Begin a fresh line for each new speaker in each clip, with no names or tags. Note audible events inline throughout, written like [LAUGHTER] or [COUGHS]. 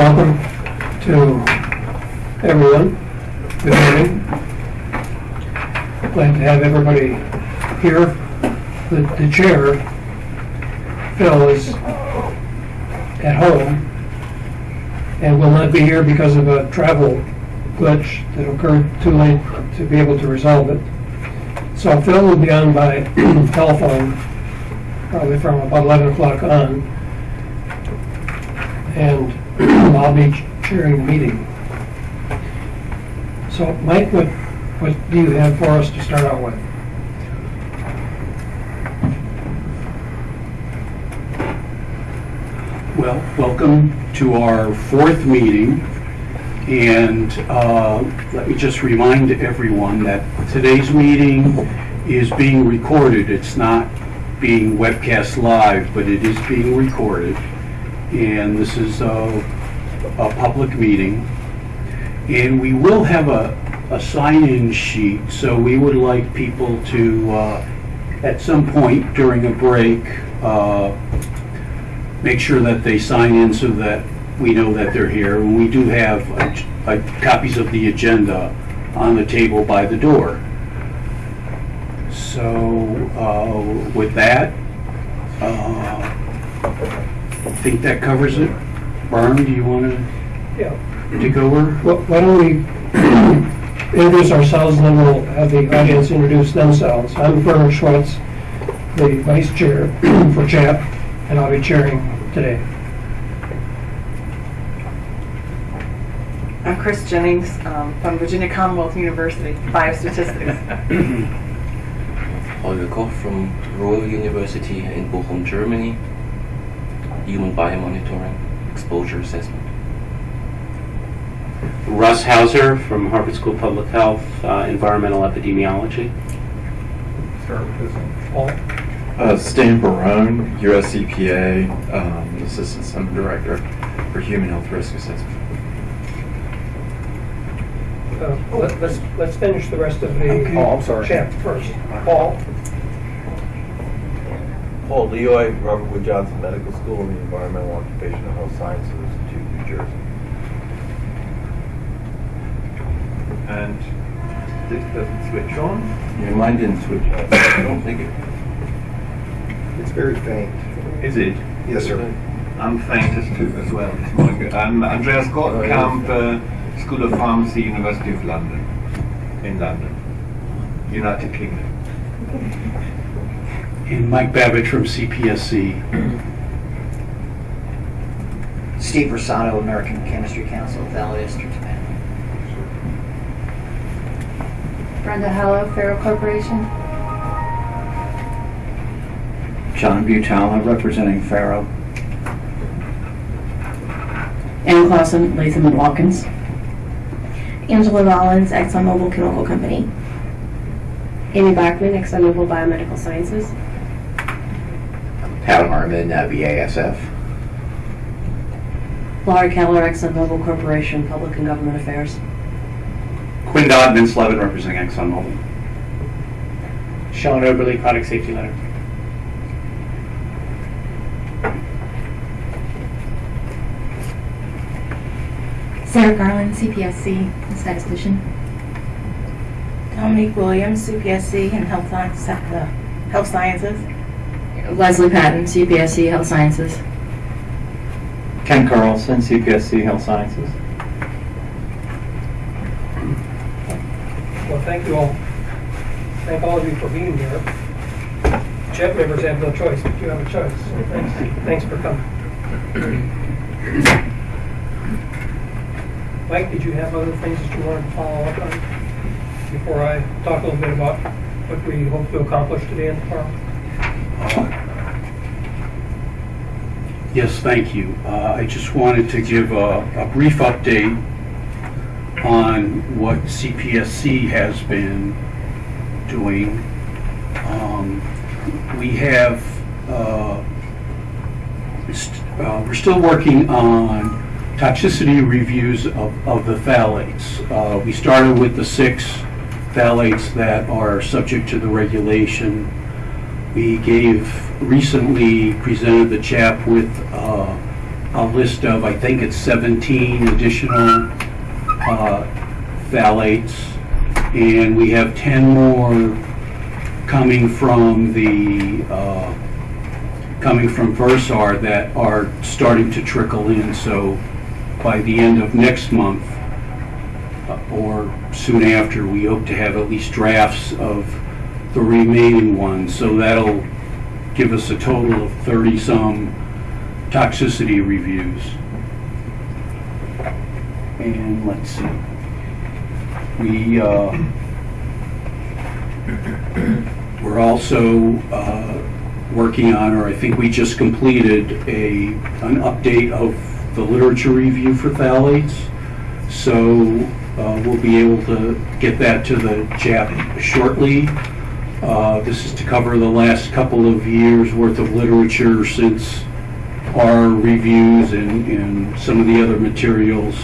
Welcome to everyone. Good morning. Glad to have everybody here. The the chair, Phil, is at home and will not be here because of a travel glitch that occurred too late to be able to resolve it. So Phil will be on by [CLEARS THROAT] telephone, probably from about 11 o'clock on. And I'll be chairing the meeting. So Mike, what, what do you have for us to start out with?
Well, welcome to our fourth meeting, and uh, let me just remind everyone that today's meeting is being recorded. It's not being webcast live, but it is being recorded, and this is a, a public meeting. And we will have a, a sign-in sheet, so we would like people to, uh, at some point during a break, uh, make sure that they sign in so that we know that they're here. And we do have uh, uh, copies of the agenda on the table by the door. So uh, with that, uh, I think that covers it. Barn, do you want to
Yeah.
take over?
Wh- Why don't we introduce ourselves and then we'll have the audience introduce themselves. I'm Bernard Schwetz, the vice chair [CLEARS THROAT] for CHAP, and I'll be chairing today.
I'm Chris Gennings um, from Virginia Commonwealth University, Biostatistics. [COUGHS]
Holger Koch from Ruhr University in Bochum, Germany. Human biomonitoring, exposure assessment.
Russ Hauser from Harvard School of Public Health, uh, Environmental Epidemiology.
Paul?
Uh, Stan Barone, US EPA, um, Assistant Center Director for Human Health Risk Assessment.
Uh, let- Let's, let's finish the rest of the
Oh, I'm sorry.
CHAP first. Paul?
Paul Lioy, Robert Wood Johnson Medical School and the Environmental Occupational Health Sciences Institute, New Jersey.
and this doesn't switch on.
Yeah, mine didn't switch off. I don't think it.
It's very faint.
Is it?
Yes, sir.
I'm faintest too as well this morning. I'm Andreas Kortenkamp, uh, School of Pharmacy, University of London, in London, United Kingdom.
And Mike Babich from CPSC.
Steve Risotto, American Chemistry Council, Valley District, Japan.
Brenda Hallow, Ferro Corporation.
John Butala, representing Ferro.
Ann Clausen, Latham and Watkins.
Angela Rollins, ExxonMobil Chemical Company.
Amy Blackman, ExxonMobil Biomedical Sciences.
Pat Harmon, uh, BASF.
Laurie Keller, ExxonMobil Corporation, Public and Government Affairs.
Quinn Dodd, Vince Levin, representing ExxonMobil.
Sean Oberly, Product Safety Letter.
Sarah Garland, CPSC, and statistician.
Dominique Williams, CPSC and Health Science- uh, Health Sciences.
Leslie Patton, CPSC Health Sciences.
Ken Carlson, CPSC Health Sciences.
Well, thank you all. Thank all of you for being here. CHAP members have no choice, but you have a choice. So Thanks, thanks for coming. Mike, did you have other things that you wanted to follow up on before I talk a little bit about what we hope to accomplish today and tomorrow?
Yes, thank you. Uh, I just wanted to give a a brief update on what CPSC has been doing. Um, We have, uh, st- uh, we're still working on toxicity reviews of of the phthalates. Uh, We started with the six phthalates that are subject to the regulation. We gave, recently presented the chap with uh, a list of, I think it's 17 additional uh, phthalates, and we have 10 more coming from the, uh, coming from Versar that are starting to trickle in, so by the end of next month, uh, or soon after, we hope to have at least drafts of the remaining ones, so that'll give us a total of 30-some toxicity reviews. And let's see. We, uh, we're also uh, working on, or I think we just completed a, an update of the literature review for phthalates. So uh, we'll be able to get that to the CHAP shortly. Uh, This is to cover the last couple of years' worth of literature since our reviews and, and some of the other materials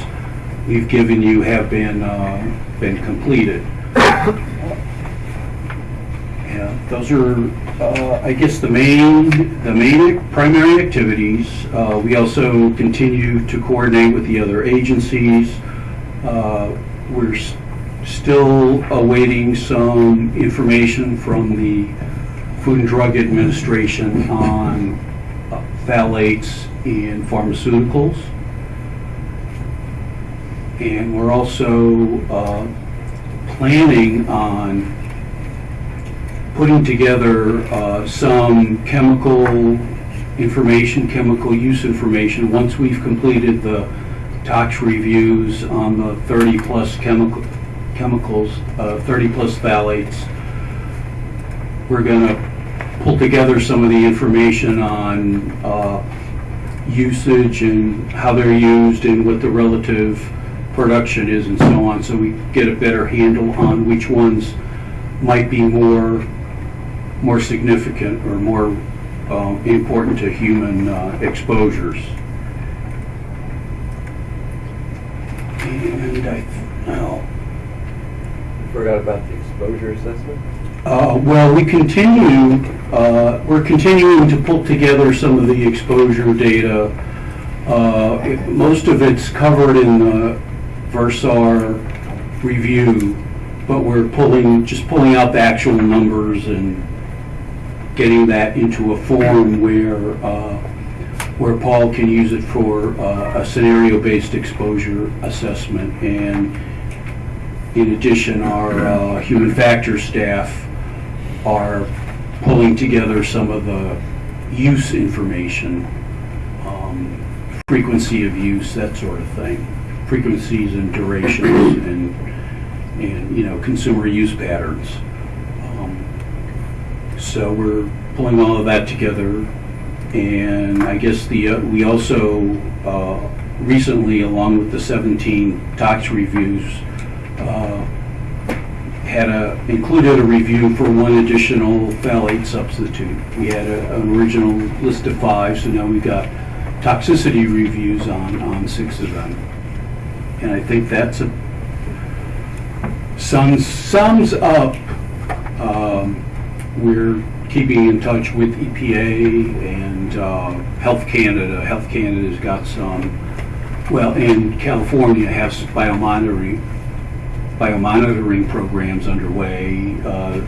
we've given you have been, uh, been completed. Yeah, those are, uh, I guess, the main, the main primary activities. Uh, We also continue to coordinate with the other agencies. Uh, We're still awaiting some information from the Food and Drug Administration on uh, phthalates in pharmaceuticals. And we're also uh, planning on putting together uh, some chemical information, chemical use information, once we've completed the tox reviews on the 30-plus chemical, chemicals, 30-plus phthalates. We're going to pull together some of the information on uh, usage and how they're used and what the relative production is and so on, so we get a better handle on which ones might be more, more significant or more um, important to human uh, exposures. And I,
Forgot about the exposure assessment?
uh, Well, we continue, uh, we're continuing to pull together some of the exposure data. Uh, it- Most of it's covered in the Versar review, but we're pulling, just pulling out the actual numbers and getting that into a form where, uh, where Paul can use it for uh, a scenario-based exposure assessment. And in addition, our uh, human factors staff are pulling together some of the use information, um, frequency of use, that sort of thing, frequencies and durations [CLEARS THROAT] and, and, you know, consumer use patterns. Um, So we're pulling all of that together. And I guess the, uh, we also uh, recently, along with the 17 tox reviews, had a, included a review for one additional phthalate substitute. We had a- an original list of five, so now we've got toxicity reviews on, on six of them. And I think that's a, sums, sums up, um, we're keeping in touch with EPA and uh, Health Canada. Health Canada's got some, well, and California has biomonitoring, biomonitoring programs underway. Uh,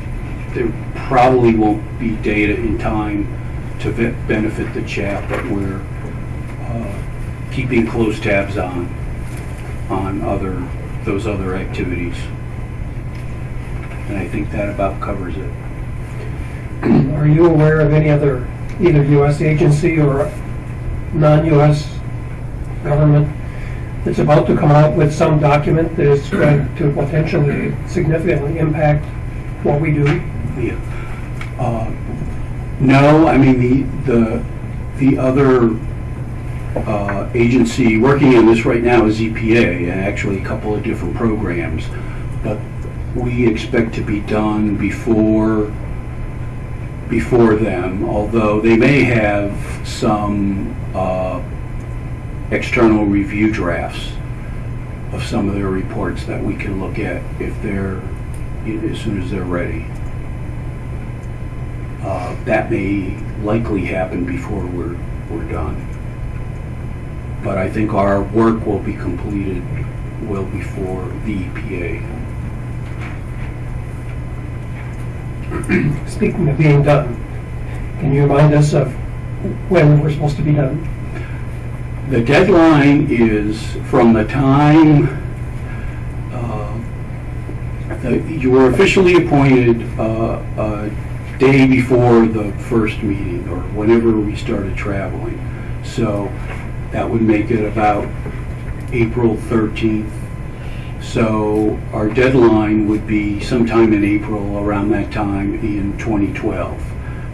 There probably won't be data in time to benefit the CHAP, but we're uh, keeping close tabs on, on other, those other activities. And I think that about covers it.
Are you aware of any other, either U.S. agency or non-U.S. government that's about to come out with some document that is going [CLEARS THROAT] to potentially significantly impact what we do?
Yeah. Uh, No, I mean, the, the, the other uh, agency working on this right now is EPA, and actually a couple of different programs. But we expect to be done before, before them, although they may have some uh, external review drafts of some of their reports that we can look at if they're, as soon as they're ready. Uh, That may likely happen before we're, we're done. but I think our work will be completed well before the EPA.
Speaking of being done, can you remind us of when we're supposed to be done?
The deadline is from the time uh, you were officially appointed uh, a day before the first meeting, or whenever we started traveling. So that would make it about April 13th. So our deadline would be sometime in April, around that time in 2012.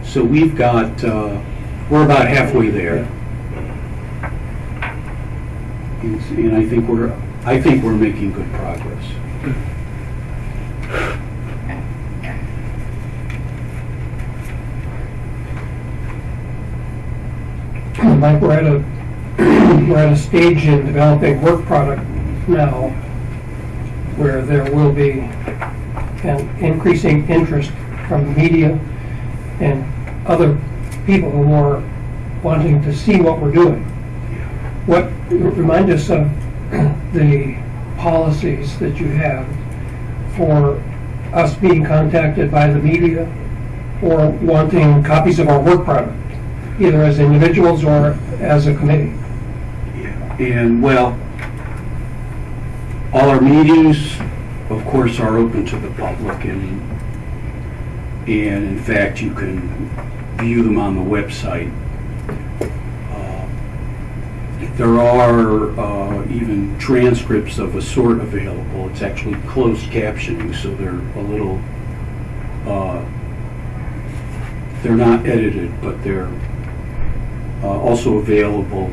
So we've got, uh, we're about halfway there. And and I think we're, I think we're making good progress.
Mike, we're at a, we're at a stage in developing work product now where there will be an increasing interest from the media and other people who are wanting to see what we're doing. What, remind us of the policies that you have for us being contacted by the media or wanting copies of our work product, either as individuals or as a committee. Yeah.
And, well, all our meetings, of course, are open to the public, and, and in fact, you can view them on the website. There are uh, even transcripts of a sort available. It's actually closed captioning, so they're a little, uh, they're not edited, but they're uh, also available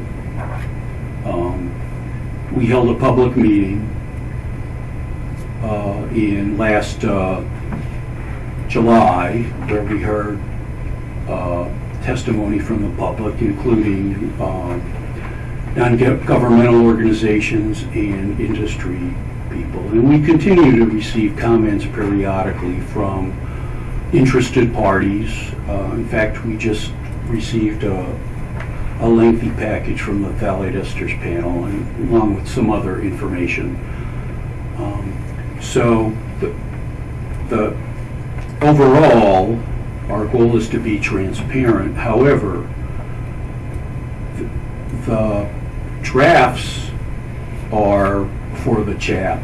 um, We held a public meeting uh, in last uh, July where we heard uh, testimony from the public, including um, non-governmental organizations and industry people. And we continue to receive comments periodically from interested parties. Uh, In fact, we just received a a lengthy package from the phthalate esters panel and along with some other information. Um, So the, the, overall, our goal is to be transparent. However, the- the drafts are for the chap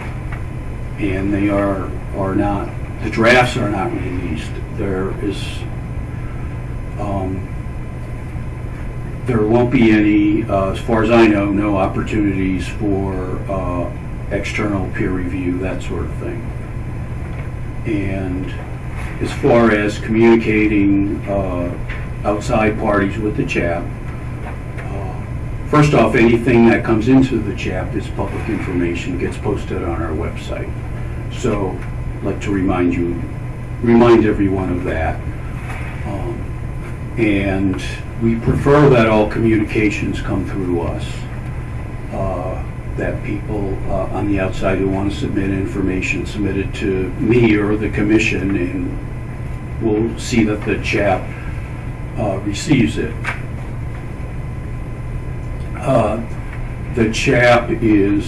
and they are, are not, the drafts are not released. There is, um, there won't be any, uh, as far as I know, no opportunities for uh, external peer review, that sort of thing. And as far as communicating uh, outside parties with the CHAP, first off, anything that comes into the CHAP is public information, gets posted on our website. So I'd like to remind you, remind everyone of that. Um, And we prefer that all communications come through us, uh, that people uh, on the outside who want to submit information submit it to me or the commission, and we'll see that the chap uh, receives it. Uh, The chap is,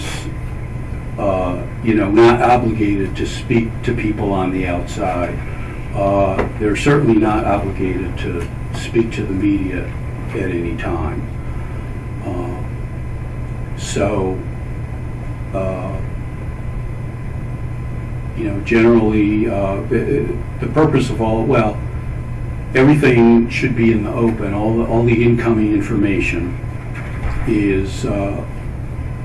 uh, you know, not obligated to speak to people on the outside. Uh, They're certainly not obligated to speak to the media at any time. Uh, So, uh, you know, generally, the the purpose of all, well, everything should be in the open, all the, all the incoming information is uh,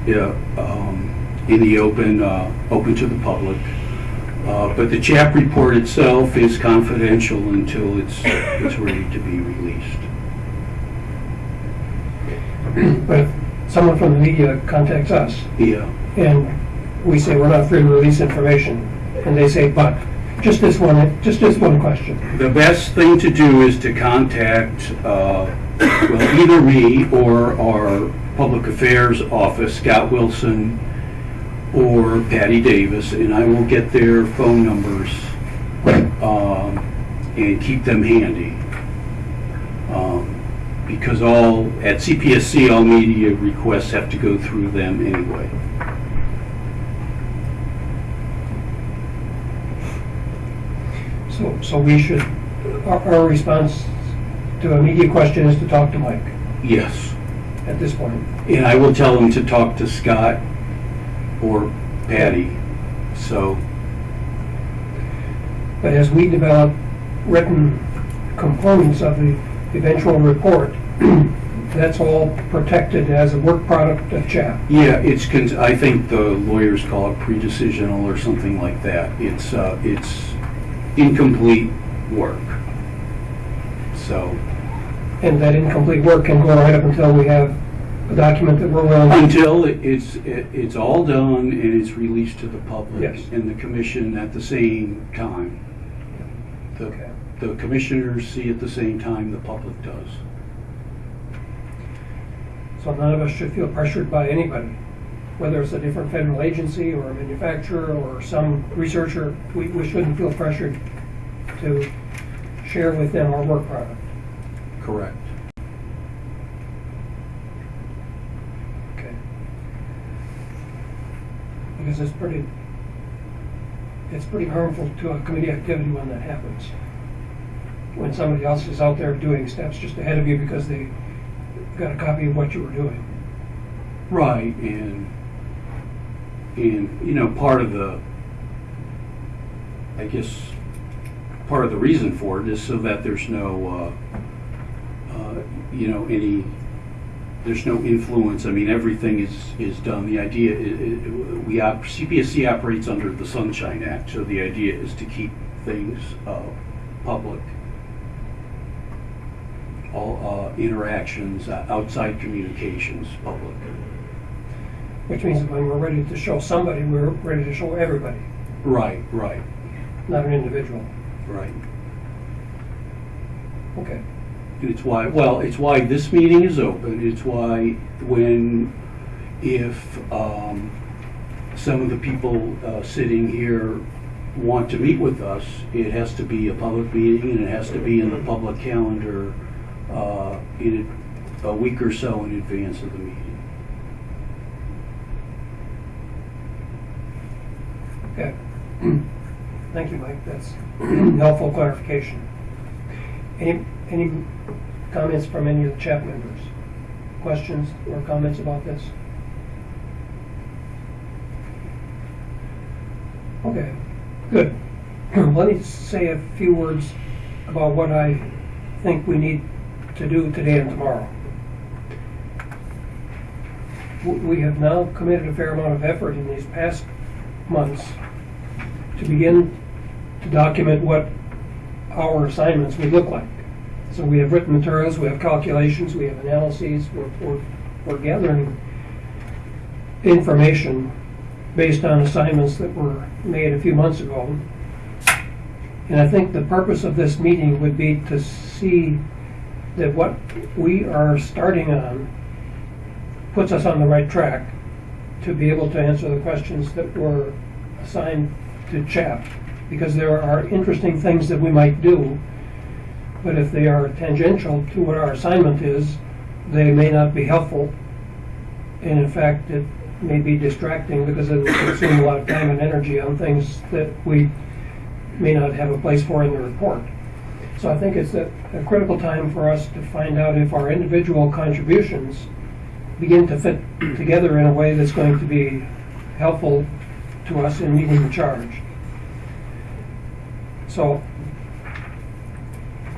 yeah, um, in the open, uh, open to the public. Uh, But the CHAP report itself is confidential until it's, it's ready to be released.
But if someone from the media contacts us
Yeah,
and we say we're not free to release information, and they say, but, just this one, just this one question.
the best thing to do is to contact, uh, well, either me or our Public Affairs Office, Scott Wilson, or Patty Davis, and I will get their phone numbers um, and keep them handy. Um, because all, at CPSC, all media requests have to go through them anyway.
So, so we should, our, our response to immediate question is to talk to Mike
Yes.
at this point.
And I will tell him to talk to Scott or Patty, so,
But as we develop written components of the eventual report, [CLEARS THROAT] that's all protected as a work product of CHAP.
yeah, it's, cons- I think the lawyers call it pre-decisional or something like that. It's, uh, it's incomplete work. So,
And that incomplete work can go right up until we have a document that we're willing
until it's, it- it's all done and it's released to the public
Yes.
and the commission at the same time. The,
Okay.
the commissioners see at the same time the public does.
So none of us should feel pressured by anybody, whether it's a different federal agency or a manufacturer or some researcher. We, we shouldn't feel pressured to share with them our work product.
Correct.
Okay. Because it's pretty, it's pretty harmful to a committee activity when that happens. When somebody else is out there doing steps just ahead of you because they got a copy of what you were doing.
Right, and, and, you know, part of the, I guess, part of the reason for it is so that there's no, uh, uh, you know, any, there's no influence, I mean, everything is, is done, the idea, we, op- CPSC operates under the Sunshine Act, so the idea is to keep things, uh, public. All, uh, interactions, uh, outside communications, public.
Which means when we're ready to show somebody, we're ready to show everybody,
Right, right,
not an individual.
Right.
Okay.
It's why, well, it's why this meeting is open, it's why when, if, um, some of the people, uh, sitting here want to meet with us, it has to be a public meeting and it has to be in the public calendar, uh, in a week or so in advance of the meeting.
Okay. [CLEARS THROAT] Thank you, Mike. That's [CLEARS THROAT] helpful clarification. Any, any comments from any of the CHAP members? Questions or comments about this? Okay, good. [CLEARS THROAT] Let me say a few words about what I think we need to do today and tomorrow. We have now committed a fair amount of effort in these past months to begin to document what our assignments would look like. So we have written materials, we have calculations, we have analyses, we're, we're, we're gathering information based on assignments that were made a few months ago. And I think the purpose of this meeting would be to see that what we are starting on puts us on the right track to be able to answer the questions that were assigned to CHAP. Because there are interesting things that we might do, but if they are tangential to what our assignment is, they may not be helpful. And in fact, it may be distracting because it will consume a lot of time and energy on things that we may not have a place for in the report. So I think it's a, a critical time for us to find out if our individual contributions begin to fit together in a way that's going to be helpful to us in meeting the charge. So,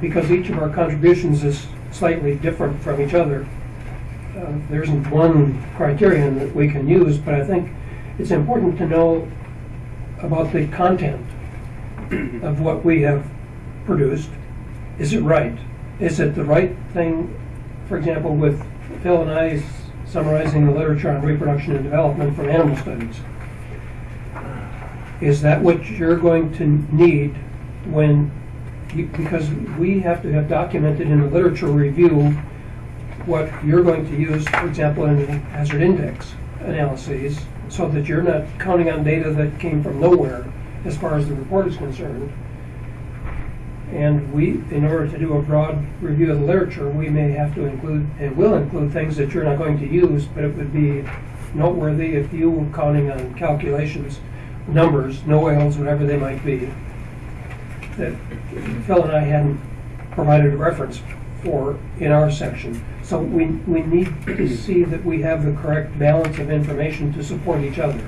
because each of our contributions is slightly different from each other, uh, there isn't one criterion that we can use, but I think it's important to know about the content of what we have produced. Is it right? Is it the right thing, for example, with Phil and I summarizing the literature on reproduction and development from animal studies? Is that what you're going to need when, because we have to have documented in the literature review what you're going to use, for example, in hazard index analyses, so that you're not counting on data that came from nowhere as far as the report is concerned. And we, in order to do a broad review of the literature, we may have to include, and will include things that you're not going to use, but it would be noteworthy if you were counting on calculations, numbers, NOAELs, whatever they might be, that Phil and I hadn't provided a reference for in our section. So we, we need to [CLEARS THROAT] see that we have the correct balance of information to support each other.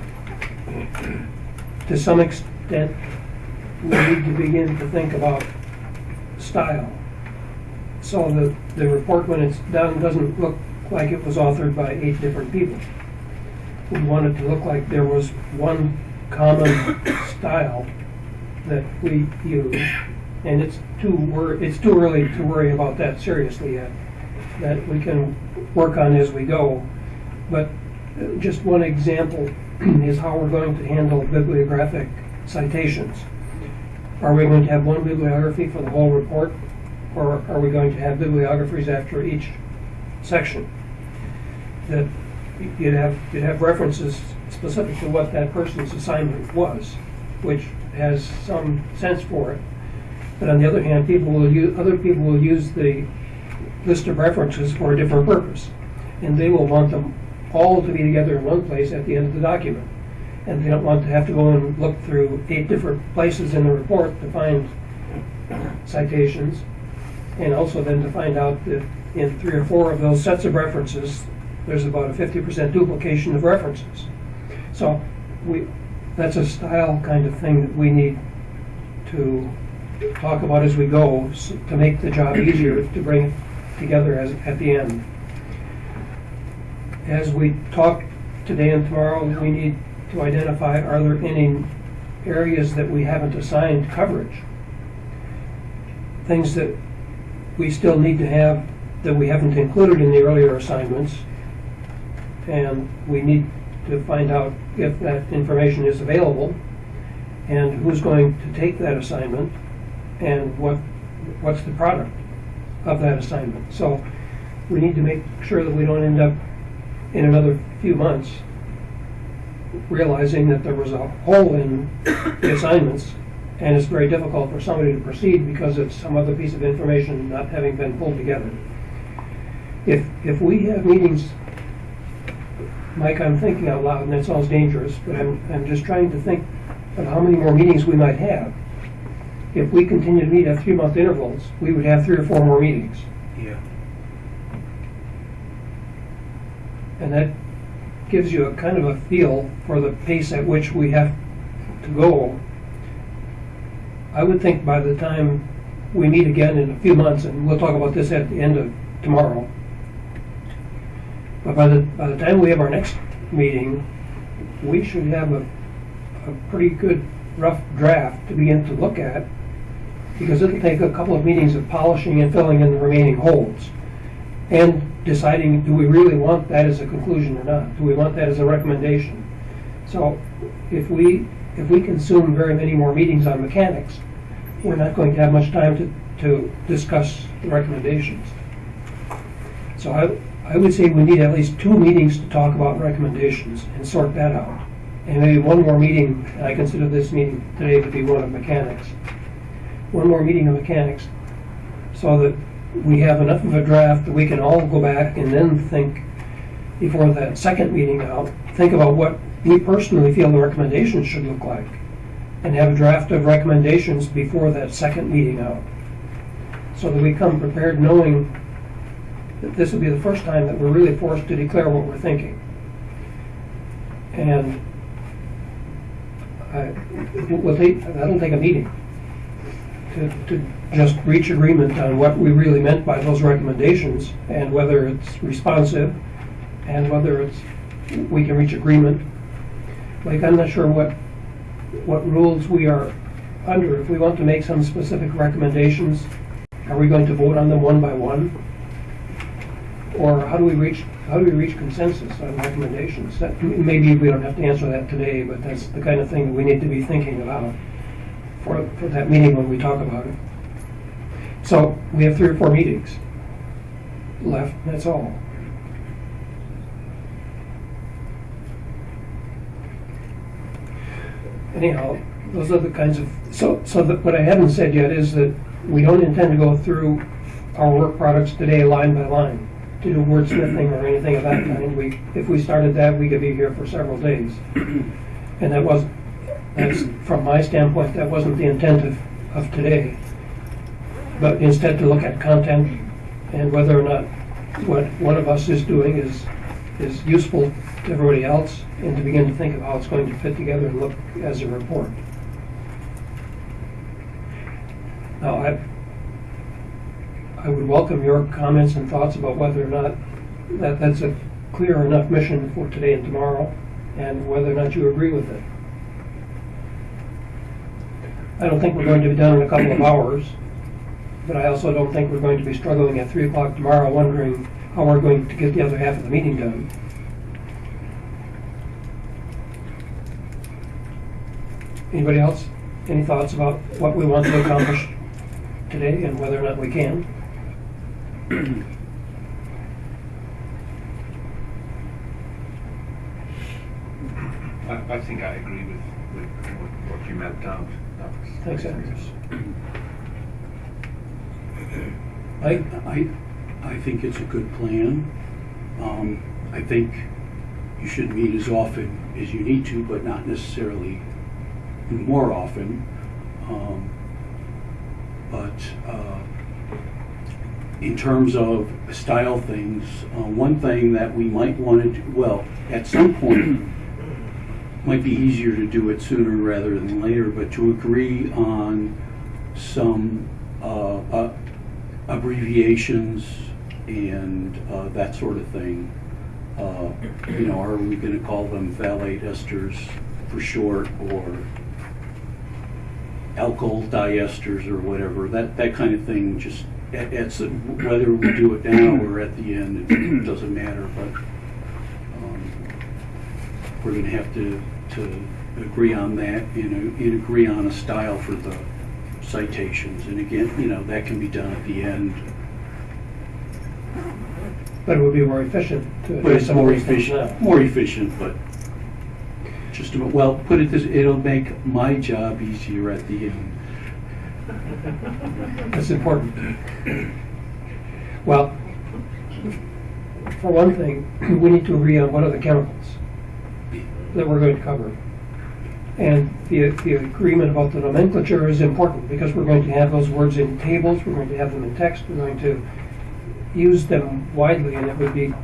To some extent, we need to begin to think about style. So the, the report, when it's done, doesn't look like it was authored by eight different people. We want it to look like there was one common style that we use. And it's too, it's too early to worry about that seriously yet. That we can work on as we go. But uh, just one example [CLEARS THROAT] is how we're going to handle bibliographic citations. Are we going to have one bibliography for the whole report? Or are we going to have bibliographies after each section? That you'd have, you'd have references specific to what that person's assignment was, which has some sense for it. But on the other hand, people will use, other people will use the list of references for a different purpose. And they will want them all to be together in one place at the end of the document. And they don't want to have to go and look through eight different places in the report to find citations. And also then to find out that in three or four of those sets of references, there's about a fifty percent duplication of references. So we, that's a style kind of thing that we need to talk about as we go s- to make the job easier to bring it together as, at the end. As we talk today and tomorrow, we need to identify, are there any areas that we haven't assigned coverage? Things that we still need to have that we haven't included in the earlier assignments. And we need to find out if that information is available and who's going to take that assignment and what, what's the product of that assignment. So we need to make sure that we don't end up in another few months realizing that there was a hole in the assignments and it's very difficult for somebody to proceed because of some other piece of information not having been pulled together. If, if we have meetings, Mike, I'm thinking out loud and that sounds dangerous, but I'm, I'm just trying to think of how many more meetings we might have. If we continue to meet at three-month intervals, we would have three or four more meetings.
Yeah.
And that gives you a kind of a feel for the pace at which we have to go. I would think by the time we meet again in a few months, and we'll talk about this at the end of tomorrow, but by the, by the time we have our next meeting, we should have a, a pretty good rough draft to begin to look at, because it'll take a couple of meetings of polishing and filling in the remaining holes and deciding, do we really want that as a conclusion or not? Do we want that as a recommendation? So if we, if we consume very many more meetings on mechanics, we're not going to have much time to, to discuss the recommendations. So I, I would say we need at least two meetings to talk about recommendations and sort that out. And maybe one more meeting, I consider this meeting today to be one of mechanics. One more meeting of mechanics, so that we have enough of a draft that we can all go back and then think before that second meeting out, think about what we personally feel the recommendations should look like. And have a draft of recommendations before that second meeting out. So that we come prepared knowing that this will be the first time that we're really forced to declare what we're thinking. And I, we'll take, that'll take a meeting to, to just reach agreement on what we really meant by those recommendations and whether it's responsive and whether it's, we can reach agreement. Like, I'm not sure what, what rules we are under. If we want to make some specific recommendations, are we going to vote on them one by one? Or how do we reach, how do we reach consensus on recommendations? That, maybe we don't have to answer that today, but that's the kind of thing that we need to be thinking about for, for that meeting when we talk about it. So we have three or four meetings left, that's all. Anyhow, those are the kinds of, so, so what I haven't said yet is that we don't intend to go through our work products today line by line to do wordsmithing or anything of that kind. We, if we started that, we could be here for several days. And that was, that's, from my standpoint, that wasn't the intent of, of today. But instead to look at content and whether or not what one of us is doing is, is useful to everybody else and to begin to think of how it's going to fit together and look as a report. Now, I, I would welcome your comments and thoughts about whether or not that, that's a clear enough mission for today and tomorrow, and whether or not you agree with it. I don't think we're going to be done in a couple of hours, but I also don't think we're going to be struggling at three o'clock tomorrow wondering how we're going to get the other half of the meeting done. Anybody else? Any thoughts about what we want to accomplish today and whether or not we can?
I, I think I agree with, with what, what you mapped out.
Thanks, Andreas.
I, I, I think it's a good plan. Um, I think you should meet as often as you need to, but not necessarily more often. Um, But, uh, in terms of style things, uh, one thing that we might want to, well, at some point, [CLEARS THROAT] might be easier to do it sooner rather than later, but to agree on some uh, uh, abbreviations and uh, that sort of thing. Uh, You know, are we going to call them phthalate esters for short, or alkyl diesters or whatever? That, that kind of thing, just, it- it's, whether we do it now or at the end, it doesn't matter, but um, we're going to have to, to agree on that and, uh, and agree on a style for the citations. And again, you know, that can be done at the end.
But it would be more efficient to
But it's more efficient, more efficient, but just, about- well, put it this, it'll make my job easier at the end. [LAUGHS]
That's important. Well, for one thing, we need to agree on what are the chemicals that we're going to cover. And the, the agreement about the nomenclature is important because we're going to have those words in tables, we're going to have them in text, we're going to use them widely, and it would be,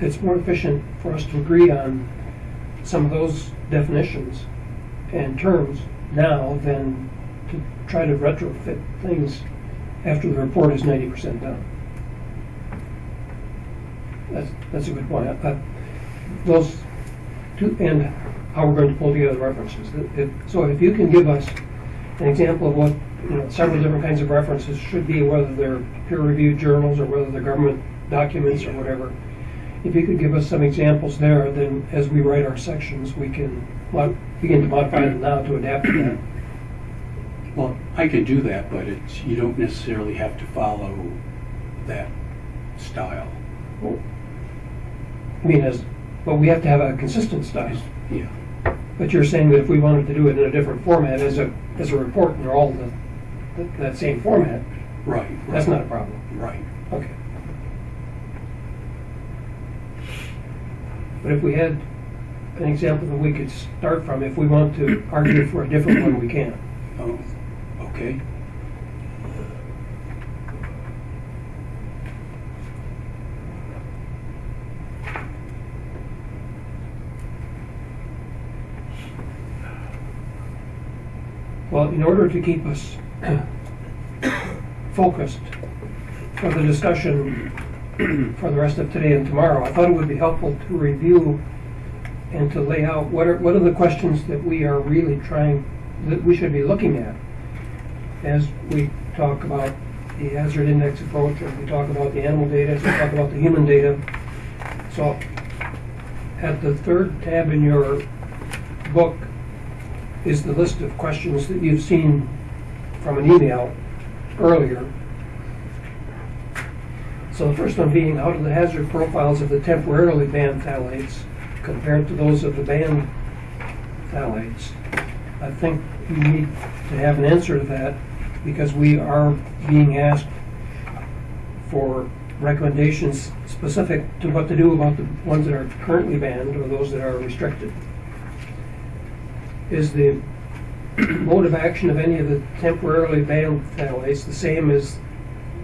it's more efficient for us to agree on some of those definitions and terms now than try to retrofit things after the report is ninety percent done. That's, that's a good point. Uh, Those two, and how we're going to pull together the references. It- So if you can give us an example of what, you know, several different kinds of references should be, whether they're peer-reviewed journals or whether they're government documents or whatever. If you could give us some examples there, then as we write our sections, we can begin to modify them now to adapt to that.
Well, I can do that, but it's, you don't necessarily have to follow that style.
I mean, as, but we have to have a consistent style.
Yeah,
But you're saying that if we wanted to do it in a different format as a, as a report, and they're all the, that- that same format,
right.
that's
right,
not a problem.
Right.
Okay. But if we had an example that we could start from, if we want to argue for a different one, we can.
Oh, okay.
Well, in order to keep us [COUGHS] focused for the discussion [COUGHS] for the rest of today and tomorrow, I thought it would be helpful to review and to lay out what are, what are the questions that we are really trying, that we should be looking at as we talk about the hazard index approach, as we talk about the animal data, as we talk about the human data. So at the third tab in your book is the list of questions that you've seen from an email earlier. So the first one being, how do the hazard profiles of the temporarily banned phthalates compared to those of the banned phthalates? I think you need to have an answer to that because we are being asked for recommendations specific to what to do about the ones that are currently banned or those that are restricted. Is the [CLEARS THROAT] mode of action of any of the temporarily banned phthalates the same as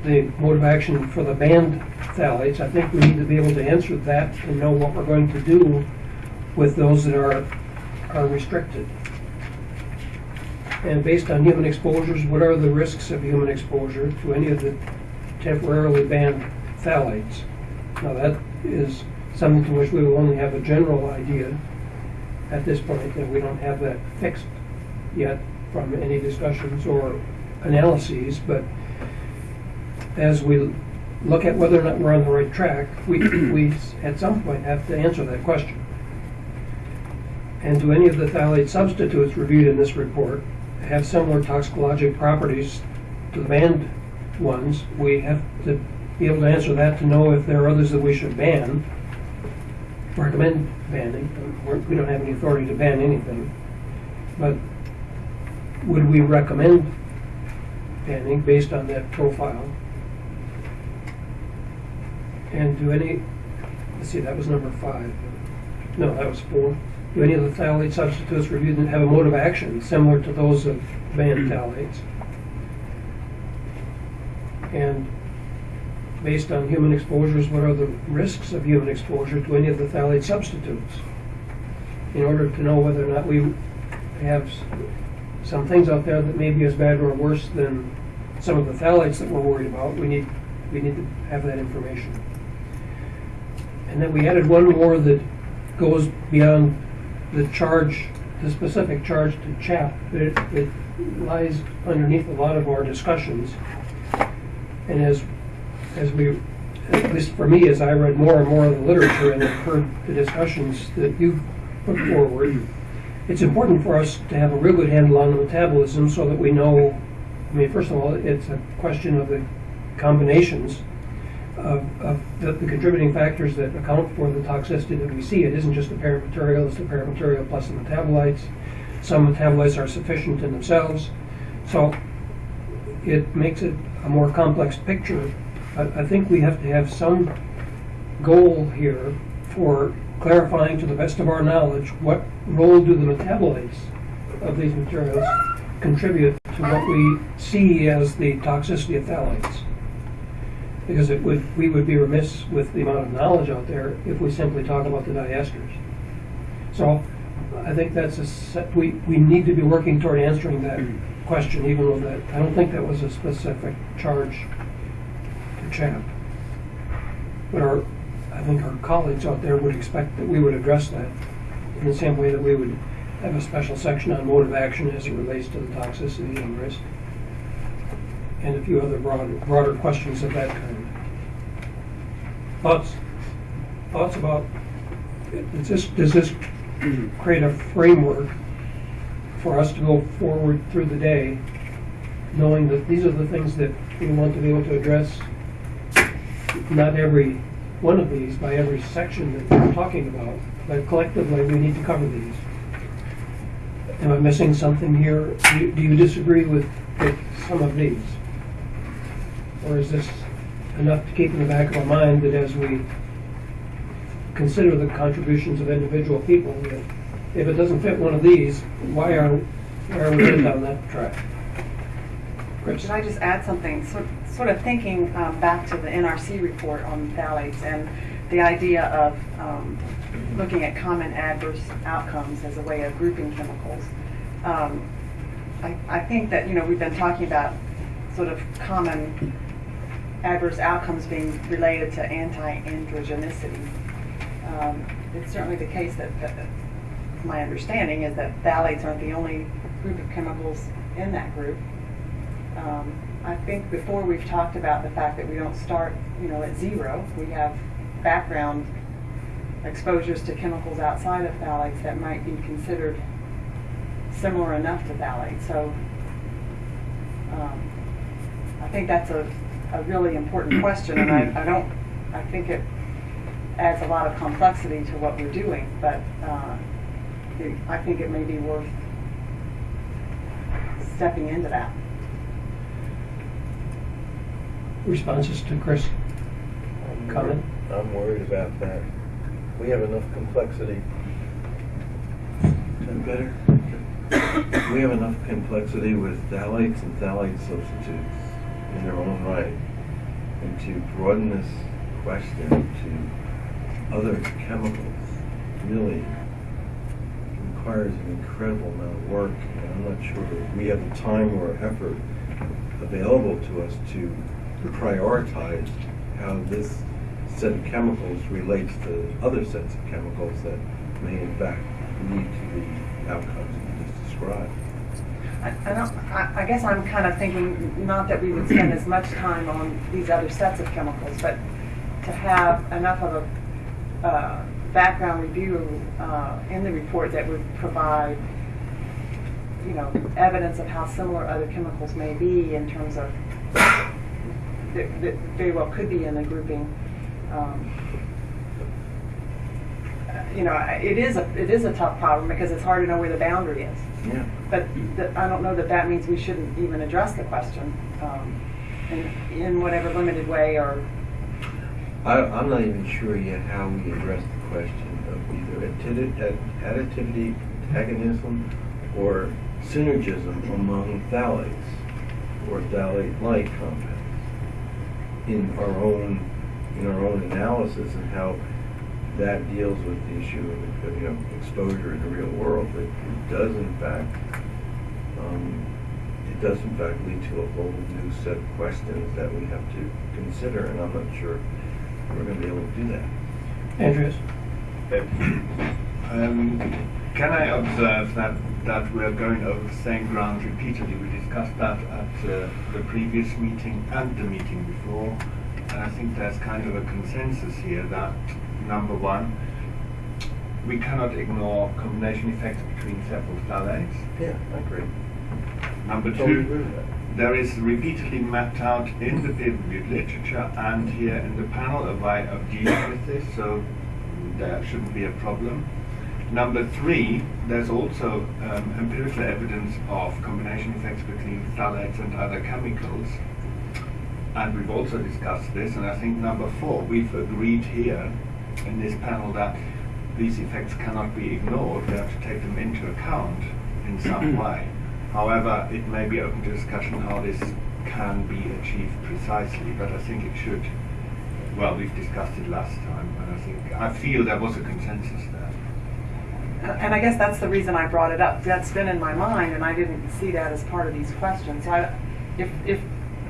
the mode of action for the banned phthalates? I think we need to be able to answer that and know what we're going to do with those that are, are restricted. And based on human exposures, what are the risks of human exposure to any of the temporarily banned phthalates? Now, that is something to which we will only have a general idea at this point, and we don't have that fixed yet from any discussions or analyses, but as we look at whether or not we're on the right track, we, we at some point have to answer that question. And do any of the phthalate substitutes reviewed in this report have similar toxicologic properties to the banned ones? We have to be able to answer that to know if there are others that we should ban, recommend banning. We're- We don't have any authority to ban anything. But would we recommend banning based on that profile? And do any, let's see, that was number five. No, that was four. Do any of the phthalate substitutes reviewed have a mode of action similar to those of banned hmm. phthalates? And based on human exposures, what are the risks of human exposure to any of the phthalate substitutes? In order to know whether or not we have some things out there that may be as bad or worse than some of the phthalates that we're worried about, we need, we need to have that information. And then we added one more that goes beyond the charge, the specific charge to CHAP. It, it lies underneath a lot of our discussions. And as, as we, at least for me, as I read more and more of the literature and heard the discussions that you've put forward, it's important for us to have a real good handle on the metabolism so that we know, I mean, first of all, it's a question of the combinations of, of the, the contributing factors that account for the toxicity that we see. It isn't just the parent material, it's the parent material plus the metabolites. Some metabolites are sufficient in themselves. So it makes it a more complex picture. I, I think we have to have some goal here for clarifying to the best of our knowledge what role do the metabolites of these materials contribute to what we see as the toxicity of phthalates. Because it would, we would be remiss with the amount of knowledge out there if we simply talk about the diesters. So I think that's a, set- we, we need to be working toward answering that question, even though that, I don't think that was a specific charge to CHAP. But our, I think our colleagues out there would expect that we would address that in the same way that we would have a special section on mode of action as it relates to the toxicity and risk. And a few other broader, broader questions of that kind. Thoughts? Thoughts about, does this, does this create a framework for us to go forward through the day, knowing that these are the things that we want to be able to address? Not every one of these by every section that we're talking about, but collectively, we need to cover these. Am I missing something here? Do you- do you disagree with, with some of these? Or is this enough to keep in the back of our mind that as we consider the contributions of individual people, that if it doesn't fit one of these, why are, why are we down that track? Chris?
Should I just add something? Sort sort of thinking um, back to the NRC report on phthalates and the idea of um, looking at common adverse outcomes as a way of grouping chemicals. Um, I, I think that, you know, we've been talking about sort of common adverse outcomes being related to anti-androgenicity. Um, It's certainly the case that, that, my understanding is that phthalates aren't the only group of chemicals in that group. Um, I think before we've talked about the fact that we don't start, you know, at zero. We have background exposures to chemicals outside of phthalates that might be considered similar enough to phthalates. So um, I think that's a, a really important question, and I, I don't, I think it adds a lot of complexity to what we're doing, but uh, it- I think it may be worth stepping into that.
responses to Chris'
I'm
comment?
worried- I'm worried about that. We have enough complexity. Is that better? We have enough complexity with phthalates and phthalate substitutes in their own right. And to broaden this question to other chemicals really requires an incredible amount of work. And I'm not sure we have the time or effort available to us to prioritize how this set of chemicals relates to other sets of chemicals that may in fact lead to the outcomes you just described.
I, I don't, I, I guess I'm kind of thinking, not that we would spend as much time on these other sets of chemicals, but to have enough of a, uh, background review, uh, in the report that would provide, you know, evidence of how similar other chemicals may be in terms of, that, that very well could be in the grouping. Um, You know, it is a, it is a tough problem because it's hard to know where the boundary is.
Yeah.
But th- I don't know that that means we shouldn't even address the question um, in, in whatever limited way or,
I, I'm not even sure yet how we address the question of either additivity, antagonism, or synergism among phthalates or phthalate-like compounds in our own in our own analysis and how that deals with the issue of you know exposure in the real world. But it does in fact um, it does in fact lead to a whole new set of questions that we have to consider, and I'm not sure we're going to be able to do that.
Andreas?
Um, can I observe that, that we're going over the same ground repeatedly? We discussed that at uh, the previous meeting and the meeting before. And I think there's kind of a consensus here that, number one, we cannot ignore combination effects between several phthalates.
Yeah, I agree.
Number
Totally
two, there is repeatedly mapped out in the peer-reviewed literature and here in the panel a way of dealing with this, so there shouldn't be a problem. Number three, there's also um, empirical evidence of combination effects between phthalates and other chemicals. And we've also discussed this, and I think number four, we've agreed here in this panel that these effects cannot be ignored, we have to take them into account in some [CLEARS THROAT] way. However, it may be open to discussion how this can be achieved precisely, but I think it should, well, we've discussed it last time, and I think, I feel there was a consensus there.
and I guess that's the reason I brought it up. That's been in my mind and I didn't see that as part of these questions. So I, if, if,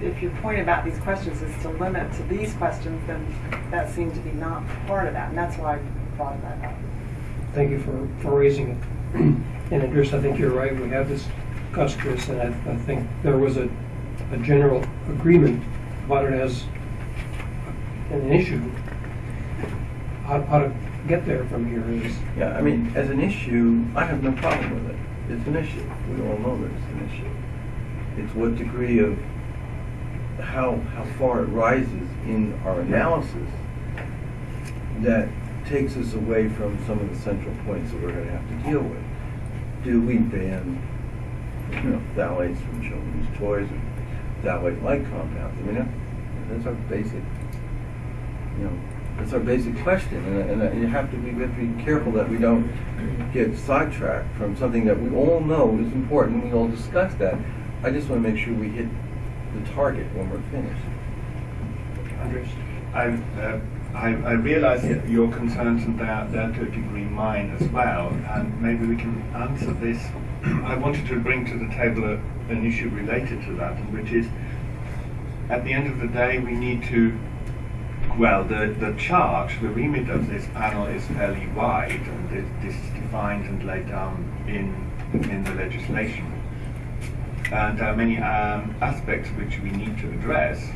if your point about these questions is to limit to these questions, then that seemed to be not part of that, and that's why I brought that up.
Thank you for, for raising it. And Andreas, I think you're right, we have discussed this, and I, I think there was a, a general agreement about it as an issue. How, how to get there from here is,
Yeah, I mean, as an issue, I have no problem with it. It's an issue. We all know that it's an issue. It's what degree of how how far it rises in our analysis that takes us away from some of the central points that we're going to have to deal with. Do we ban, you know, phthalates from children's toys or phthalate-like compounds? I mean, that, that's our basic, you know, that's our basic question, and, and, and you have to be, have to be careful that we don't get sidetracked from something that we all know is important. We all discuss that. I just want to make sure we hit the target when we're finished.
Andreas?
I, uh, I, I realize your concerns and they're, they're to a degree mine as well, and maybe we can answer this. [CLEARS THROAT] I wanted to bring to the table a, an issue related to that, and which is, at the end of the day, we need to, well, the, the charge, the remit of this panel is fairly wide, and this, this is defined and laid down in, in the legislation. And there are many um, aspects which we need to address.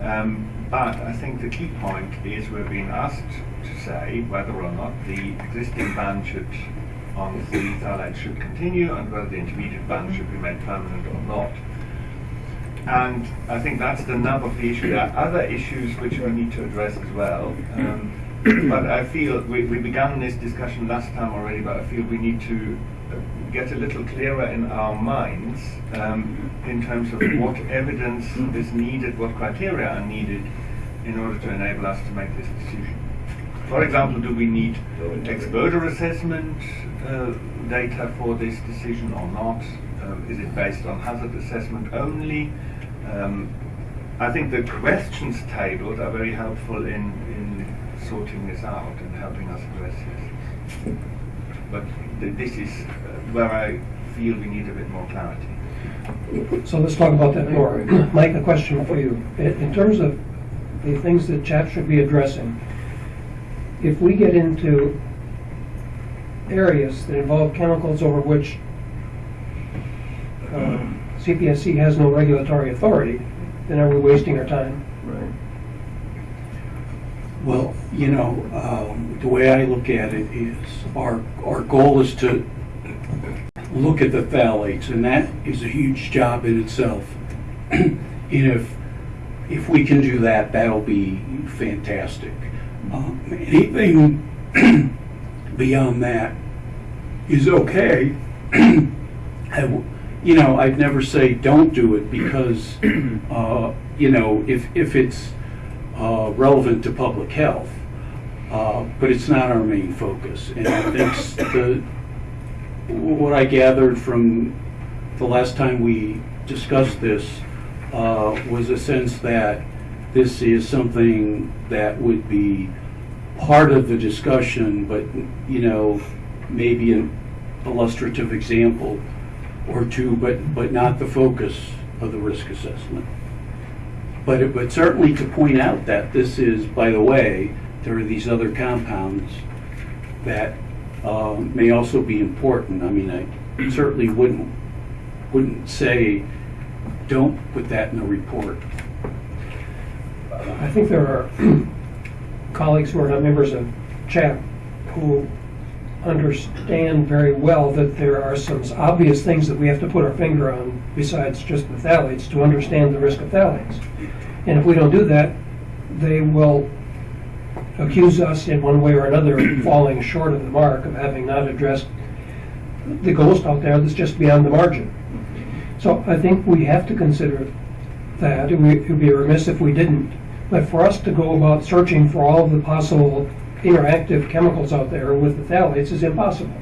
Um, but I think the key point is we're being asked to say whether or not the existing ban should, on the phthalates should continue and whether the intermediate ban should be made permanent or not. And I think that's the nub of the issue. There are other issues which we need to address as well. Um, but I feel we, we began this discussion last time already, but I feel we need to get a little clearer in our minds um, in terms of what evidence is needed, what criteria are needed in order to enable us to make this decision. For example, do we need exposure assessment uh, data for this decision or not? Uh, is it based on hazard assessment only? Um, I think the questions tabled are very helpful in, in sorting this out and helping us address this. But this is uh, where I feel we need a bit more clarity.
So let's talk about that more. [CLEARS THROAT] Mike, a question for you. In terms of the things that CHAP should be addressing, if we get into areas that involve chemicals over which uh, CPSC has no regulatory authority, then are we wasting our time?
Well, you know, um, the way I look at it is our, our goal is to look at the phthalates, and that is a huge job in itself. [CLEARS THROAT] and if, if we can do that, that'll be fantastic. Um, anything [CLEARS THROAT] beyond that is okay. [CLEARS THROAT] You know, I'd never say don't do it because, uh, you know, if, if it's uh, relevant to public health, uh, but it's not our main focus. And I think the, what I gathered from the last time we discussed this uh, was a sense that this is something that would be part of the discussion, but, you know, maybe an illustrative example or two, but, but not the focus of the risk assessment. But, it- certainly to point out that this is, by the way, there are these other compounds that uh, may also be important. I mean, I certainly wouldn't, wouldn't say, don't put that in the report.
I think there are [CLEARS THROAT] colleagues who are not members of CHAP who understand very well that there are some obvious things that we have to put our finger on besides just the phthalates to understand the risk of phthalates. And if we don't do that, they will accuse us in one way or another of [CLEARS THROAT] falling short of the mark of having not addressed the ghost out there that's just beyond the margin. So I think we have to consider that. It would be remiss if we didn't. But for us to go about searching for all of the possible interactive chemicals out there with the phthalates is impossible.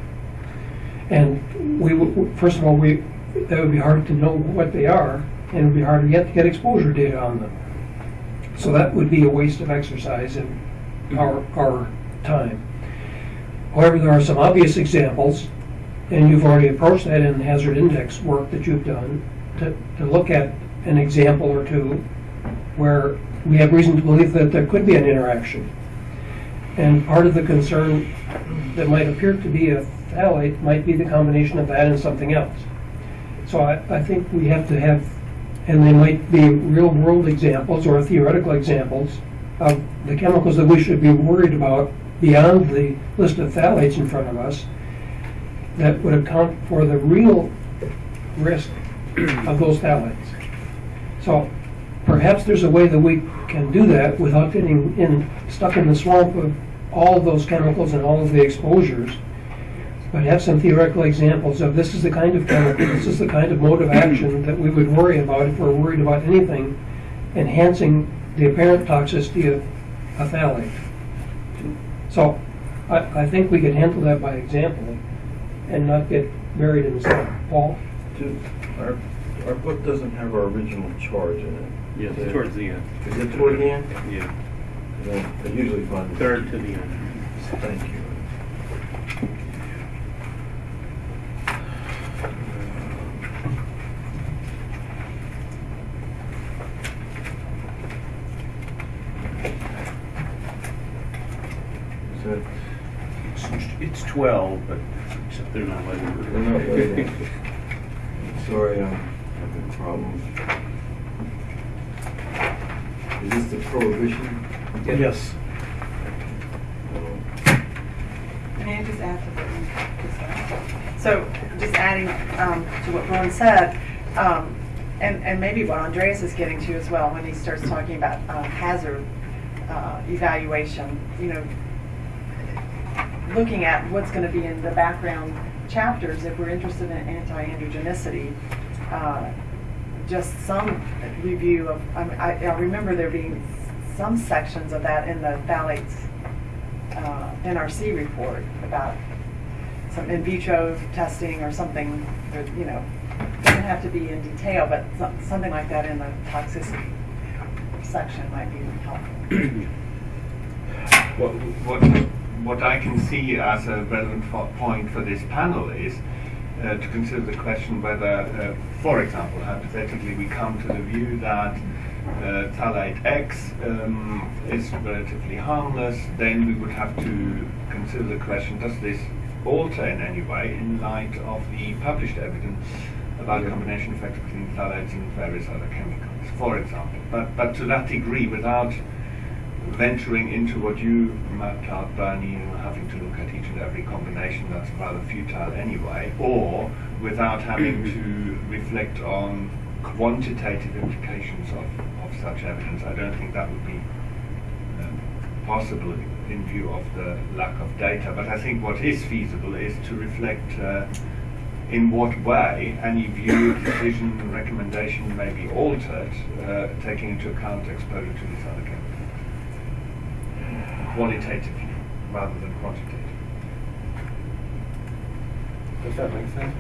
And we, first of all, we, that would be hard to know what they are, and it would be hard to get, get exposure data on them. So that would be a waste of exercise and our, our time. However, there are some obvious examples, and you've already approached that in the hazard index work that you've done, to, to look at an example or two where we have reason to believe that there could be an interaction. And part of the concern that might appear to be a phthalate might be the combination of that and something else. So I, I think we have to have, and they might be real-world examples or theoretical examples of the chemicals that we should be worried about beyond the list of phthalates in front of us that would account for the real risk of those phthalates. So perhaps there's a way that we can do that without getting in, stuck in the swamp of all of those chemicals and all of the exposures, but have some theoretical examples of this is the kind of chemical, this is the kind of mode of action that we would worry about if we're worried about anything enhancing the apparent toxicity of a phthalate. So I, I think we could handle that by example and not get buried in the swamp. Paul?
Ju- Our, our book doesn't have our original charge in it.
Yes, towards the end.
Is it toward the end?
Yeah,
Then I usually it-
third to the end.
Thank you. Is that,
It's- It's 12, but except they're not letting
they're not waiting. Sorry, I'm having problems. Is this the prohibition?
Yes.
May I just add to what you just said? So, just adding um, to what Ron said, um, and, and maybe what Andreas is getting to as well, when he starts talking about uh, hazard uh, evaluation, you know, looking at what's going to be in the background chapters, if we're interested in anti-androgenicity, uh, just some review of, I I remember there being some sections of that in the phthalates uh, NRC report about some in vitro testing or something, that, you know, it doesn't have to be in detail, but some- something like that in the toxicity section might be helpful.
What, what, what I can see as a relevant point for this panel is uh, to consider the question whether, uh, for example, hypothetically, we come to the view that uh, phthalate X um, is relatively harmless, then we would have to consider the question, does this alter in any way in light of the published evidence about combination effects between phthalates and various other chemicals, for example. But, but to that degree, without venturing into what you mapped out, Bernie, know, having to look at each and every combination that's rather futile anyway, or without having [CLEARS THROAT] to reflect on quantitative implications of such evidence. I don't think that would be um, possible in view of the lack of data. But I think what is feasible is to reflect uh, in what way any view, decision, recommendation may be altered, uh, taking into account exposure to these other chemicals qualitatively rather than quantitatively. Does that make sense?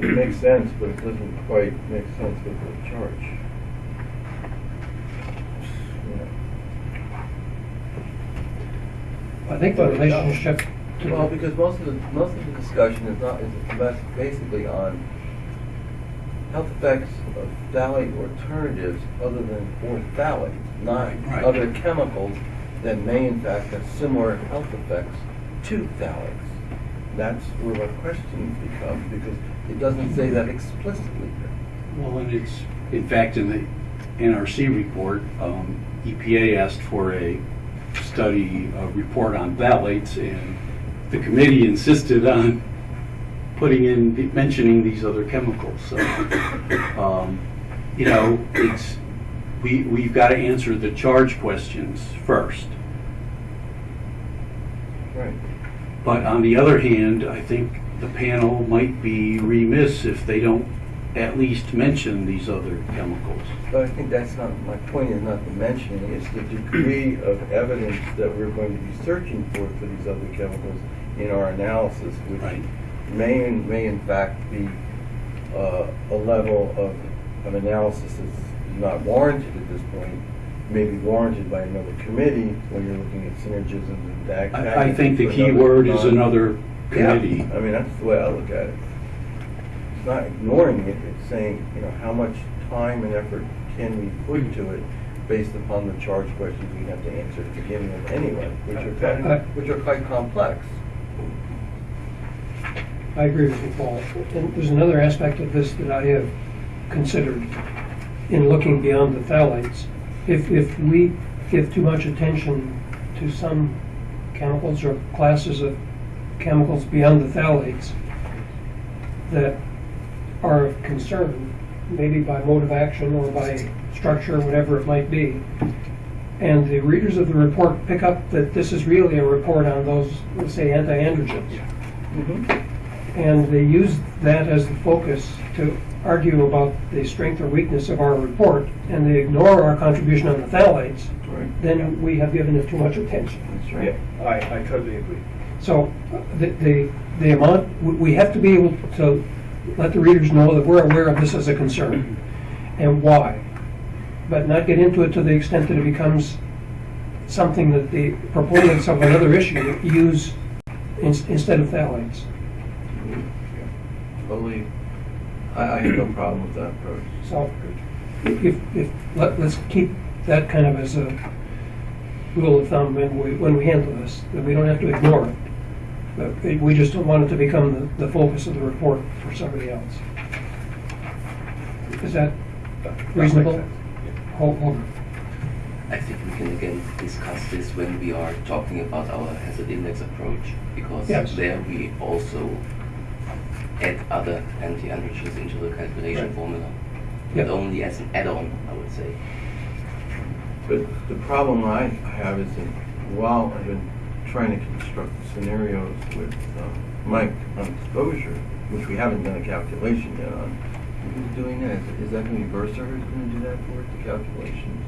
It makes sense, but it doesn't quite make sense with the charge.
I think the relationship to
Well, because most of the, most of the discussion is not, is basically on health effects of phthalate alternatives other than orphthalates, not
Right.
other chemicals that may in fact have similar health effects to phthalates. That's where my question becomes, because it doesn't say that explicitly.
Well, and it's, in fact, in the NRC report, um, EPA asked for a study, a report on phthalates, and the committee insisted on putting in, mentioning these other chemicals. So, um, you know, it's, we, we've got to answer the charge questions first.
Right.
But on the other hand, I think the panel might be remiss if they don't at least mention these other chemicals.
But I think that's not, my point is not the mentioning, it's the degree of evidence that we're going to be searching for for these other chemicals in our analysis, which
Right.
may, in- may in fact be uh, a level of, of analysis that's not warranted at this point, may be warranted by another committee when you're looking at synergisms and DAG.
I, I think the key word is another committee.
Yeah, I mean, that's the way I look at it. It's not ignoring it, it's saying, you know, how much time and effort can we put to it based upon the charge questions we have to answer at the beginning of anyway, which are, quite- which are quite complex.
I agree with you, Paul. And there's another aspect of this that I have considered in looking beyond the phthalates. If, if we give too much attention to some chemicals or classes of chemicals beyond the phthalates that are of concern, maybe by mode of action or by structure, whatever it might be, and the readers of the report pick up that this is really a report on those, let's say, anti-androgens, mm-hmm. and they use that as the focus to argue about the strength or weakness of our report, and they ignore our contribution on the phthalates,
Right.
then we have given it too much attention.
That's
Yeah,
right.
I, I totally agree.
So the, the, the amount, we- we have to be able to let the readers know that we're aware of this as a concern and why, but not get into it to the extent that it becomes something that the proponents of another issue use in- instead of phthalates.
Totally, I, I have no problem with that approach.
So if, if, let, let's keep that kind of as a rule of thumb when we, when we handle this, that we don't have to ignore it. But we- we just don't want it to become the, the focus of the report for somebody else. Is that
That- that
reasonable?
makes.
Hold, hold.
I think we can again discuss this when we are talking about our hazard index approach, because
Yes.
there we also add other anti-androgens into the calculation
Right.
formula.
Yep.
But only as an add-on, I would say.
But the problem I have is that while I've been trying to construct scenarios with uh, Mike on exposure, which we haven't done a calculation yet on. Who's doing that? Is is that going to be Bursar who's going to do that for it, the calculations?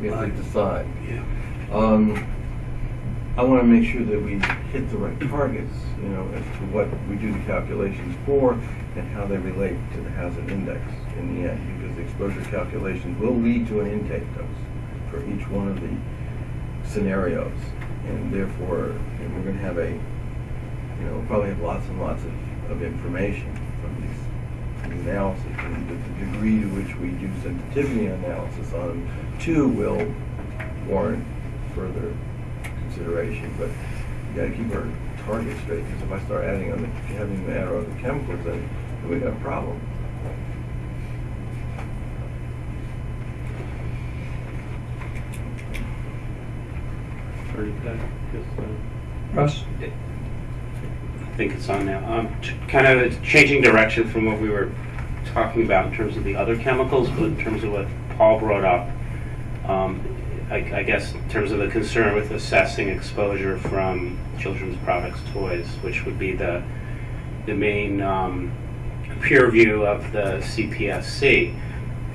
We have to decide.
Yeah.
Um, I want to make sure that we hit the right targets, you know, as to what we do the calculations for and how they relate to the hazard index in the end, because the exposure calculations will lead to an intake dose for each one of the scenarios. And therefore, know, we're going to have a, you know, we'll probably have lots and lots of, of information from these analysis. And the, the degree to which we do sensitivity analysis on them, too, will warrant further consideration. But you got to keep our target straight, because if I start adding on the having to add other chemicals, then we got a problem.
Or you could, just, uh,
Russ?
I think it's on now. Um, t- kind of changing direction from what we were talking about in terms of the other chemicals, but in terms of what Paul brought up, um, I, I guess in terms of the concern with assessing exposure from children's products, toys, which would be the the main um, peer review of the CPSC.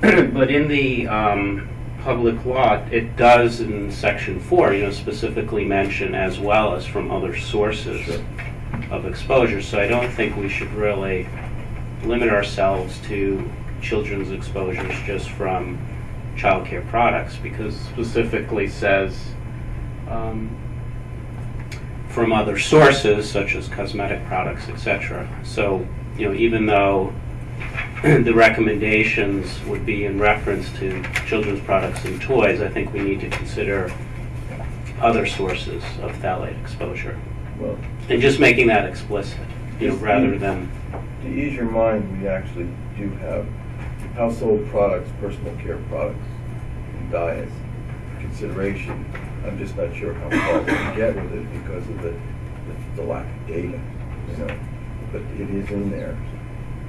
[CLEARS THROAT] but in the um, public law, it does in section four, you know, specifically mention as well as from other sources of exposure. So I don't think we should really limit ourselves to children's exposures just from childcare products because specifically says um, from other sources such as cosmetic products, etc. So, you know, even though [CLEARS THROAT] the recommendations would be in reference to children's products and toys, I think we need to consider other sources of phthalate exposure.
Well,
And just making that explicit, you know, rather than,
to ease your mind, we actually do have household products, personal care products, and diets consideration. I'm just not sure how far we can get with it because of the, the- the lack of data, you know, but it is in there.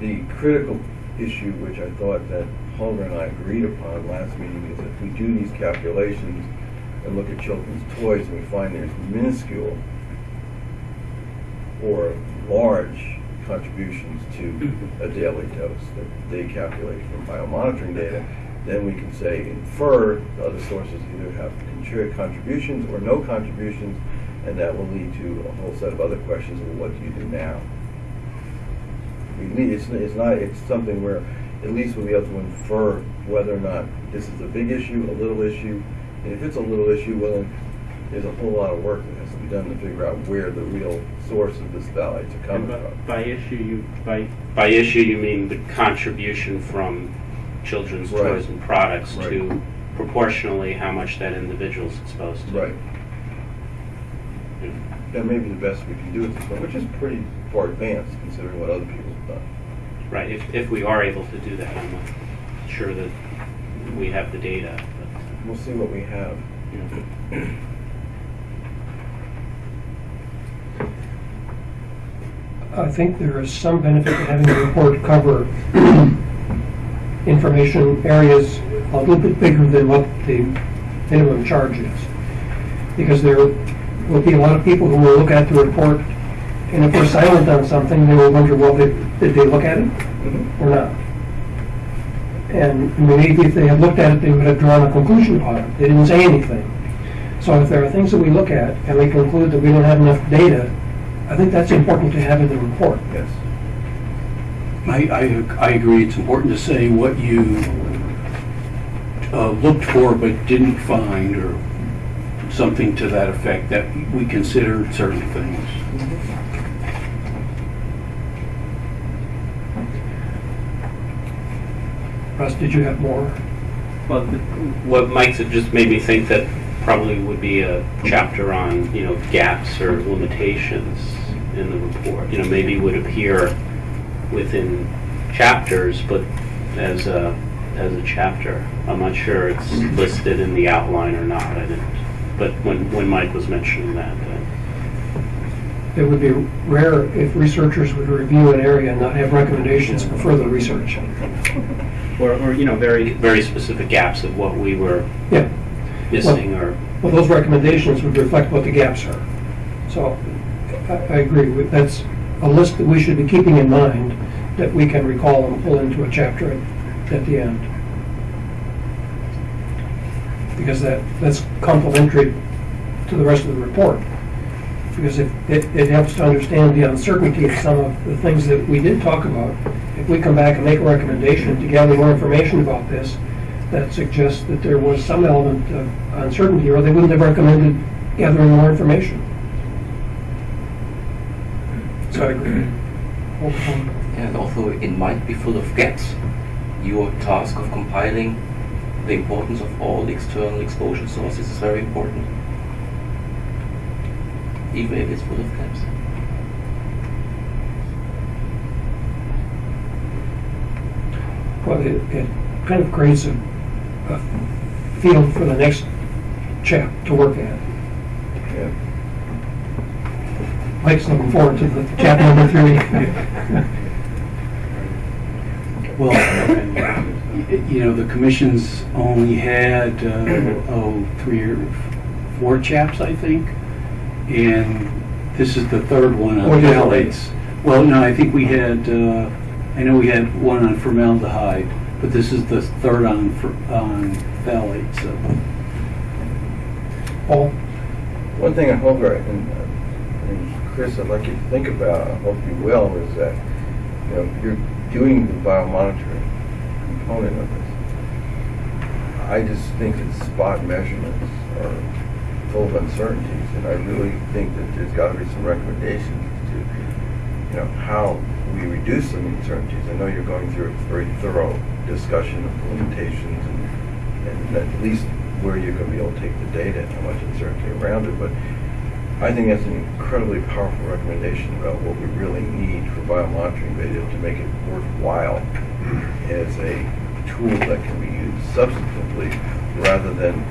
The critical issue, which I thought that Holger and I agreed upon last meeting, is if we do these calculations and look at children's toys and we find there's minuscule or large contributions to [CLEARS THROAT] a daily dose that they calculate from biomonitoring data, then we can say infer the other sources either have contri- contributions or no contributions, and that will lead to a whole set of other questions of what do you do now? We need, it's, it's not, it's something where at least we'll be able to infer whether or not this is a big issue, a little issue, and if it's a little issue, well, then there's a whole lot of work that has to be done to figure out where the real source of this phthalates are coming
by,
from.
by issue, you, by, by issue, you mean the contribution from children's
Right.
toys and products
Right.
to proportionally how much that individual's exposed to.
Right. That may be the best we can do at this point, which is pretty far advanced considering what other people have done.
Right, if, if we are able to do that, I'm not sure that we have the data, but,
We'll see what we have.
you know.
I think there is some benefit to having the report cover information areas a little bit bigger than what the minimum charge is. Because there will be a lot of people who will look at the report, and if we're silent on something, they will wonder, well, did, did they look at it or not? And maybe if they had looked at it, they would have drawn a conclusion upon it. They didn't say anything. So if there are things that we look at and we conclude that we don't have enough data, I think that's important to have in the report.
Yes.
I, I, I agree, it's important to say what you uh, looked for but didn't find, or something to that effect, that we considered certain things.
Russ, did you have more?
Well, what Mike said just made me think that probably would be a chapter on, you know, gaps or limitations in the report. You know, maybe would appear within chapters, but as a, as a chapter. I'm not sure it's listed in the outline or not, I didn't. But when, when Mike was mentioning that, uh,
It would be rare if researchers would review an area and not have recommendations for further research.
or, or, you know, very, very specific gaps of what we were
Yeah.
missing or,
Well, those recommendations would reflect what the gaps are. So I, I agree with, that's a list that we should be keeping in mind that we can recall and pull into a chapter at, at the end. Because that, that's complementary to the rest of the report. Because it, it, it helps to understand the uncertainty of some of the things that we did talk about. If we come back and make a recommendation to gather more information about this, that suggests that there was some element of uncertainty, or they wouldn't have recommended gathering more information. So I agree.
And although it might be full of gaps, your task of compiling the importance of all external exposure sources is very important. Even if it's full of gaps.
Well, it, it kind of creates a, a field for the next chap to work at.
Yeah.
Mike's looking forward to the chap number three. [LAUGHS]
Well, you know, the commission's only had, uh, oh, three or four chaps, I think. And this is the third one
What
on
is it?
phthalates. Well, no, I think we had, uh, I know we had one on formaldehyde, but this is the third on, for- on phthalates, so.
Paul?
One thing I hope, uh, and, uh, and Chris, I'd like you to think about, I hope you will, is that, you know, you're doing the biomonitoring component of this. I just think that spot measurements are full of uncertainties, and I really think that there's gotta be some recommendations to, you know, how we reduce some uncertainties. I know you're going through a very thorough discussion of limitations and, and at least where you're gonna be able to take the data and how much uncertainty around it, but I think that's an incredibly powerful recommendation about what we really need for biomonitoring data to make it worthwhile as a tool that can be used substantively rather than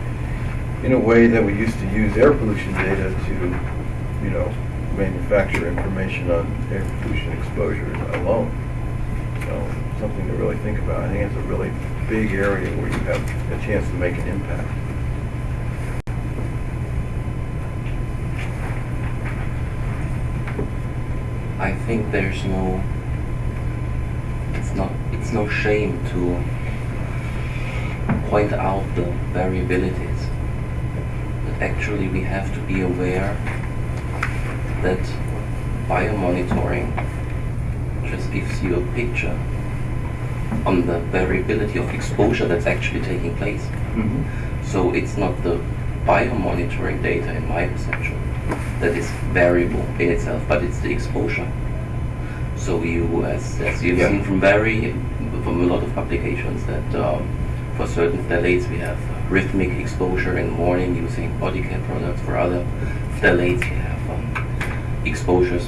in a way that we used to use air pollution data to, you know, manufacture information on air pollution exposures alone. So, something to really think about. I think it's a really big area where you have a chance to make an impact.
I think there's no it's not it's no shame to point out the variabilities. Actually we have to be aware that biomonitoring just gives you a picture on the variability of exposure that's actually taking place. So it's not the biomonitoring data in my perception that is variable in itself, but it's the exposure. So you, as, as you've
Yeah.
seen from very, from a lot of publications that um, for certain phthalates we have rhythmic exposure in the morning using body care products. For other phthalates we have um, exposures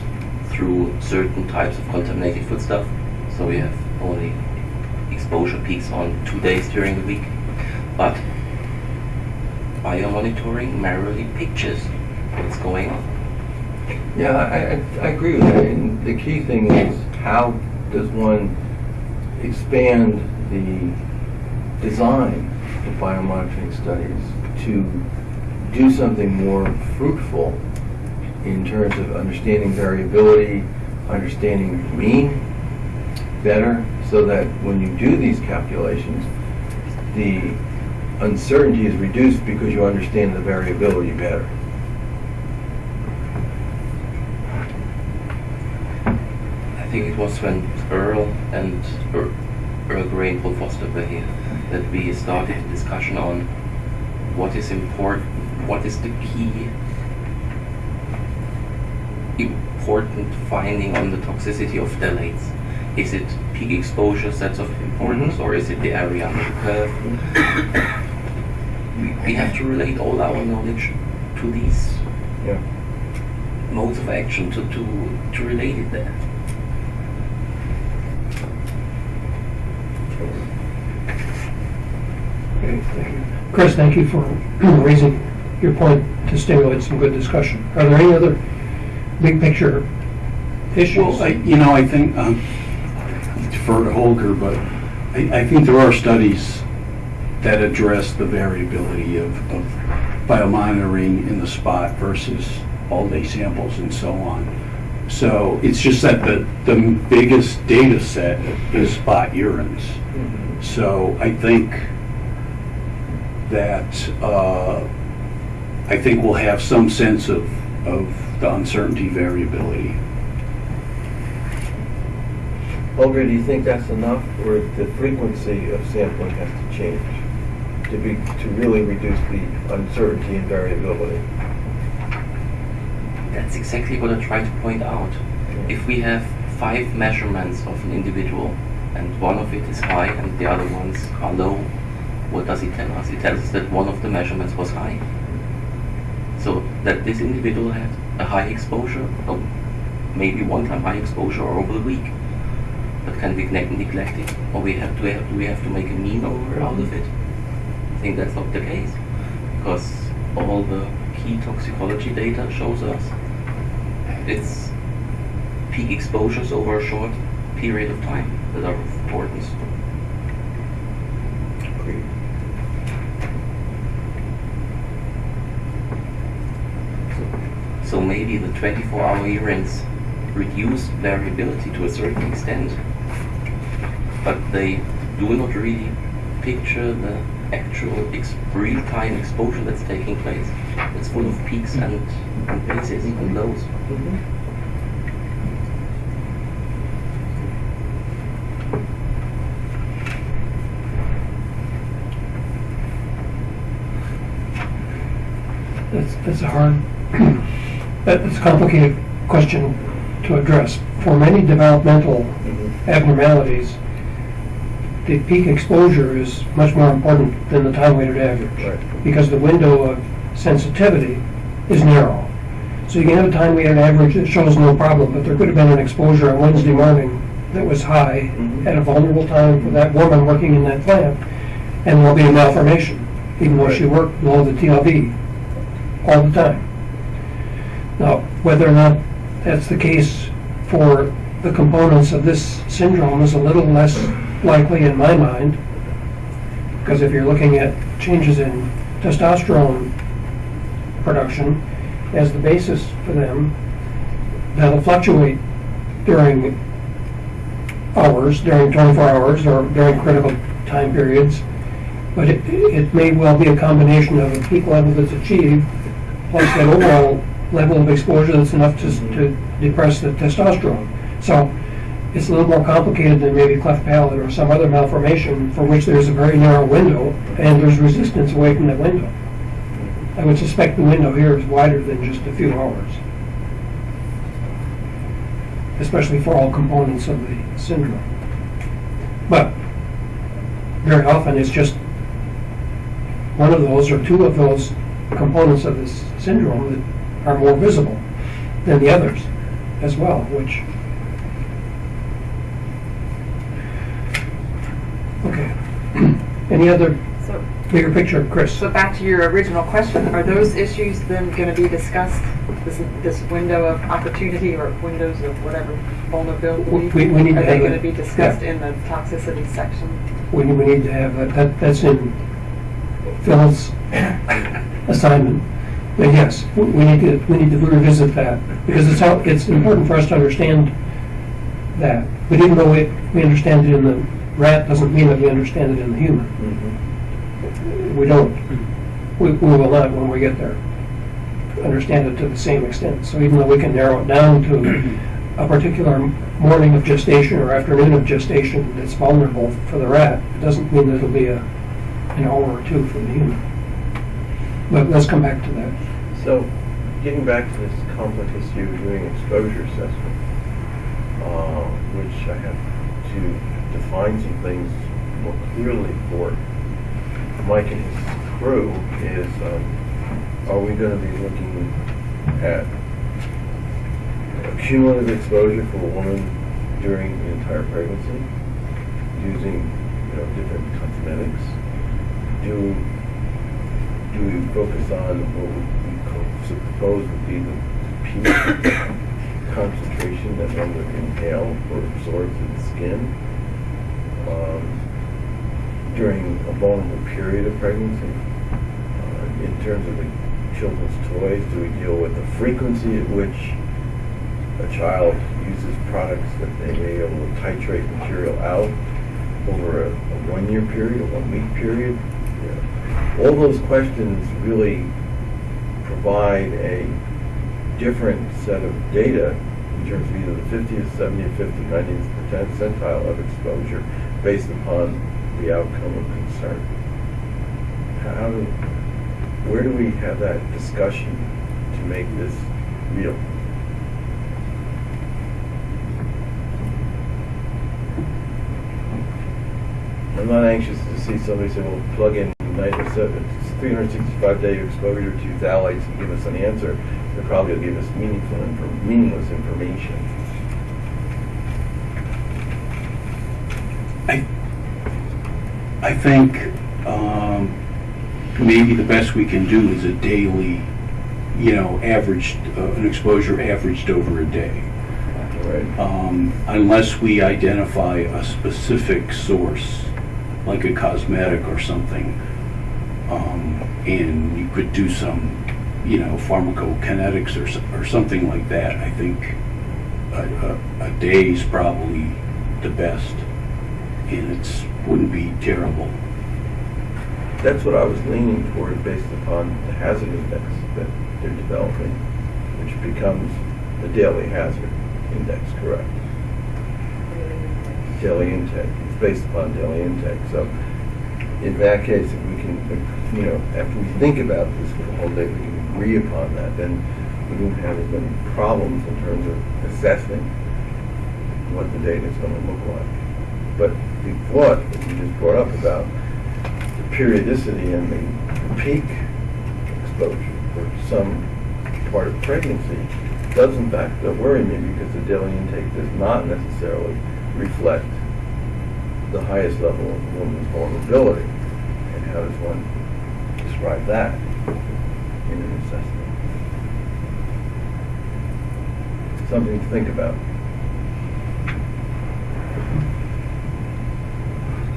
through certain types of contaminated foodstuff. So we have only exposure peaks on two days during the week. But biomonitoring merely pictures what's going on.
Yeah, I, I, I agree with that. And the key thing is how does one expand the design of biomonitoring studies to do something more fruitful in terms of understanding variability, understanding mean better, so that when you do these calculations, the uncertainty is reduced because you understand the variability better.
I think it was when Earl and Earl Grey and Foster were here that we started a discussion on what is important, what is the key important finding on the toxicity of phthalates. Is it peak exposures that's of importance,
Mhm.
or is it the area under the curve? we, we have to relate all our knowledge to these
Yeah.
modes of action to, to, to relate it there.
Okay, thank you. Chris, thank you for [CLEARS THROAT] raising your point to stimulate some good discussion. Are there any other big picture issues?
Well, I, you know, I think, um, defer to Holger, but I, I think there are studies that address the variability of, of biomonitoring in the spot versus all-day samples and so on. So it's just that the, the biggest data set is spot urines. So I think that, uh, I think we'll have some sense of, of the uncertainty variability.
Olga, do you think that's enough, or the frequency of sampling has to change to be, to really reduce the uncertainty and variability?
That's exactly what I try to point out. If we have five measurements of an individual and one of it is high and the other ones are low, what does it tell us? It tells us that one of the measurements was high. So that this individual had a high exposure, or maybe one time high exposure over the week. But can we neg- neglect it? Or we have to have, we have to make a mean over out of it? I think that's not the case. Because all the key toxicology data shows us it's peak exposures over a short period of time that are of importance. So maybe the 24-hour urines reduce variability to a certain extent, but they do not really picture the actual real-time exposure that's taking place. It's full of peaks and, and bases and lows.
That's, that's hard, that's a complicated question to address. For many developmental abnormalities, the peak exposure is much more important than the time-weighted average.
Right.
Because the window of sensitivity is narrow. So you can have a time-weighted average that shows no problem, but there could have been an exposure on Wednesday morning that was high
Mhm.
at a vulnerable time for that woman working in that plant, and there'll be a malformation, even though she worked below the TLV all the time. Now, whether or not that's the case for the components of this syndrome is a little less likely in my mind, because if you're looking at changes in testosterone production as the basis for them, that'll fluctuate during hours, during 24 hours, or during critical time periods. But it, it may well be a combination of a peak level that's achieved, plus that overall level of exposure that's enough to, to depress the testosterone. So it's a little more complicated than maybe cleft palate or some other malformation for which there's a very narrow window and there's resistance away from that window. I would suspect the window here is wider than just a few hours. Especially for all components of the syndrome. But very often it's just one of those or two of those components of this syndrome that are more visible than the others as well, which Okay. [CLEARS THROAT] Any other
So,
bigger picture, Chris?
so back to your original question, are those issues then going to be discussed, this, this window of opportunity or windows of whatever vulnerability?
We- we need to
Are they going to be discussed
yeah.
in the toxicity section?
We, we need to have, that- that, that's in Phil's [COUGHS] assignment. Yes, we we need to, we need to revisit that, because it's how, it's important for us to understand that. But even though we, we understand it in the rat, doesn't mean that we understand it in the human.
Mhm.
We don't. We, we will not when we get there. Understand it to the same extent. So even though we can narrow it down to a particular morning of gestation or afternoon of gestation that's vulnerable for the rat, it doesn't mean that it'll be a, an hour or two for the human. But let's come back to that.
So, getting back to this complex issue of doing exposure assessment, uh, which I have to define some things more clearly for Mike and his crew, is um, are we going to be looking at cumulative exposure for a woman during the entire pregnancy, using you know different cosmetics? Do do we focus on what we suppose would be the peak [COUGHS] concentration that one would inhale or absorb through the skin? Um, during a vulnerable period of pregnancy. Uh, In terms of the children's toys, do we deal with the frequency at which a child uses products that they may able to titrate material out over a, a one-year period, a one-week period? All those questions really provide a different set of data in terms of either the 50th, 70th, 50th, 90th percentile of exposure based upon the outcome of concern. How do, where do we have that discussion to make this real? I'm not anxious to see somebody say, well, plug in 365 day exposure to phthalates and give us an answer. They probably will give us meaningful, infor- meaningless information.
I, I think um, maybe the best we can do is a daily, you know, averaged, uh, an exposure averaged over a day.
Right.
Um, Unless we identify a specific source, like a cosmetic or something, um, and you could do some, you know, pharmacokinetics or, or something like that, I think a, a, a day's probably the best, and it's, wouldn't be terrible.
That's what I was leaning toward based upon the hazard index that they're developing, which becomes the daily hazard index, correct? Daily intake, it's based upon daily intake, so in that case, if we can, you know, after we think about this for the whole day, we can agree upon that, then we won't have as many problems in terms of assessing what the data is gonna look like. But the thought that you just brought up about the periodicity and the peak exposure for some part of pregnancy does in fact worry me because the daily intake does not necessarily reflect the highest level of a woman's vulnerability. And how does one describe that in an assessment? Something to think about.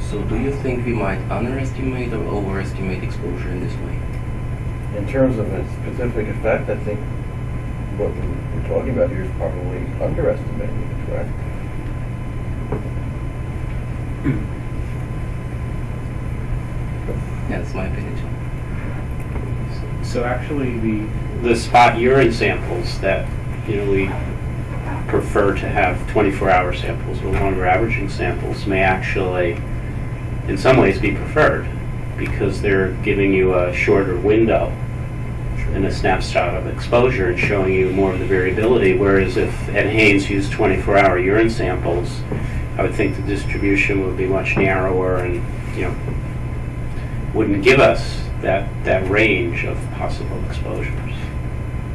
So do you think we might underestimate or overestimate exposure in this way?
In terms of a specific effect, I think what we're talking about here is probably underestimating it, correct?
That's my opinion too.
So actually, the, the spot urine samples that, you know, we prefer to have 24-hour samples or longer averaging samples may actually, in some ways, be preferred because they're giving you a shorter window and a snapshot of exposure and showing you more of the variability. Whereas if Ed Haynes used 24-hour urine samples, I would think the distribution would be much narrower and, you know, wouldn't give us that, that range of possible exposures.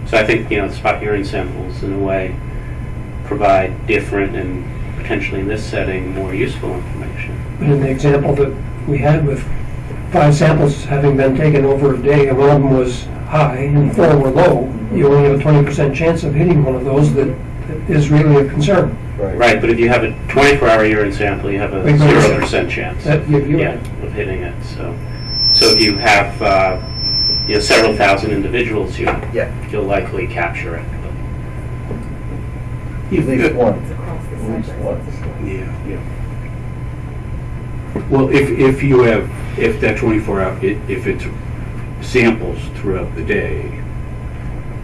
So I think, you know, spot urine samples in a way provide different and potentially in this setting, more useful information.
But in the example that we had with five samples having been taken over a day, and one of them was high and four were low, you only have a twenty percent chance of hitting one of those that that is really a concern.
Right, right, but if you have a 24-hour urine sample, you have a
Wait, wait, wait.
0% chance.
That- you-
Yeah, of hitting it, so. So if you have, uh, you know, several thousand individuals, you,
Yeah.
you'll likely capture it.
At least one,
Across
at least
sector.
one.
Yeah. Well, if, if you have, if that 24 hour, i- if it's samples throughout the day,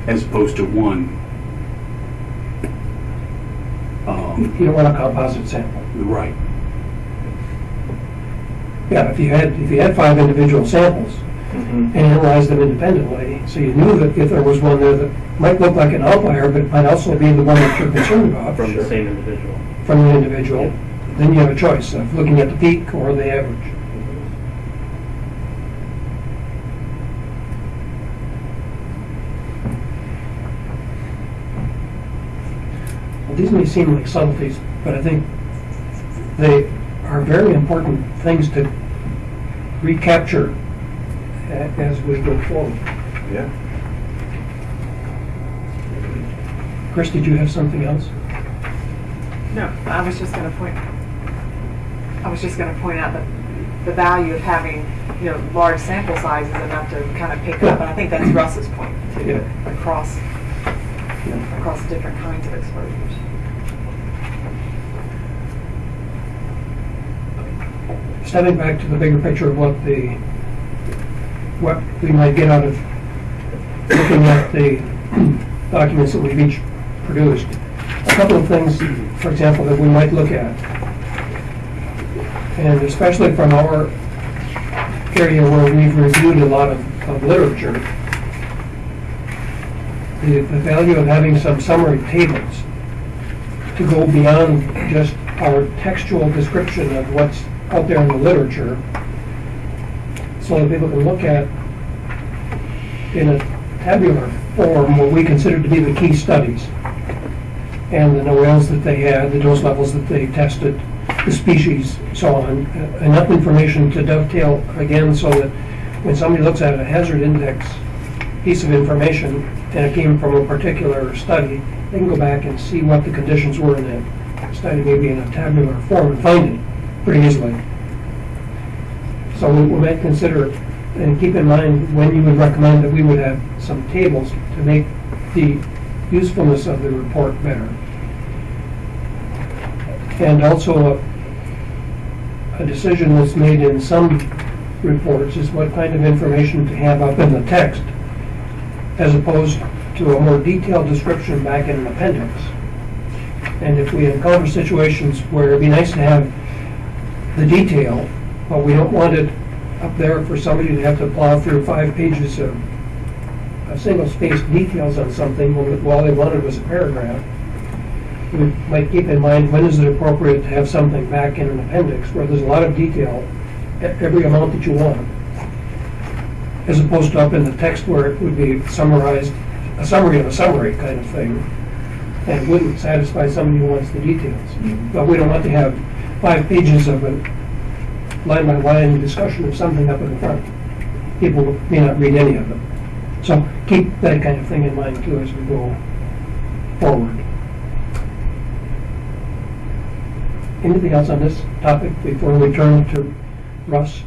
as opposed to one, um,
You don't want a composite sample.
right,
Yeah, if you had, if you had five individual samples mm-hmm. and analyzed them independently, so you knew that if there was one there that might look like an outlier, but might also be the one that you're concerned about
From the same individual.
from the individual, then you have a choice of looking at the peak or the average. Well, These may seem like subtleties, but I think they are very important things to recapture uh, as we go forward.
Yeah.
Chris, did you have something else?
No, I was just gonna point, I was just gonna point out that the value of having, you know, large sample sizes enough to kind of pick up, and I think that's Russ's point, too,
Yeah.
across, across different kinds of exposures.
Stepping back to the bigger picture of what the, what we might get out of looking at the [CLEARS THROAT] documents that we've each produced. A couple of things, for example, that we might look at. And especially from our area where we've reviewed a lot of, of literature, the, the value of having some summary tables to go beyond just our textual description of what's out there in the literature, so that people can look at in a tabular form what we consider to be the key studies. And the NOELs that they had, the dose levels that they tested, the species, so on. Uh, Enough information to dovetail again so that when somebody looks at a hazard index piece of information and it came from a particular study, they can go back and see what the conditions were in that study, maybe in a tabular form, and find it pretty easily. So we we might consider, and keep in mind, when you would recommend that we would have some tables to make the usefulness of the report better. And also, a, a decision that's made in some reports is what kind of information to have up in the text, as opposed to a more detailed description back in an appendix. And if we encounter situations where it'd be nice to have the detail, but we don't want it up there for somebody to have to plow through five pages of, of single-spaced details on something when all they wanted was a paragraph. We might keep in mind, when is it appropriate to have something back in an appendix where there's a lot of detail, e- every amount that you want, as opposed to up in the text where it would be summarized, a summary of a summary kind of thing, and wouldn't satisfy somebody who wants the details. Mm-hmm. But we don't want to have five pages of a line-by-line discussion of something up in the front. People may not read any of them. So keep that kind of thing in mind too as we go forward. Anything else on this topic before we turn to Russ?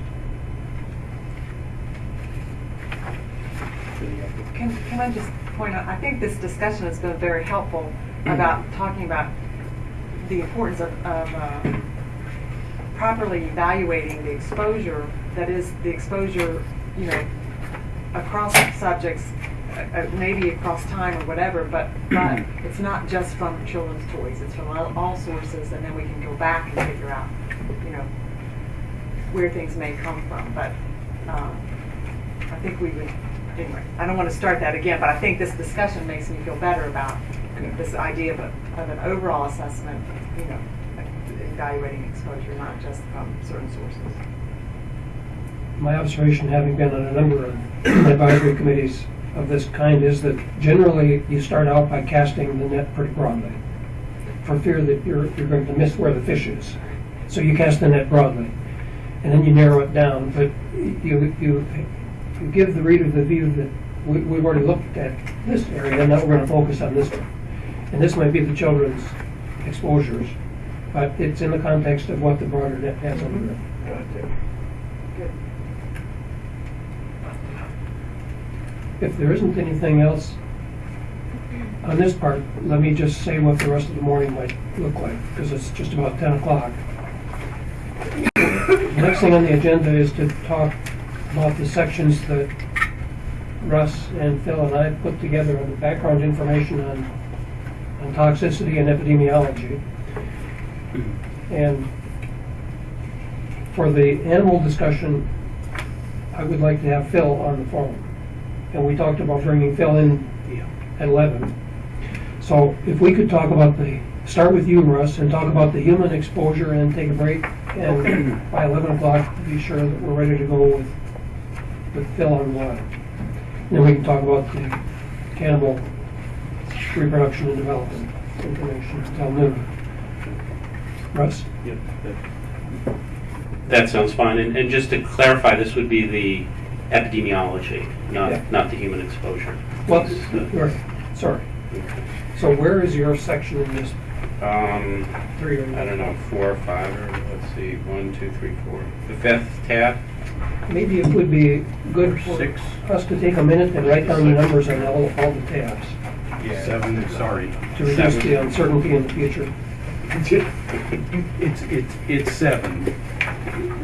Can, can I just point out, I think this discussion has been very helpful about talking about the importance of, of uh, properly evaluating the exposure, that is, the exposure, you know, across subjects, uh, uh, maybe across time or whatever, but, but [CLEARS THROAT] it's not just from children's toys, it's from all, all sources, and then we can go back and figure out, you know, where things may come from, but, um, I think we would, anyway, I don't want to start that again, but I think this discussion makes me feel better about this idea of, a, of an overall assessment, you know, evaluating exposure, not just from certain sources.
My observation, having been on a number of advisory committees of this kind, is that generally you start out by casting the net pretty broadly, for fear that you're, you're going to miss where the fish is. So you cast the net broadly, and then you narrow it down, but you, you, you give the reader the view that we, we've already looked at this area, and now we're gonna focus on this one. And this might be the children's exposures, but it's in the context of what the broader net has it.
Good.
If there isn't anything else on this part, let me just say what the rest of the morning might look like, because it's just about 10 o'clock. Next thing on the agenda is to talk about the sections that Russ and Phil and I put together on the background information on, on toxicity and epidemiology. And for the animal discussion, I would like to have Phil on the phone. And we talked about bringing Phil in at 11. So if we could talk about the, start with you, Russ, and talk about the human exposure and take a break. And by 11 o'clock, be sure that we're ready to go with, with Phil on the line. Then we can talk about the cannibal reproduction and development information until noon. Russ?
Yep. That sounds fine. And, and just to clarify, this would be the epidemiology, not,
Yeah.
not the human exposure.
Well,
Piece.
right, sorry. So where is your section in this
um,
Three or
I don't know, four or five, or let's see, one, two, three, four. The fifth tab,
Maybe it would be good for
Six,
us to take a minute and write down the numbers on all, all the tabs yeah.
seven, sorry.
to reduce the uncertainty in the future.
It's, it's, it's seven.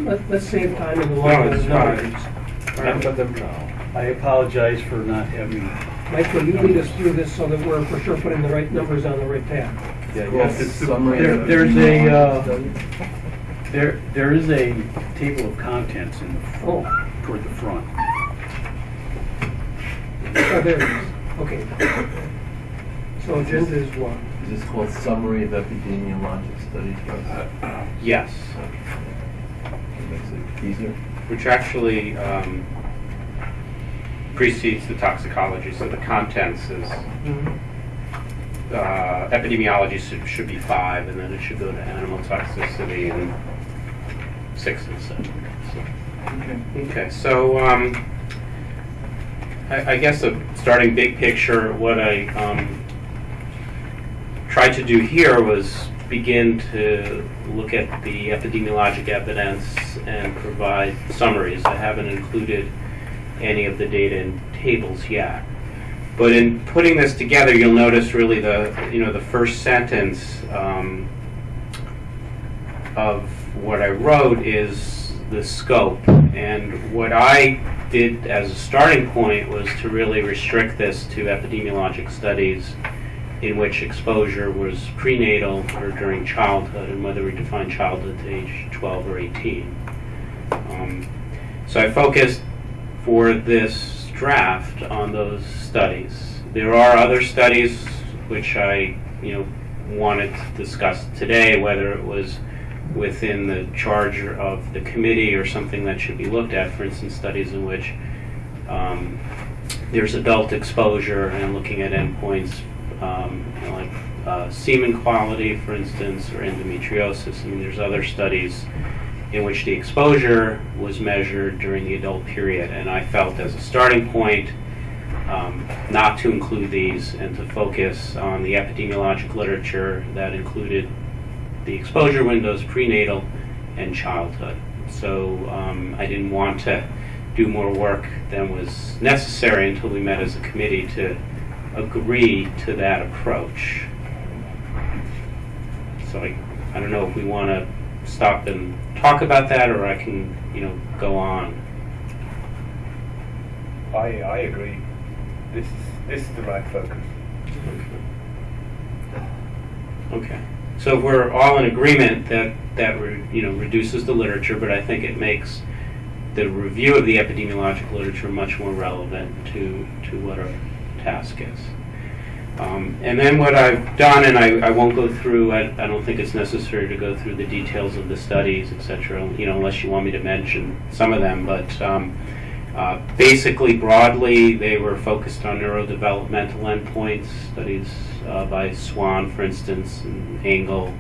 Let, let's save time in the
No,
long
it's
run.
fine.
Remember them now. I apologize for not having,
Mike, will you lead us through this so that we're for sure putting the right numbers on the right tab?
Yeah,
Well,
yes,
it's the-
summary
there-
of
there's a, uh,
study.
there, there is a table of contents in the,
Oh,
toward the front.
oh, there it is. Okay. So agenda is what?
Is this called summary of epidemiologic studies? Russ? [CLEARS THROAT]
yes,
It makes it easier.
which actually um, precedes the toxicology, so the contents is, uh, epidemiology should, should be five, and then it should go to animal toxicity and six and seven. So-
Okay.
Okay, so, um, I, I guess a starting big picture, what I, um, tried to do here was begin to look at the epidemiologic evidence and provide summaries. I haven't included any of the data in tables yet. But in putting this together, you'll notice really the, you know, the first sentence, um, of what I wrote is the scope. And what I did as a starting point was to really restrict this to epidemiologic studies in which exposure was prenatal or during childhood, and whether we define childhood to age 12 or 18. Um, so I focused for this draft on those studies. There are other studies which I, you know, wanted to discuss today, whether it was within the charge of the committee or something that should be looked at, for instance, studies in which um, there's adult exposure and looking at endpoints um, like uh, semen quality, for instance, or endometriosis. I mean, there's other studies in which the exposure was measured during the adult period, and I felt as a starting point um, not to include these and to focus on the epidemiologic literature that included the exposure windows prenatal and childhood. So um, I didn't want to do more work than was necessary until we met as a committee to agree to that approach. So I, I don't know if we want to stop and talk about that, or I can, you know, go on.
I, I agree. This is, this is the right focus.
Okay. So if we're all in agreement that that re, you know reduces the literature, but I think it makes the review of the epidemiologic literature much more relevant to to what our task is. Um, and then what I've done, and I, I won't go through. I, I don't think it's necessary to go through the details of the studies, etc. You know, unless you want me to mention some of them, but. Um, uh, basically, broadly, they were focused on neurodevelopmental endpoints, studies uh, by Swan, for instance, and Engel.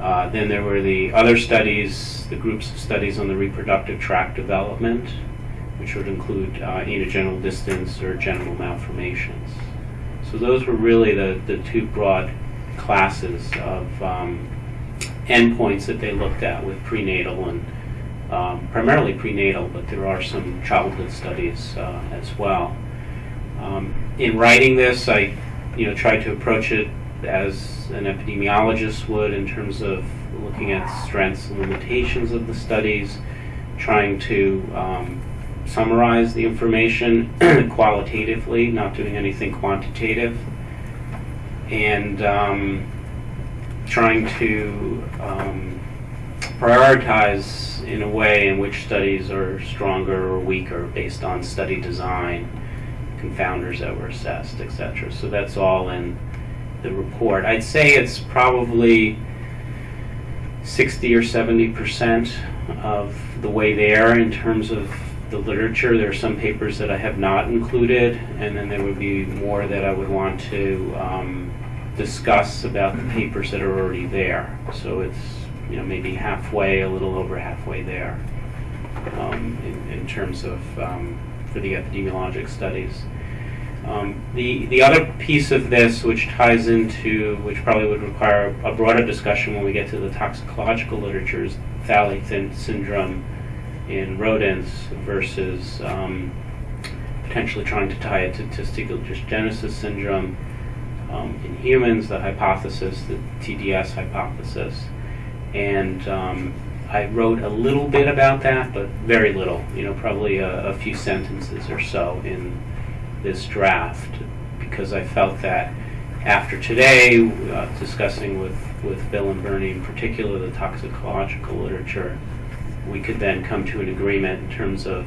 Uh, then there were the other studies, the groups of studies on the reproductive tract development, which would include uh, anogenital distance or genital malformations. So those were really the, the two broad classes of um, endpoints that they looked at with prenatal and um, primarily prenatal, but there are some childhood studies uh, as well. Um, in writing this, I, you know, tried to approach it as an epidemiologist would in terms of looking at strengths and limitations of the studies, trying to um, summarize the information [CLEARS THROAT] qualitatively, not doing anything quantitative, and um, trying to um, prioritize in a way in which studies are stronger or weaker based on study design, confounders that were assessed, etc. So that's all in the report. I'd say it's probably 60 or 70 percent of the way there in terms of the literature. There are some papers that I have not included, and then there would be more that I would want to um, discuss about the papers that are already there. So it's you know maybe halfway, a little over halfway there um, in, in terms of um, for the epidemiologic studies. Um, the the other piece of this, which ties into, which probably would require a broader discussion when we get to the toxicological literature, is phthalate syndrome in rodents versus um, potentially trying to tie it to testicular dysgenesis syndrome um, in humans, the hypothesis, the TDS hypothesis. And um, I wrote a little bit about that, but very little, you know, probably a, a few sentences or so in this draft, because I felt that after today, uh, discussing with, with Bill and Bernie in particular the toxicological literature, we could then come to an agreement in terms of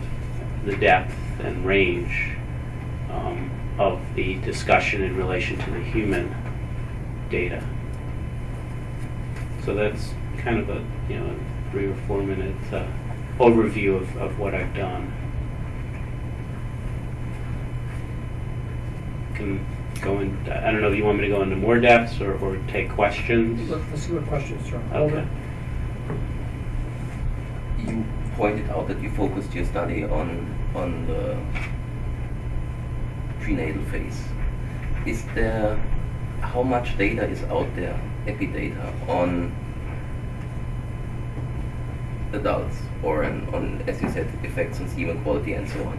the depth and range um, of the discussion in relation to the human data. So that's kind of a, you know, a three or four minute uh, overview of, of what I've done. Can go in, I don't know if you want me to go into more depths or, or take questions.
Let- Let's see what questions are.
Okay.
You pointed out that you focused your study on on the prenatal phase. Is there how much data is out there, epidata, on adults or on, on as you said, effects on semen quality and so on?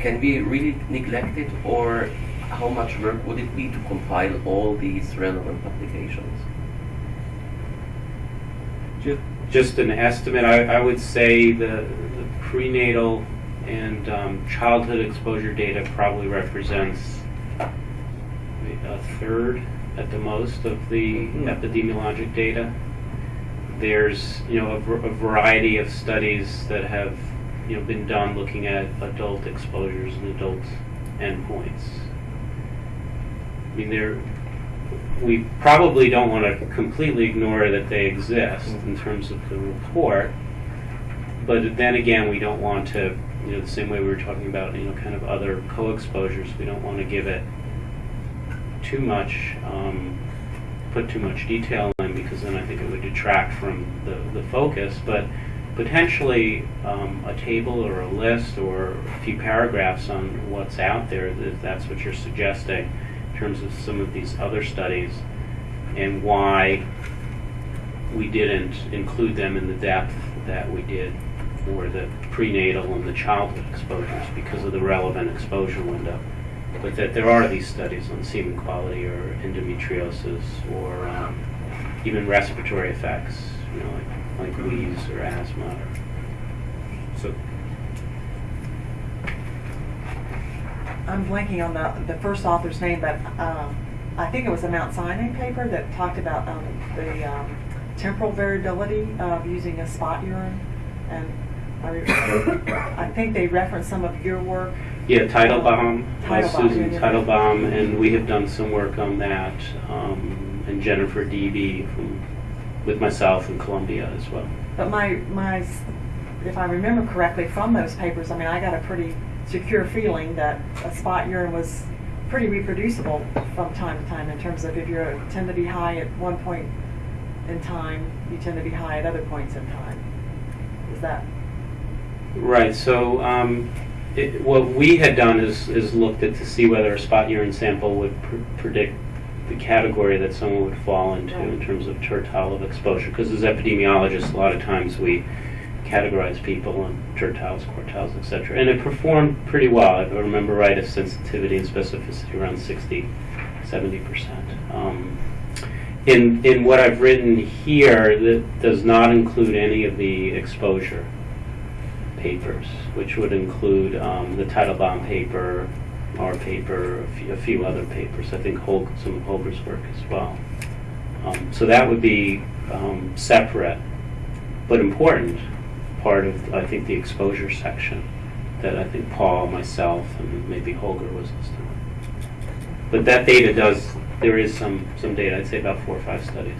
Can we really neglect it or how much work would it be to compile all these relevant publications?
Ju- Just an estimate, I, I would say the, the prenatal and um, childhood exposure data probably represents a third at the most of the epidemiologic data. There's, you know, a, a variety of studies that have, you know, been done looking at adult exposures and adult endpoints. I mean, there, we probably don't want to completely ignore that they exist in terms of the report, but then again, we don't want to, you know, the same way we were talking about, you know, kind of other co-exposures, we don't want to give it too much, um, put too much detail in, because then I think it would detract from the, the focus, but potentially um, a table or a list or a few paragraphs on what's out there, if that's what you're suggesting, in terms of some of these other studies, and why we didn't include them in the depth that we did for the prenatal and the childhood exposures because of the relevant exposure window. But that there are these studies on semen quality or endometriosis or um, even respiratory effects, you know, like, like wheeze or asthma. Or, so
I'm blanking on the, the first author's name, but um, I think it was a Mount Sinai paper that talked about um, the um, temporal variability of using a spot urine. And I, I think they referenced some of your work.
Yeah, Teitelbaum,
Teitelbaum,
Susan. Teitelbaum, and we have done some work on that, um, and Jennifer D.B. from, with myself in Columbia as well.
But my, my, if I remember correctly from those papers, I mean, I got a pretty secure feeling that a spot urine was pretty reproducible from time to time in terms of if you tend to be high at one point in time, you tend to be high at other points in time. Is that,
Right, so um, it, what we had done is, is looked at to see whether a spot urine sample would pr- predict the category that someone would fall into in terms of tertile of exposure. Because as epidemiologists, a lot of times we categorize people on tertiles, quartiles, etc. And it performed pretty well. If I remember right, a sensitivity and specificity around 60, 70%. Um, in, in what I've written here, that does not include any of the exposure papers, which would include um, the Teitelbaum paper, our paper, a few, a few other papers. I think Hol- some of Holger's work as well. Um, so that would be um, separate, but important part of I think the exposure section that I think Paul, myself, and maybe Holger was listed. But that data does. There is some some data. I'd say about four or five studies.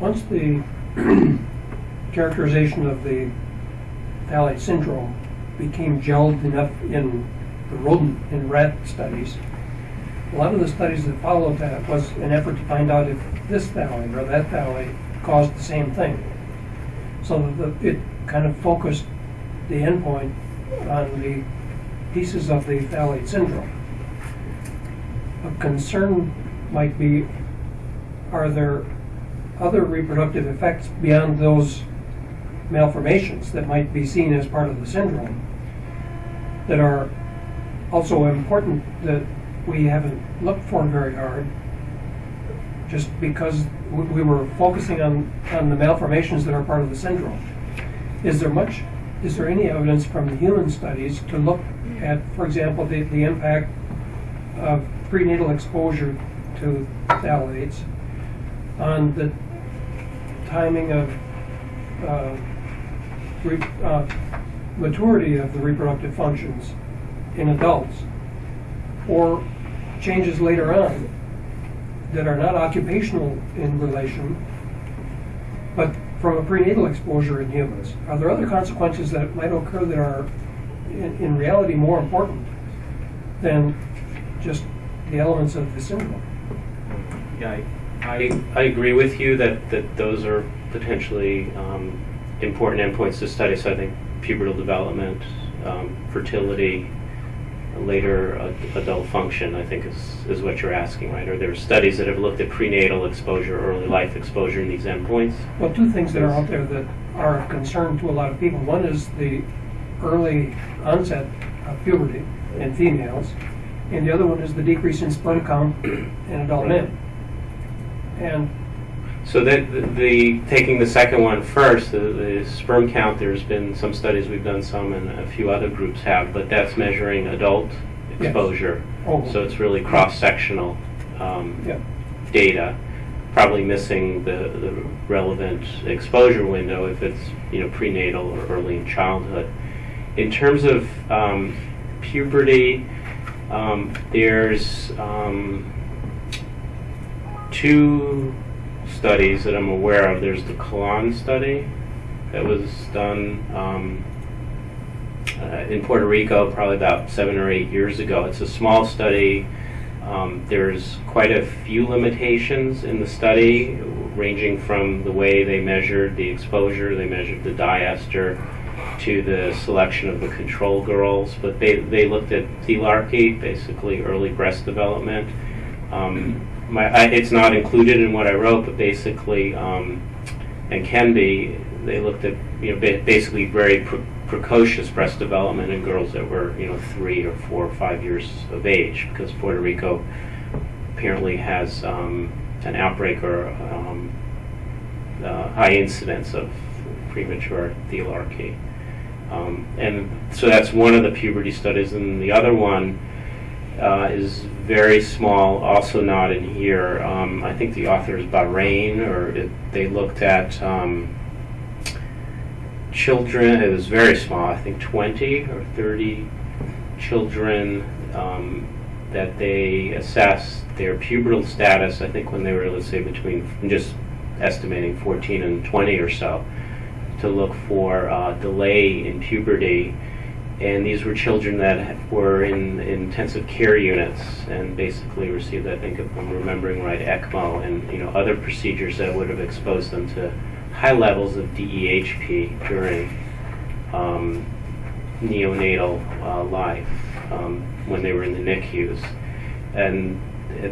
Once the [CLEARS THROAT] characterization of the phthalate syndrome became gelled enough in the rodent and rat studies, a lot of the studies that followed that was an effort to find out if this phthalate or that phthalate caused the same thing. so the- it kind of focused the endpoint on the pieces of the phthalate syndrome. A concern might be, are there other reproductive effects beyond those malformations that might be seen as part of the syndrome that are also important that we haven't looked for very hard just because we we were focusing on, on the malformations that are part of the syndrome. Is there much, is there any evidence from the human studies to look at, for example, the, the impact of prenatal exposure to phthalates on the timing of uh, uh, maturity of the reproductive functions in adults, or changes later on that are not occupational in relation, but from a prenatal exposure in humans? Are there other consequences that might occur that are, in, in reality, more important than just the elements of the syndrome?
Yeah, I, I, I agree with you that, that those are potentially um, important endpoints to study. So I think pubertal development, um, fertility, later adult function, I think is, is what you're asking, right? Are there studies that have looked at prenatal exposure, early life exposure in these endpoints?
Well, two things that are out there that are of concern to a lot of people. One is the early onset of puberty in females, and the other one is the decrease in sperm count in adult men. And
So that the, the taking the second one first, the, the sperm count. There's been some studies we've done some, and a few other groups have, but that's measuring adult
Yes.
exposure.
Oh.
So it's really cross sectional um,
Yeah.
data. Probably missing the, the relevant exposure window if it's you know prenatal or early in childhood. In terms of um, puberty, um, there's um, two studies that I'm aware of. There's the Kalan study that was done um, uh, in Puerto Rico probably about seven or eight years ago. It's a small study. Um, there's quite a few limitations in the study, ranging from the way they measured the exposure, they measured the diester, to the selection of the control girls. But they, they looked at thelarchy, basically early breast development. Um, my, I, it's not included in what I wrote, but basically, um, and can be, they looked at you know ba- basically very pre- precocious breast development in girls that were you know three or four or five years of age, because Puerto Rico apparently has um, an outbreak or um, uh, high incidence of premature thelarchy. Um, and so that's one of the puberty studies, and the other one uh, is very small, also not in here. Um, I think the author is Bahrain, or it, they looked at um, children. It was very small, I think 20 or 30 children um, that they assessed their pubertal status. I think when they were, let's say, between just estimating 14 and 20 or so, to look for uh, delay in puberty and these were children that were in intensive care units and basically received, I think, if I'm remembering right, ECMO and you know other procedures that would have exposed them to high levels of DEHP during um, neonatal uh, life um, when they were in the NICUs. And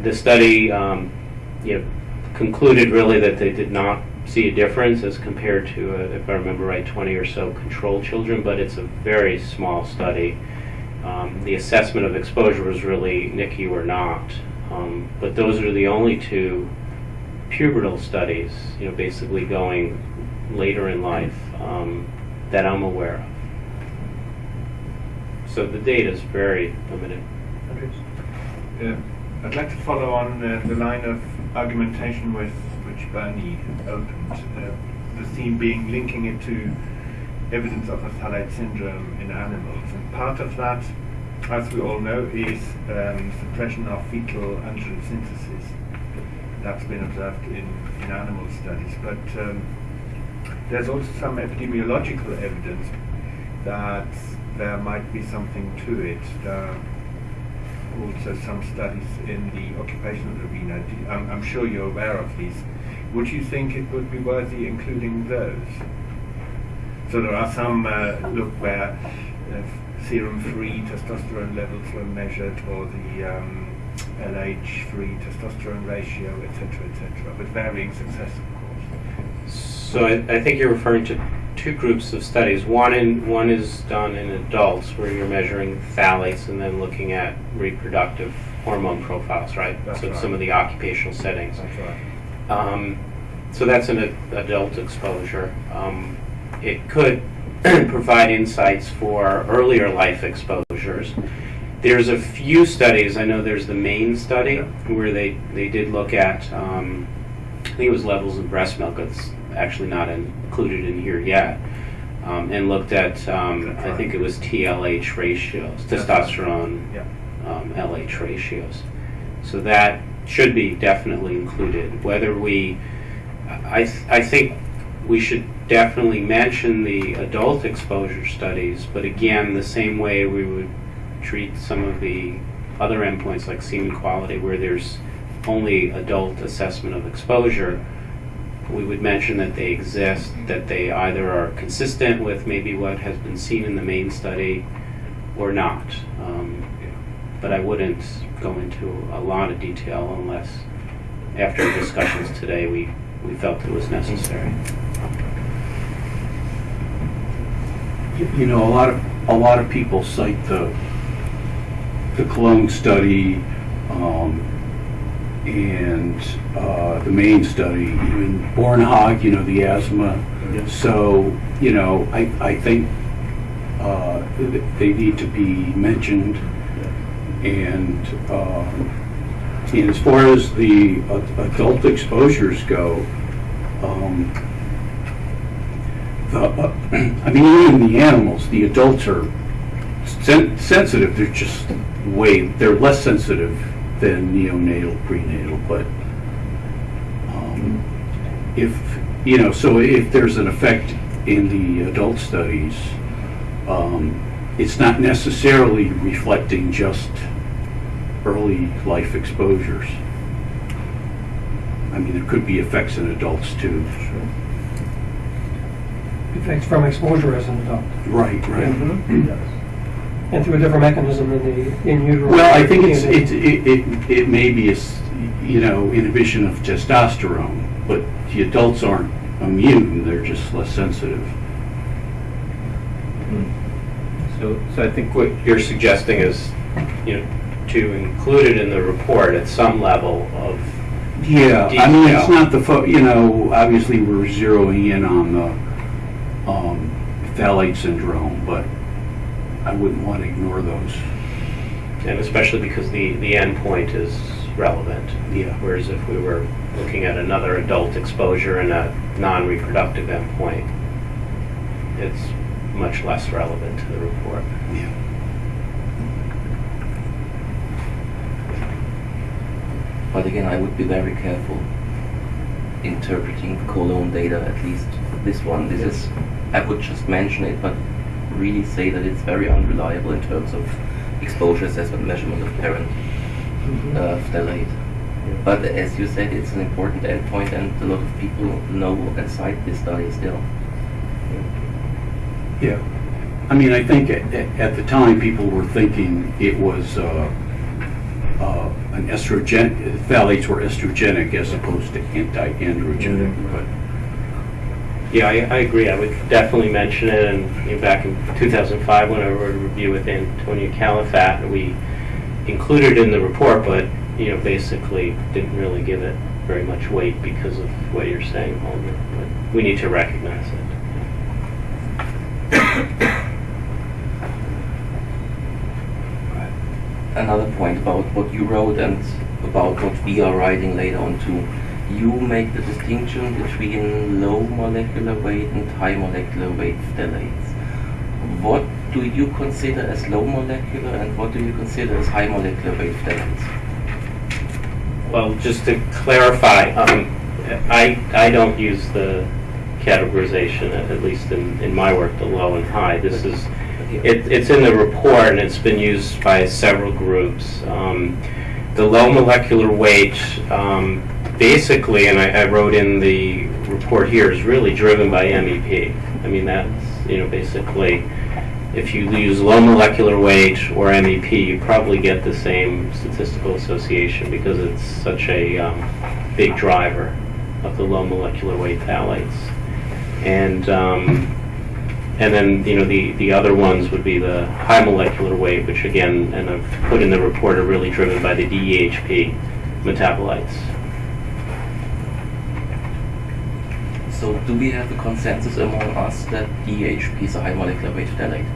the study, um, you know, concluded really that they did not see a difference as compared to, uh, if I remember right, 20 or so control children, but it's a very small study. Um, the assessment of exposure was really NICU or not. Um, but those are the only two pubertal studies, you know, basically going later in life um, that I'm aware of. So the data is very limited.
Uh, I'd like to follow on uh, the line of argumentation with Bernie opened, uh, the theme being linking it to evidence of a phthalate syndrome in animals. And part of that, as we all know, is um, suppression of fetal androgen synthesis. That's been observed in, in animal studies. But um, there's also some epidemiological evidence that there might be something to it. There also some studies in the occupational arena. I'm, I'm sure you're aware of these. Would you think it would be worthy including those? So there are some uh, look where uh, serum-free testosterone levels were measured, or the um, LH-free testosterone ratio, etc., etc., with varying success, of course.
So I, I think you're referring to two groups of studies. One in one is done in adults where you're measuring phthalates and then looking at reproductive hormone profiles, right?
That's
so
right.
some of the occupational settings.
That's right.
Um, so that's an adult exposure. Um, it could [CLEARS THROAT] provide insights for earlier life exposures. There's a few studies. I know there's the main study where they, they did look at, um, I think it was levels of breast milk. It's actually not included in here yet. Um, and looked at, um, I think it was TLH ratios, testosterone
Yeah.
um, LH ratios. So that should be definitely included. Whether we, I, th- I think we should definitely mention the adult exposure studies, but again, the same way we would treat some of the other endpoints like semen quality, where there's only adult assessment of exposure, we would mention that they exist, that they either are consistent with maybe what has been seen in the main study or not. Um, but I wouldn't go into a lot of detail unless, after discussions today, we, we felt it was necessary.
You you know, a lot of, a lot of people cite the, the Cologne study, um, and, uh, the main study, even Bornhog, you know, the asthma. So, you know, I, I think, uh, th- they need to be mentioned. And, um, and as far as the adult exposures go, um, the, uh, [CLEARS THROAT] I mean, even the animals, the adults are sen- sensitive. They're just way, they're less sensitive than neonatal, prenatal, but um, if, you know, so if there's an effect in the adult studies, um, it's not necessarily reflecting just early life exposures. I mean, there could be effects in adults too.
Effects from exposure as an adult,
Right, right. Mm-hmm.
and through a different mechanism than the in utero.
Well, I think it's, it's, it, it, it may be a, s- you know, inhibition of testosterone, but the adults aren't immune, they're just less sensitive. Hmm.
So, so I think what you're suggesting is, you know, to include it in the report at some level of,
Yeah, I mean, it's not the, fo- you know, obviously we're zeroing in on the, um, phthalate syndrome, but I wouldn't want to ignore those.
and especially because the, the endpoint is relevant.
Yeah.
Whereas if we were looking at another adult exposure and a non-reproductive endpoint, it's much less relevant to the report.
Yeah.
But again, I would be very careful interpreting the Cologne data, at least this one. This is, I would just mention it, but really say that it's very unreliable in terms of exposure assessment measurement of parent uh, phthalate. But as you said, it's an important endpoint, and a lot of people know and cite this study still.
Yeah. I mean, I think at, at at the time, people were thinking it was, uh, uh, an estrogen, phthalates were estrogenic as opposed to anti-androgenic, but
Yeah, I, I agree. I would definitely mention it, and you know, back in 2005, when I wrote a review with Antonio Califat, we included it in the report, but, you know, basically didn't really give it very much weight because of what you're saying, Holger. But we need to recognize it. [COUGHS]
another point about what you wrote and about what we are writing later on too. You make the distinction between low molecular weight and high molecular weight phthalates. What do you consider as low molecular and what do you consider as high molecular weight phthalates?
Well, just to clarify, um, I, I don't use the categorization, at least in, in my work, the low and high. This is, it, it's in the report and it's been used by several groups. Um, the low molecular weight, um, basically, and I, I wrote in the report here, is really driven by MEP. I mean, that's, you know, basically, if you use low molecular weight or MEP, you probably get the same statistical association because it's such a um, big driver of the low molecular weight phthalates. And um, and then you know the the other ones would be the high molecular weight, which again, and I've put in the report, are really driven by the DEHP metabolites.
So do we have a consensus among us that DHP is a high molecular weight phthalate?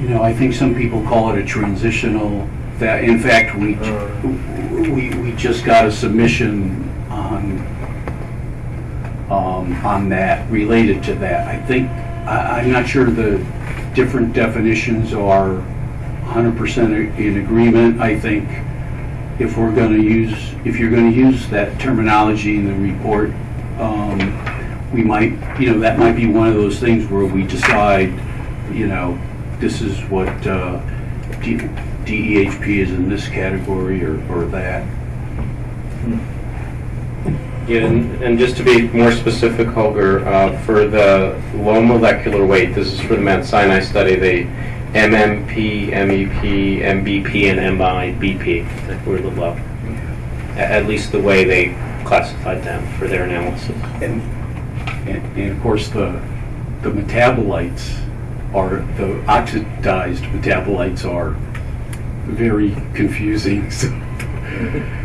You know, I think some people call it a transitional, that, in fact, we, we, we just got a submission on, um, on that, related to that. I think, I, I'm not sure the different definitions are hundred percent in agreement. I think if we're gonna use, if you're gonna use that terminology in the report, um, we might, you know, that might be one of those things where we decide, you know, this is what uh, DEHP is in this category or, or that.
Yeah, and, and just to be more specific, Holger, uh, for the low molecular weight, this is for the Mount Sinai study, the MMP, MEP, MBP, and MIBP that were the low. A- At least the way they classified them for their analysis.
And, and and of course, the, the metabolites are, the oxidized metabolites are very confusing, so. [LAUGHS]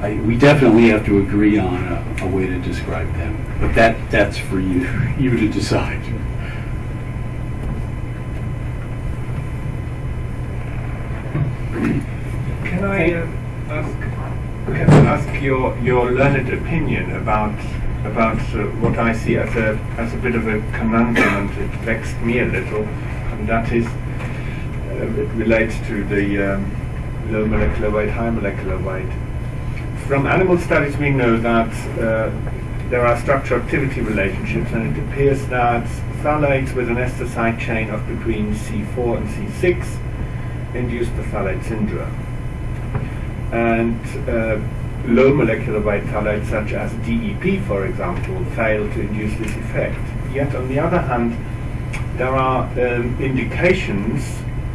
I, we definitely have to agree on a, a way to describe them, but that, that's for you, [LAUGHS] you to decide.
Can I uh, ask, can I ask your, your learned opinion about about uh, what I see as a as a bit of a conundrum and it vexed me a little, and that is uh, it relates to the um, low molecular weight, high molecular weight. From animal studies, we know that uh, there are structure-activity relationships, and it appears that phthalates with an ester side chain of between C4 and C6 induce the phthalate syndrome. And uh, low molecular weight phthalates such as DEP, for example, fail to induce this effect. Yet, on the other hand, there are um, indications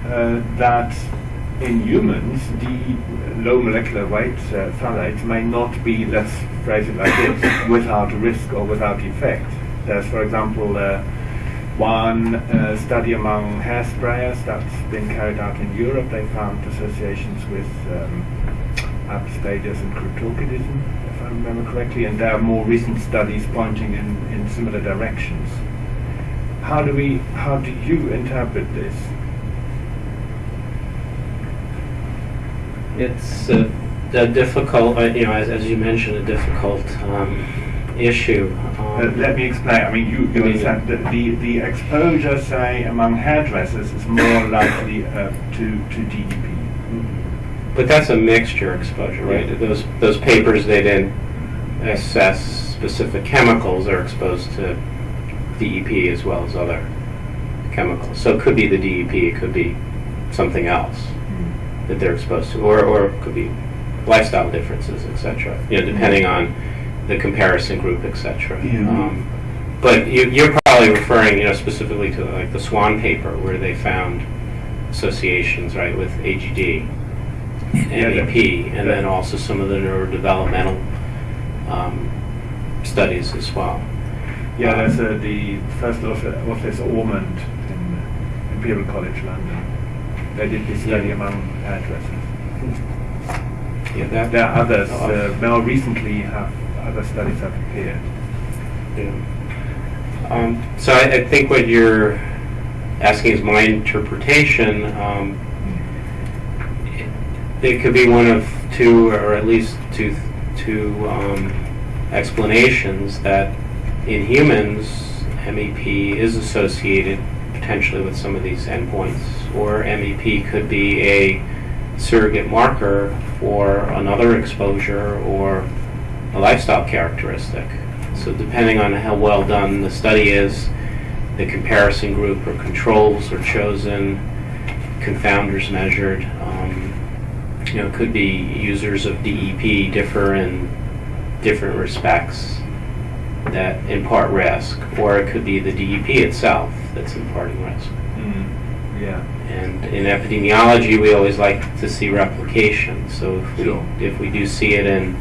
uh, that in humans, the low molecular weight uh, phthalates may not be, let's phrase it like this, [COUGHS] without risk or without effect. There's, for example, uh, one uh, study among hairsprayers that's been carried out in Europe. They found associations with um, Apis and cryptorchidism, if I remember correctly, and there are more recent studies pointing in, in similar directions. How do we, how do you interpret this?
It's a, a difficult, uh, you know, as, as you mentioned, a difficult um, issue. Um,
let me explain. I mean, you, you
Yeah.
understand that the, the exposure, say, among hairdressers is more [COUGHS] likely uh, to, to DDP.
But that's a mixture exposure, right? Those, those papers, they didn't assess specific chemicals, they're exposed to DEP as well as other chemicals. So it could be the DEP, it could be something else that they're exposed to, or, or it could be lifestyle differences, et cetera, you know, depending on the comparison group, et cetera.
Yeah.
Um, But you, you're probably referring, you know, specifically to like the Swan paper where they found associations, right, with AGD and
Yeah,
MEP, and then also some of the neurodevelopmental um, studies as well.
Yeah, that's uh, the first author is Ormond in Imperial College London. They did this study
Yeah.
among hairdressers.
Yeah, that,
There are others, uh, more recently have other studies have appeared.
Yeah. Um, so I, I think what you're asking is my interpretation. Um, it, it could be one of two, or at least two, two um, explanations that in humans, MEP is associated potentially with some of these endpoints, or MEP could be a surrogate marker for another exposure or a lifestyle characteristic. So depending on how well done the study is, the comparison group or controls are chosen, confounders measured. Um, you know, could be users of DEP differ in different respects. that impart risk, or it could be the DEP itself that's imparting risk.
Yeah.
And in epidemiology, we always like to see replication. So if we,
Sure.
if we do see it in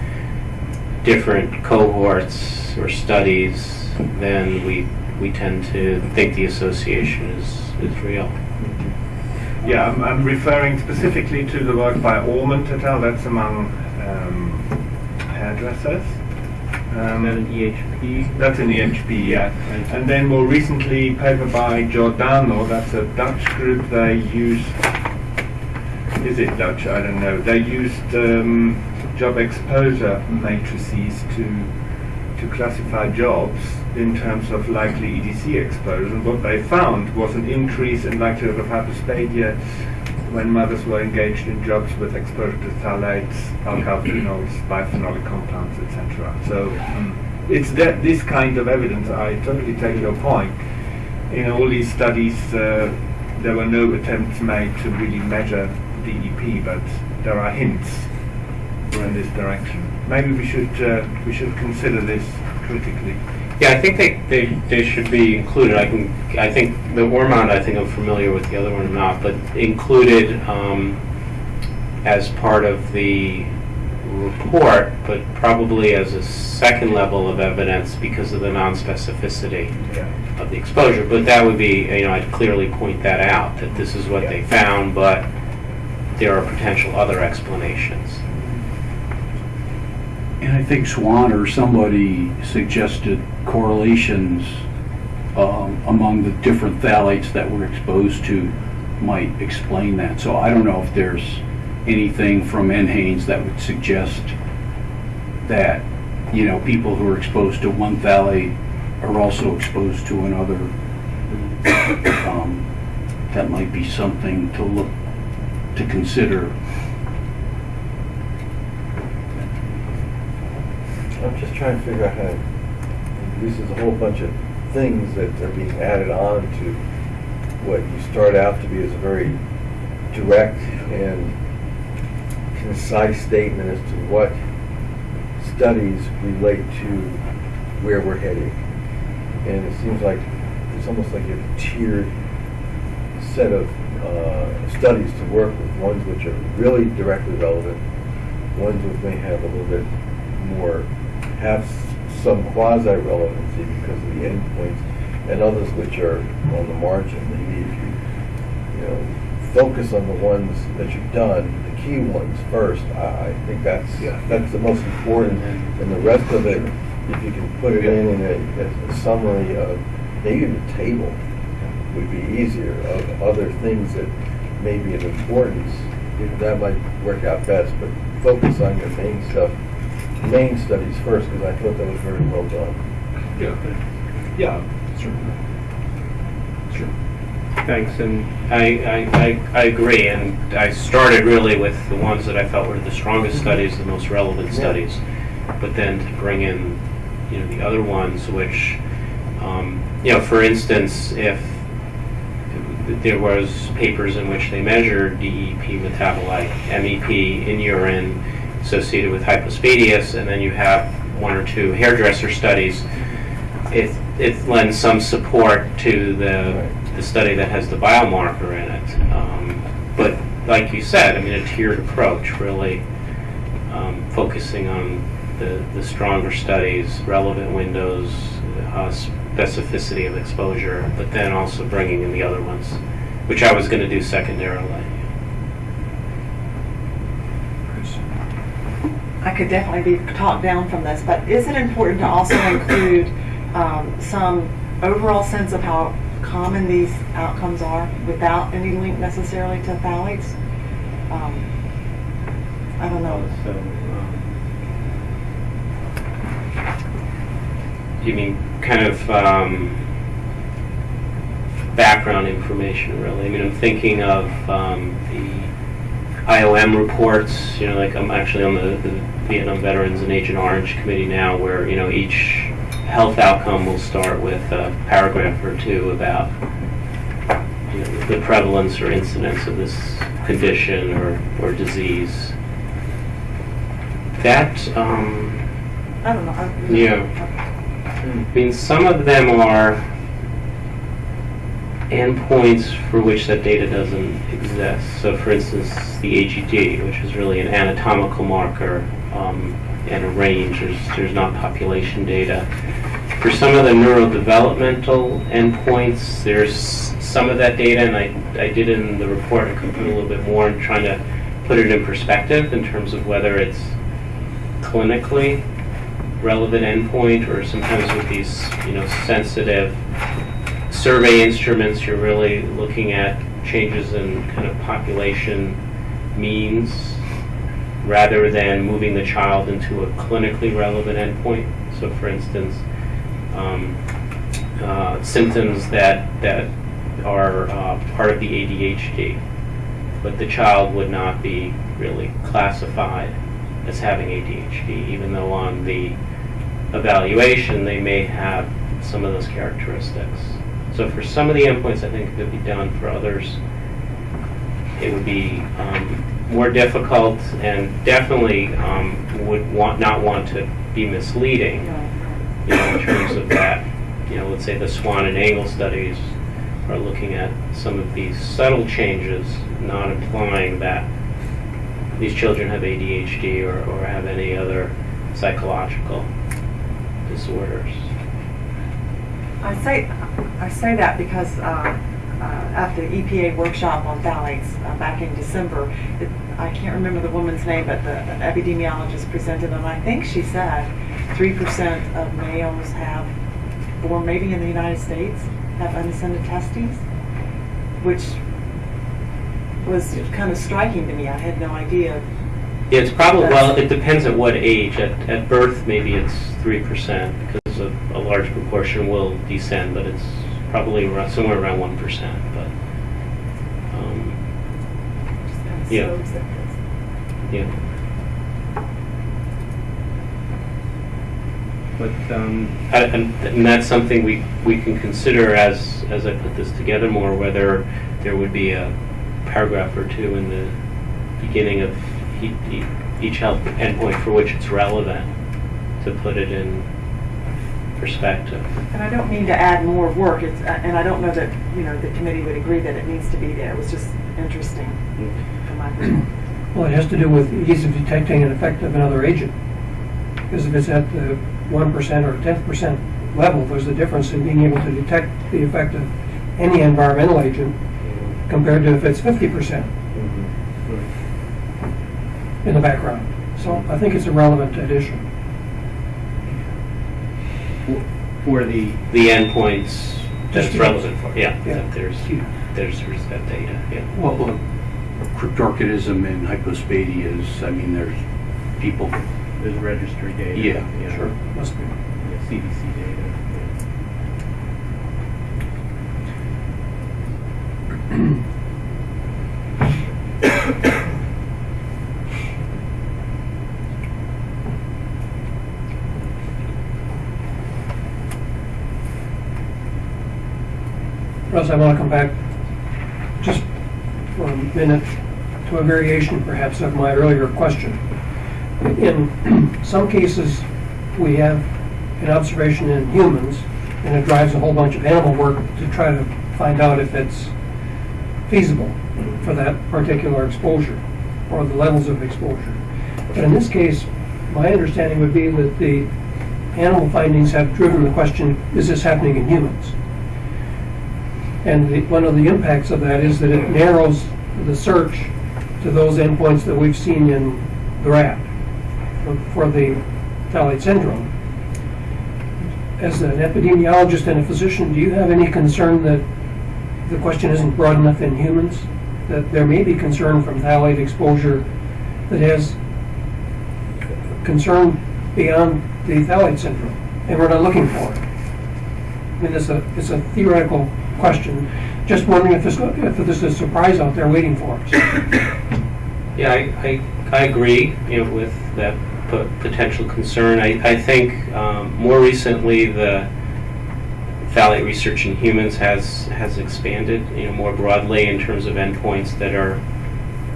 different cohorts or studies, then we, we tend to think the association is, is real.
Yeah, I'm, I'm referring specifically to the work by Ormond et al. That's among um, hairdressers. Um,
EHP?
That's in EHP, HP, yeah. And then more recently, paper by Giordano, that's a Dutch group, they use, is it Dutch? I don't know. They used um, job exposure matrices to to classify jobs in terms of likely EDC exposure. And what they found was an increase in likelihood of hypospadia when mothers were engaged in jobs with exposure to phthalates, alkyl phenols, biphenolic compounds, etc. So um, it's that this kind of evidence. I totally take your point. In all these studies, uh, there were no attempts made to really measure DEP, but there are hints in this direction. Maybe we should uh, we should consider this critically.
Yeah, I think they, they, they should be included. I can, I think the Ormond, I think I'm familiar with the other one or not, but included um, as part of the report, but probably as a second level of evidence because of the non-specificity of the exposure. But that would be, you know, I'd clearly point that out, that this is what they found, but there are potential other explanations.
And I think Swan or somebody suggested correlations um, among the different phthalates that we're exposed to might explain that. So I don't know if there's anything from NHANES that would suggest that, you know, people who are exposed to one phthalate are also exposed to another. Um, That might be something to look, to consider.
I'm just trying to figure out how, this is a whole bunch of things that are being added on to what you start out to be as a very direct and concise statement as to what studies relate to where we're heading. And it seems like it's almost like a tiered set of uh, studies to work with, ones which are really directly relevant, ones which may have a little bit more, have some quasi-relevancy because of the endpoints, and others which are on the margin. Maybe if you, you know, focus on the ones that you've done, the key ones first, I, I think that's, that's the most important. And the rest of it, if you can put it in in a, as a summary of, maybe a table would be easier of other things that may be of importance. That might work out best, but focus on your main stuff, main studies first, because I thought that was very well done.
Yeah. Yeah. Certainly. Sure.
Thanks, and I, I, I, I agree, and I started really with the ones that I felt were the strongest studies, the most relevant
Yeah.
studies, but then to bring in, you know, the other ones which, um, you know, for instance, if there was papers in which they measured DEP metabolite, MEP in urine associated with hypospadias, and then you have one or two hairdresser studies, it, it lends some support to the, the study that has the biomarker in it. Um, But like you said, I mean, a tiered approach, really um, focusing on the, the stronger studies, relevant windows, uh, specificity of exposure, but then also bringing in the other ones, which I was going to do secondarily.
I could definitely be talked down from this, but is it important to also include um, some overall sense of how common these outcomes are without any link necessarily to phthalates? Um, I don't know.
So, um, You mean kind of um, background information, really? I mean, I'm thinking of um, the IOM reports, you know, like I'm actually on the the Vietnam Veterans and Agent Orange Committee now, where, you know, each health outcome will start with a paragraph or two about you know, the prevalence or incidence of this condition or, or disease. That, um,
I don't know. I-
Yeah. I mean, some of them are endpoints for which that data doesn't exist. So for instance, the AGD, which is really an anatomical marker um, and a range, there's, there's not population data. For some of the neurodevelopmental endpoints, there's some of that data, and I, I did in the report, I could put a little bit more in trying to put it in perspective in terms of whether it's clinically relevant endpoint or sometimes with these, you know, sensitive survey instruments, you're really looking at changes in kind of population means rather than moving the child into a clinically relevant endpoint. So for instance, um, uh, symptoms that, that are uh, part of the ADHD, but the child would not be really classified as having ADHD, even though on the evaluation they may have some of those characteristics. So for some of the endpoints, I think it could be done. For others, it would be um, more difficult and definitely um, would want not want to be misleading. You know, in terms of that, you know, let's say the Swan and Angle studies are looking at some of these subtle changes, not implying that these children have ADHD or, or have any other psychological disorders.
I say, I say that because uh, uh, at the EPA workshop on phthalates uh, back in December, it, I can't remember the woman's name, but the epidemiologist presented, and I think she said 3% of males have, or maybe in the United States, have unattended testes, which was kind of striking to me. I had no idea.
Yeah, it's probably, well, it depends at what age. At, at birth, maybe it's 3% because a, a large proportion will descend, but it's probably around, somewhere around 1%. But, um, yeah. Yeah. But, um, I- and, and that's something we, we can consider as, as I put this together more, whether there would be a paragraph or two in the beginning of e- e- each health endpoint for which it's relevant to put it in perspective.
And I don't mean to add more work, it's, uh, and I don't know that, you know, the committee would agree that it needs to be there. It was just interesting from my perspective.
Well, it has to do with ease of detecting an effect of another agent. Because if it's at the one percent or tenth percent level, there's a difference in being able to detect the effect of any environmental agent compared to if it's fifty percent in the background. So I think it's a relevant addition.
For the... The endpoints
Just
that's
to-
relevant for, yeah,
Yeah.
that there's, there's, there's that data, yeah.
Well, look, cryptorchidism and hypospadias, I mean, there's people,
There's registry data.
Yeah,
Sure, must be.
yeah, CDC data. [CLEARS THROAT] [COUGHS]
Russ, I want to come back just for a minute to a variation perhaps of my earlier question. In [CLEARS THROAT] some cases, we have an observation in humans, and it drives a whole bunch of animal work to try to find out if it's feasible for that particular exposure or the levels of exposure. But in this case, my understanding would be that the animal findings have driven the question, is this happening in humans? And the, one of the impacts of that is that it narrows the search to those endpoints that we've seen in the rat for- the phthalate syndrome. As an epidemiologist and a physician, do you have any concern that the question isn't broad enough in humans? That there may be concern from phthalate exposure that has concern beyond the phthalate syndrome, and we're not looking for it? I mean, it's a, it's a theoretical question. Just wondering if this, if there's a surprise out there waiting for us. [COUGHS]
Yeah, I, I, I agree, you know, with that po- potential concern. I, I think um, more recently, the phthalate research in humans has, has expanded, you know, more broadly in terms of endpoints that are,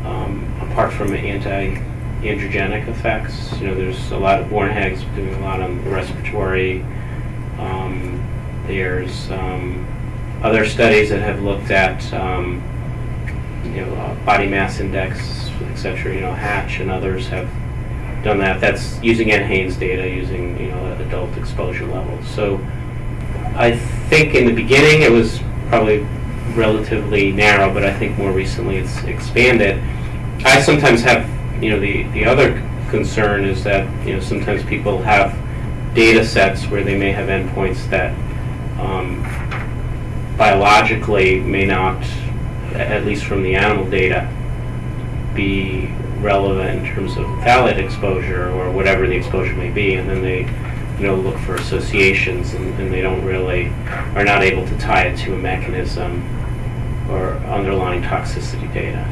um, apart from anti-androgenic effects. You know, there's a lot of Bornhag's doing a lot on the respiratory Um, There's um, other studies that have looked at, um, you know, uh, body mass index, et cetera, you know, Hatch and others have done that. That's using NHANES data, using, you know, adult exposure levels. So I think in the beginning it was probably relatively narrow, but I think more recently it's expanded. I sometimes have, you know, the, the other concern is that, you know, sometimes people have data sets where they may have endpoints that um, biologically may not, at least from the animal data, be relevant in terms of phthalate exposure or whatever the exposure may be, and then they, you know, look for associations and, and they don't really, are not able to tie it to a mechanism or underlying toxicity data.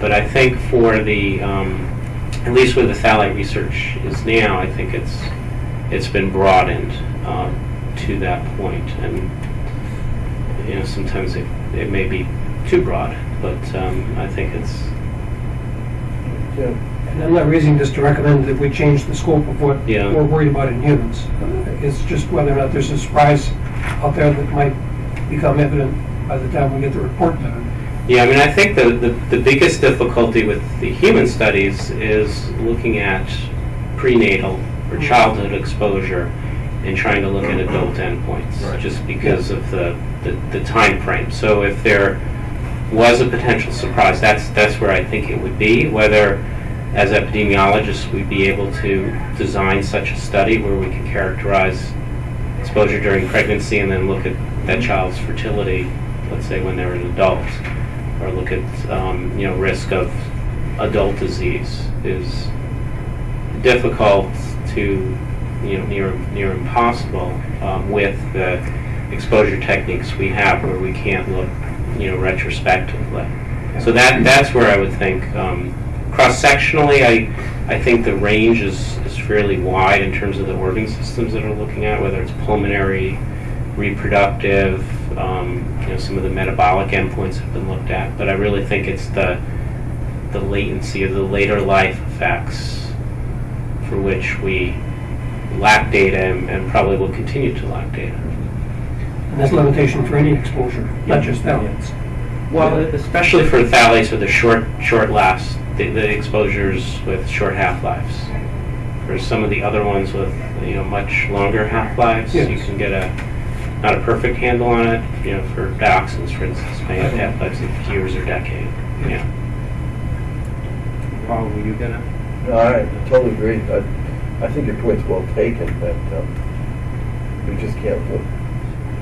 But I think for the, um, at least where the phthalate research is now, I think it's, it's been broadened um, to that point, and you know, sometimes it, it may be too broad, but um, I think it's,
Yeah.
And I'm not raising this to recommend that we change the scope of what
Yeah.
we're worried about in humans. It's just whether or not there's a surprise out there that might become evident by the time we get the report done.
yeah, I mean, I think the, the, the biggest difficulty with the human studies is looking at prenatal or childhood exposure and trying to look at adult endpoints,
Right.
just because of the, the, the time frame. So if there was a potential surprise, that's, that's where I think it would be, whether as epidemiologists, we'd be able to design such a study where we can characterize exposure during pregnancy and then look at that child's fertility, let's say when they're an adult, or look at, um, you know, risk of adult disease is difficult to, you know, near, near impossible um, with the exposure techniques we have where we can't look, you know, retrospectively. So that, that's where I would think, um, cross-sectionally, I, I think the range is, is fairly wide in terms of the organ systems that are looking at, whether it's pulmonary, reproductive, um, you know, some of the metabolic endpoints have been looked at, but I really think it's the, the latency of the later life effects for which we lack data and, and probably will continue to lack data.
And that's a limitation for any exposure, not just phthalates.
Well, especially for phthalates with the short, short last, the, the exposures with short half-lives. For some of the other ones with, you know, much longer half-lives, you can get a, not a perfect handle on it, you know, for dioxins, for instance, may have half-lives of years or decade, yeah. Paul, were you gonna?
No, I totally agree. I, I think your point's well taken, that um, we just can't look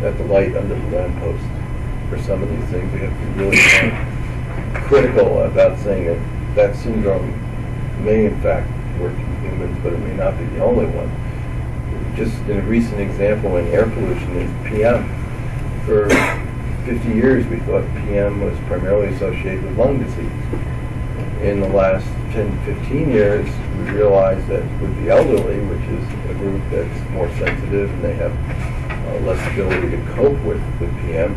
at the light under the lamppost for some of these things. We have to be really critical about saying that that syndrome may in fact work in humans, but it may not be the only one. Just in a recent example in air pollution is PM. For 50 years, we thought PM was primarily associated with lung disease in the last 10 to 15 years, we realized that with the elderly, which is a group that's more sensitive and they have uh, less ability to cope with, with PM,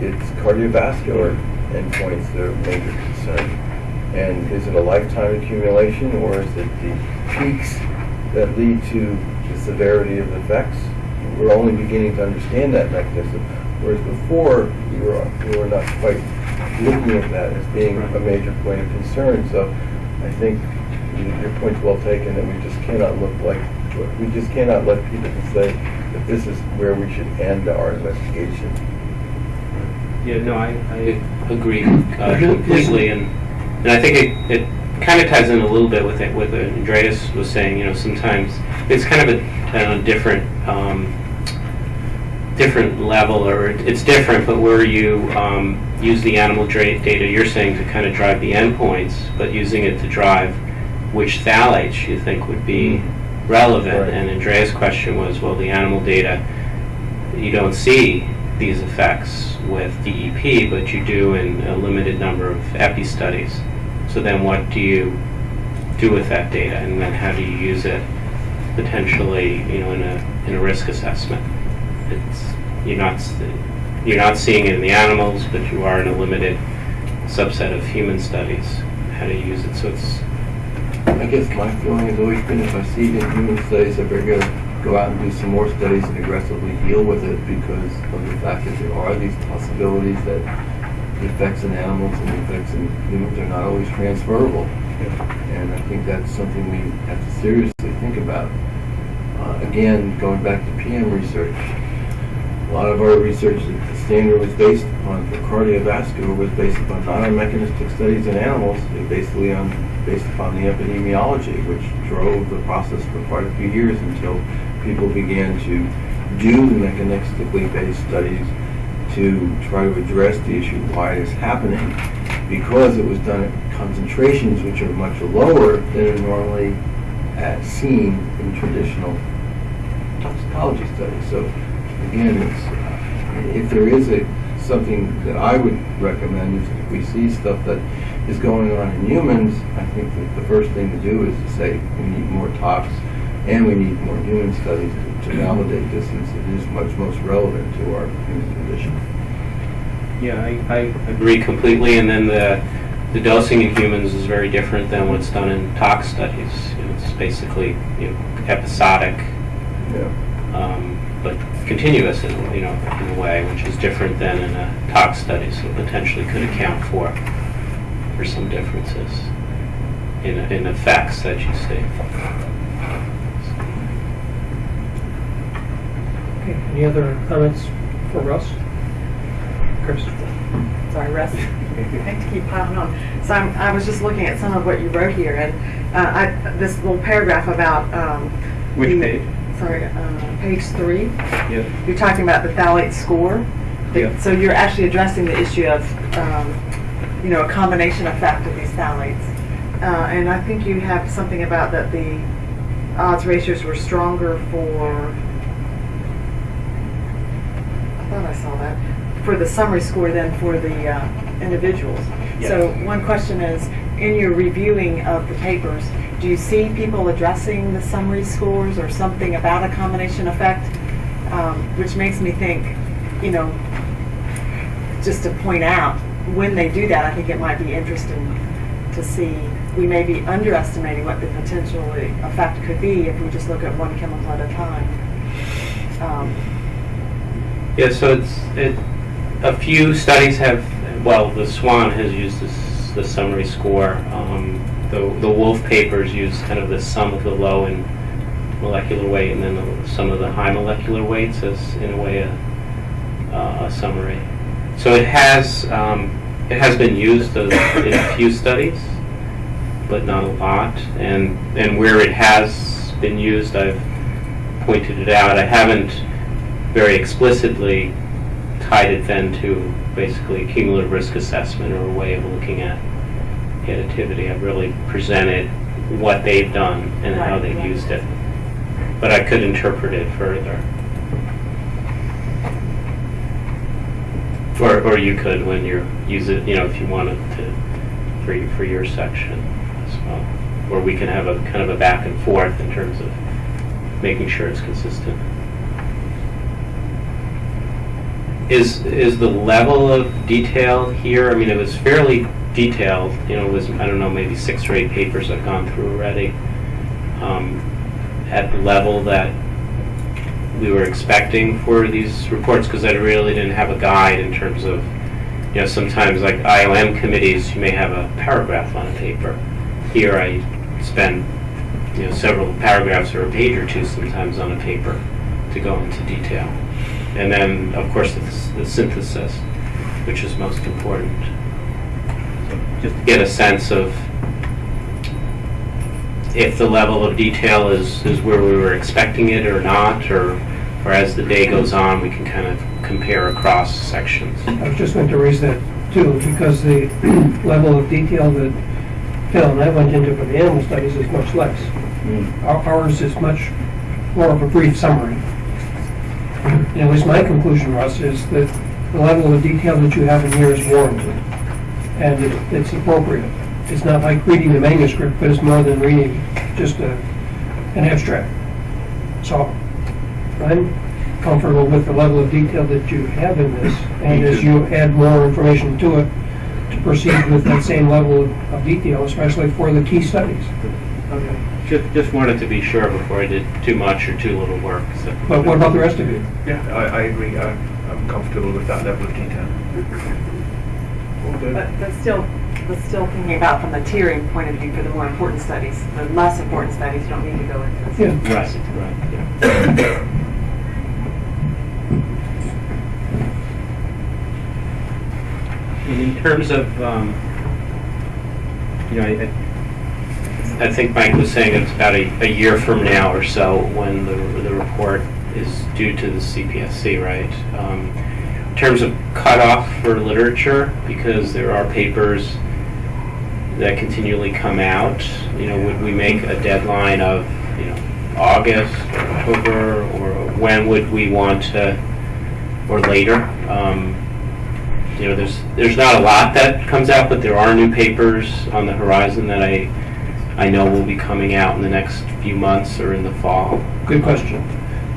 it's cardiovascular endpoints that are a major concern. And is it a lifetime accumulation or is it the peaks that lead to the severity of the effects? We're only beginning to understand that mechanism, whereas before we were, we were not quite looking at that as being a major point of concern. So I think y- your point's well taken that we just cannot look like, we just cannot let people say that this is where we should end our investigation.
Yeah, no, I, I agree uh, [LAUGHS] completely, and, and I think it, it kind of ties in a little bit with it, with what Andreas was saying, you know, sometimes, it's kind of a, a different, um, different level, or it's different, but where you um, use the animal data you're saying to kind of drive the endpoints, but using it to drive which phthalates you think would be relevant.
Right.
And Andrea's question was, well, the animal data, you don't see these effects with DEP, but you do in a limited number of epi studies. So then what do you do with that data, and then how do you use it potentially, you know, in a, in a risk assessment? It's, you're not, you're not seeing it in the animals, but you are in a limited subset of human studies, how to use it, so it's,
I guess my feeling has always been if I see it in human studies, I better go, go out and do some more studies and aggressively deal with it because of the fact that there are these possibilities that the effects in animals and the effects in humans are not always transferable. And I think that's something we have to seriously think about. Uh, again, going back to PM research, a lot of our research that the standard was based upon for cardiovascular was based upon not on mechanistic studies in animals, basically on based upon the epidemiology, which drove the process for quite a few years until people began to do the mechanistically based studies to try to address the issue why it is happening, because it was done at concentrations which are much lower than are normally at seen in traditional toxicology studies. So again, it's, uh, if there is a, something that I would recommend is if we see stuff that is going on in humans, I think that the first thing to do is to say we need more tox and we need more human studies to, to validate this since it is much most relevant to our human condition.
Yeah, I, I agree completely, and then the, the dosing in humans is very different than what's done in tox studies. You know, It's basically, you know, episodic,
Yeah.
um, but continuous in, you know, in a way, which is different than in a tox study, so potentially could account for, for some differences in, in effects that you see.
Okay, any other comments for Russ? Chris?
Sorry, Russ. [LAUGHS] I hate to keep piling on. So I'm, I was just looking at some of what you wrote here, and uh, I, this little paragraph about. Um,
Which
the-
page?
Sorry, uh, page three.
Yeah.
You're talking about the phthalate score. The-
Yeah.
So you're actually addressing the issue of, um, you know, a combination effect of these phthalates. Uh, and I think you have something about that the odds ratios were stronger for. I thought I saw that for the summary score than for the uh, individuals. So one question is, in your reviewing of the papers, do you see people addressing the summary scores or something about a combination effect? Um, which makes me think, you know, just to point out, when they do that, I think it might be interesting to see, we may be underestimating what the potential effect could be if we just look at one chemical at a time. Um,
Yeah, so it's, it, a few studies have, well, the Swan has used this, the summary score. Um, the, the Wolf papers use kind of the sum of the low and molecular weight and then the, some of the high molecular weights as, in a way, a, uh, a summary. So it has, um, it has been used in a few studies, but not a lot. And, and where it has been used, I've pointed it out. I haven't very explicitly tied it then to basically cumulative risk assessment or a way of looking at additivity. I've really presented what they've done and how they've
right.
used it. But I could interpret it further. Or, or you could when you use it, you know, if you wanted to, for, for your section as well. Or we can have a kind of a back and forth in terms of making sure it's consistent. Is, is the level of detail here, I mean, it was fairly detailed, you know, it was, I don't know, maybe six or eight papers I've gone through already. Um, At the level that we were expecting for these reports, because I really didn't have a guide in terms of, you know, sometimes like IOM committees, you may have a paragraph on a paper. Here I spend, you know, several paragraphs or a page or two sometimes on a paper to go into detail. And then, of course, the, the synthesis, which is most important. So Just to get a sense of if the level of detail is, is where we were expecting it or not, or, or as the day goes on, we can kind of compare across sections.
I was just going to raise that too, because the [CLEARS THROAT] level of detail that Phil and I went into for the animal studies is much less. Hmm. Our- Ours is much more of a brief summary. And at least my conclusion, Russ, is that the level of detail that you have in here is warranted, and it- it's appropriate. It's not like reading the manuscript, but it's more than reading just a, an abstract. So I'm comfortable with the level of detail that you have in this, and as you add more information to it, to proceed with that same level of- of detail, especially for the key studies.
Okay.
Just, just wanted to be sure before I did too much or too little work, so.
But what about the rest of you?
Yeah, I, I agree. I'm, I'm comfortable with that level of detail. All.
But, but still, but still thinking about from the tiering point of view for the more important studies, the less important studies you don't need to go into this.
Yeah.
Right, right, yeah. And in terms of, um, you know, I, I think Mike was saying it's about a, a year from now or so when the, the report is due to the CPSC, right? Um, in terms of cutoff for literature, because there are papers that continually come out, you know, would we make a deadline of, you know, August, or October, or when would we want to, or later? Um, you know, there's, there's not a lot that comes out, but there are new papers on the horizon that I, I know will be coming out in the next few months or in the fall.
Good question.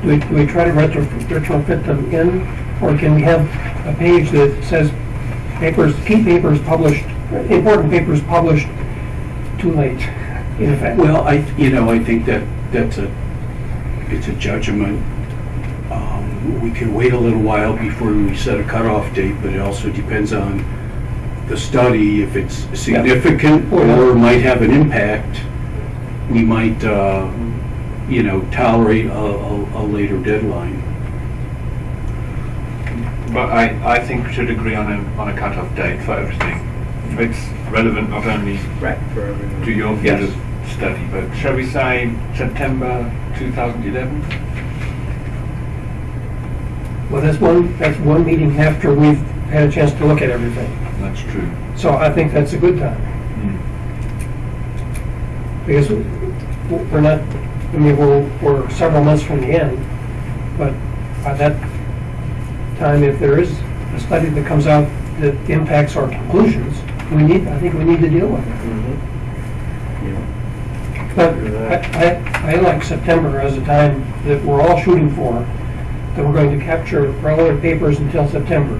Do we, do we try to retro- retrofit them in, or can we have a page that says papers, key papers published, important papers published too late, in effect?
Well, I, you know, I think that, that's a, it's a judgment. Um, We can wait a little while before we set a cutoff date, but it also depends on the study. If it's significant
Oh, yeah.
or might have an impact, we might, uh, you know, tolerate a, a, a later deadline.
But I, I think we should agree on a, on a cut-off date for everything. It's relevant not only
Right. For
to your field of study, but shall we say September 2011?
Well, that's one, that's one meeting after we've had a chance to look at everything.
That's true.
So I think that's a good time, hmm. because we're not, I mean, we're, we're several months from the end, but by that time, if there is a study that comes out that impacts our conclusions, we need, I think we need to deal with it. Mm-hmm. Yeah, But I, I, I like September as a time that we're all shooting for, that we're going to capture relevant papers until September.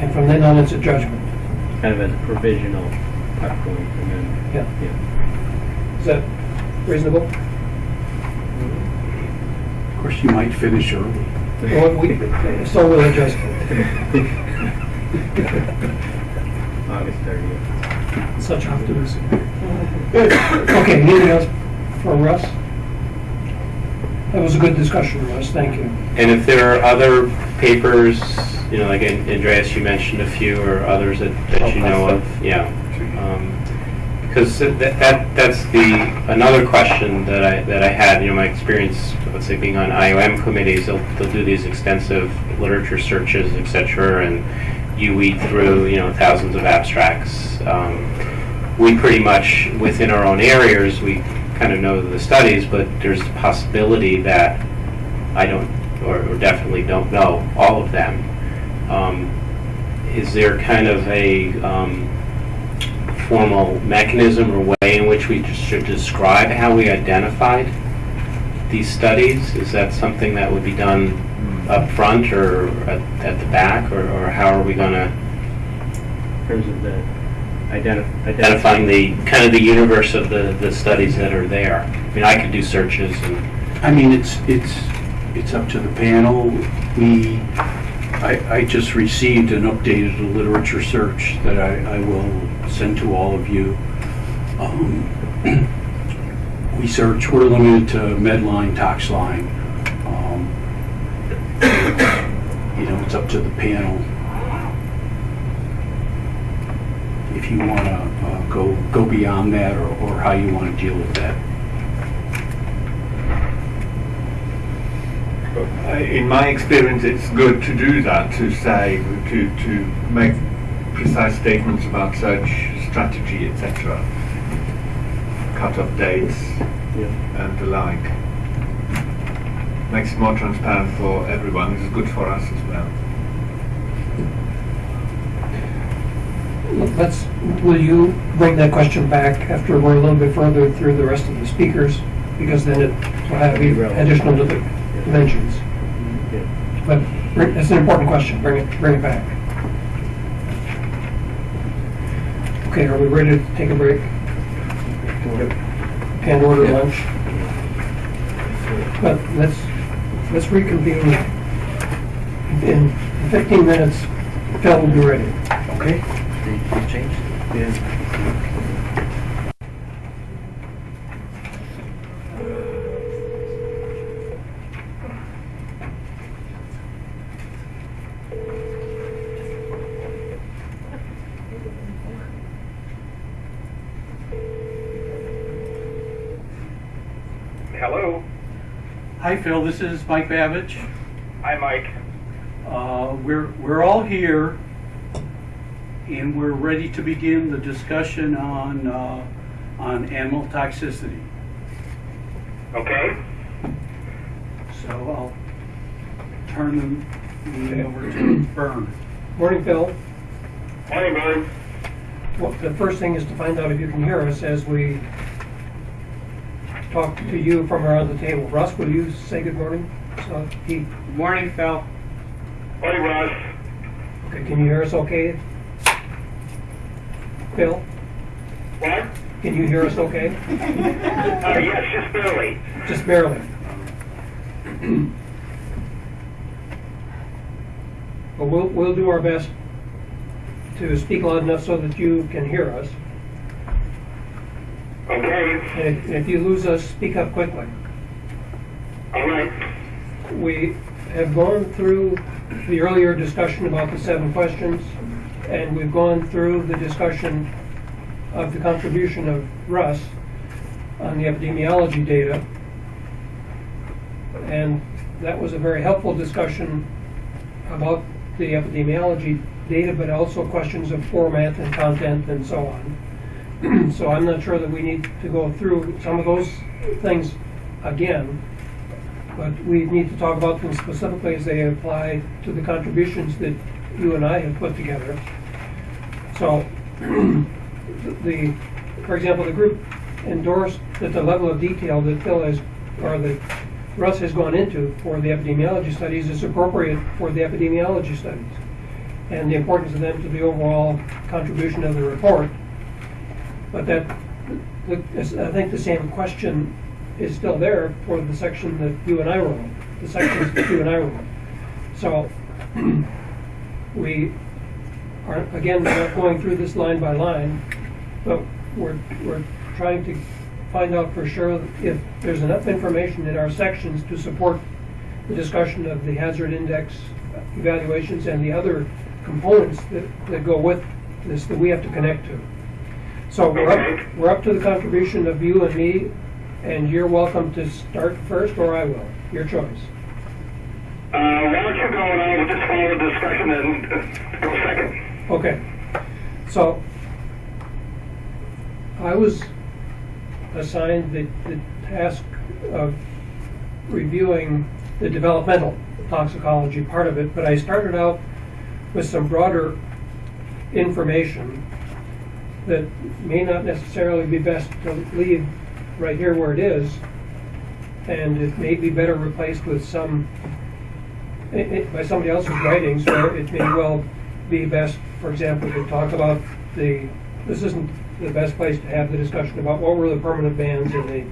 And from then on, it's a judgment.
Kind of as a provisional cut point, and then,
Yeah.
yeah.
Is that reasonable?
Of course, you might finish early.
Well, we, so will adjustment.
August thirtieth.
Such optimism. Okay, anything else for Russ? That was a good discussion, Russ, thank you.
And if there are other papers, you know, like An- Andreas, you mentioned a few, or others that, that you know of, yeah. Um, Because that, that, that's the, another question that I, that I had, you know, my experience, let's say, being on IOM committees, they'll, they'll do these extensive literature searches, et cetera, and you weed through, you know, thousands of abstracts. Um, We pretty much, within our own areas, we kind of know the studies, but there's the possibility that I don't, or or definitely don't know all of them. Um, Is there kind of a um, formal mechanism or way in which we just should describe how we identified these studies? Is that something that would be done up front or at at the back, or or how are we going to? In terms of the identifying the, kind of the universe of the, the studies that are there. I mean, I could do searches and
I mean, it's, it's, it's up to the panel. We, I, I just received an updated literature search that I, I will send to all of you. Um, [CLEARS THROAT] We search, we're limited to Medline, Toxline. Um, [COUGHS] You know, it's up to the panel. If you want to go, go beyond that or, or how you want to deal with that.
Uh, In my experience, it's good to do that, to say, to, to make precise statements about search strategy, etc. Cut-off dates and the like. Makes it more transparent for everyone. It's good for us as well.
Let's, will you bring that question back after we're a little bit further through the rest of the speakers? Because then it will have additional di- dimensions. But it's an important question, bring it, bring it back. Okay, are we ready to take a break? and order lunch. But let's, let's reconvene in 15 minutes. Phil will be ready.
Okay?
They, they changed it.
Hello.
Hi, Phil, this is Mike Babbage.
Hi, Mike.
Uh, We're, we're all here, and we're ready to begin the discussion on, uh, on animal toxicity.
Okay.
So I'll turn the meeting over to [CLEARS THROAT] Vern.
Morning, Phil.
Morning, Vern.
Well, the first thing is to find out if you can hear us as we talk to you from around the table. Russ, will you say good morning? So he,
Morning, Phil.
Morning, Russ.
okay, can you hear us okay? Phil,
What?
can you hear us okay? [LAUGHS]
Uh, yes, just barely.
Just barely. [CLEARS THROAT] But we'll, we'll do our best to speak loud enough so that you can hear us.
Okay.
And if, if you lose us, speak up quickly.
All right.
We have gone through the earlier discussion about the seven questions, and we've gone through the discussion of the contribution of Russ on the epidemiology data. And that was a very helpful discussion about the epidemiology data, but also questions of format and content and so on. [CLEARS THROAT] So I'm not sure that we need to go through some of those things again, but we need to talk about them specifically as they apply to the contributions that you and I have put together. So, [CLEARS THROAT] the, for example, the group endorsed that the level of detail that Phil has, or that Russ has gone into for the epidemiology studies is appropriate for the epidemiology studies, and the importance of them to the overall contribution of the report. But that, I think the same question is still there for the section that you and I wrote, the sections that you and I wrote. So, [CLEARS THROAT] we are, again, we're not going through this line by line, but we're, we're trying to find out for sure if there's enough information in our sections to support the discussion of the hazard index evaluations and the other components that, that go with this that we have to connect to. So we're up, we're up to the contribution of you and me, and you're welcome to start first, or I will, your choice.
Uh, why don't you go and I will just follow the discussion and go second.
Okay, so I was assigned the, the task of reviewing the developmental toxicology part of it, but I started out with some broader information that may not necessarily be best to leave right here where it is, and it may be better replaced with some, i- i- by somebody else's writings, where it may well be best, for example, to talk about the, this isn't the best place to have the discussion about what were the permanent bans and the,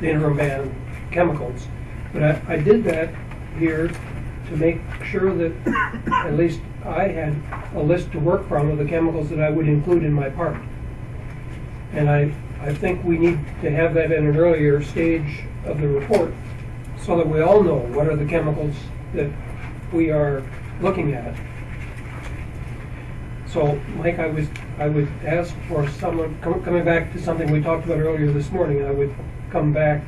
the interim ban chemicals. But I, I did that here to make sure that at least I had a list to work from of the chemicals that I would include in my part. And I, I think we need to have that at an earlier stage of the report so that we all know what are the chemicals that we are looking at. So, Mike, I was, I would ask for someone, com- coming back to something we talked about earlier this morning, I would come back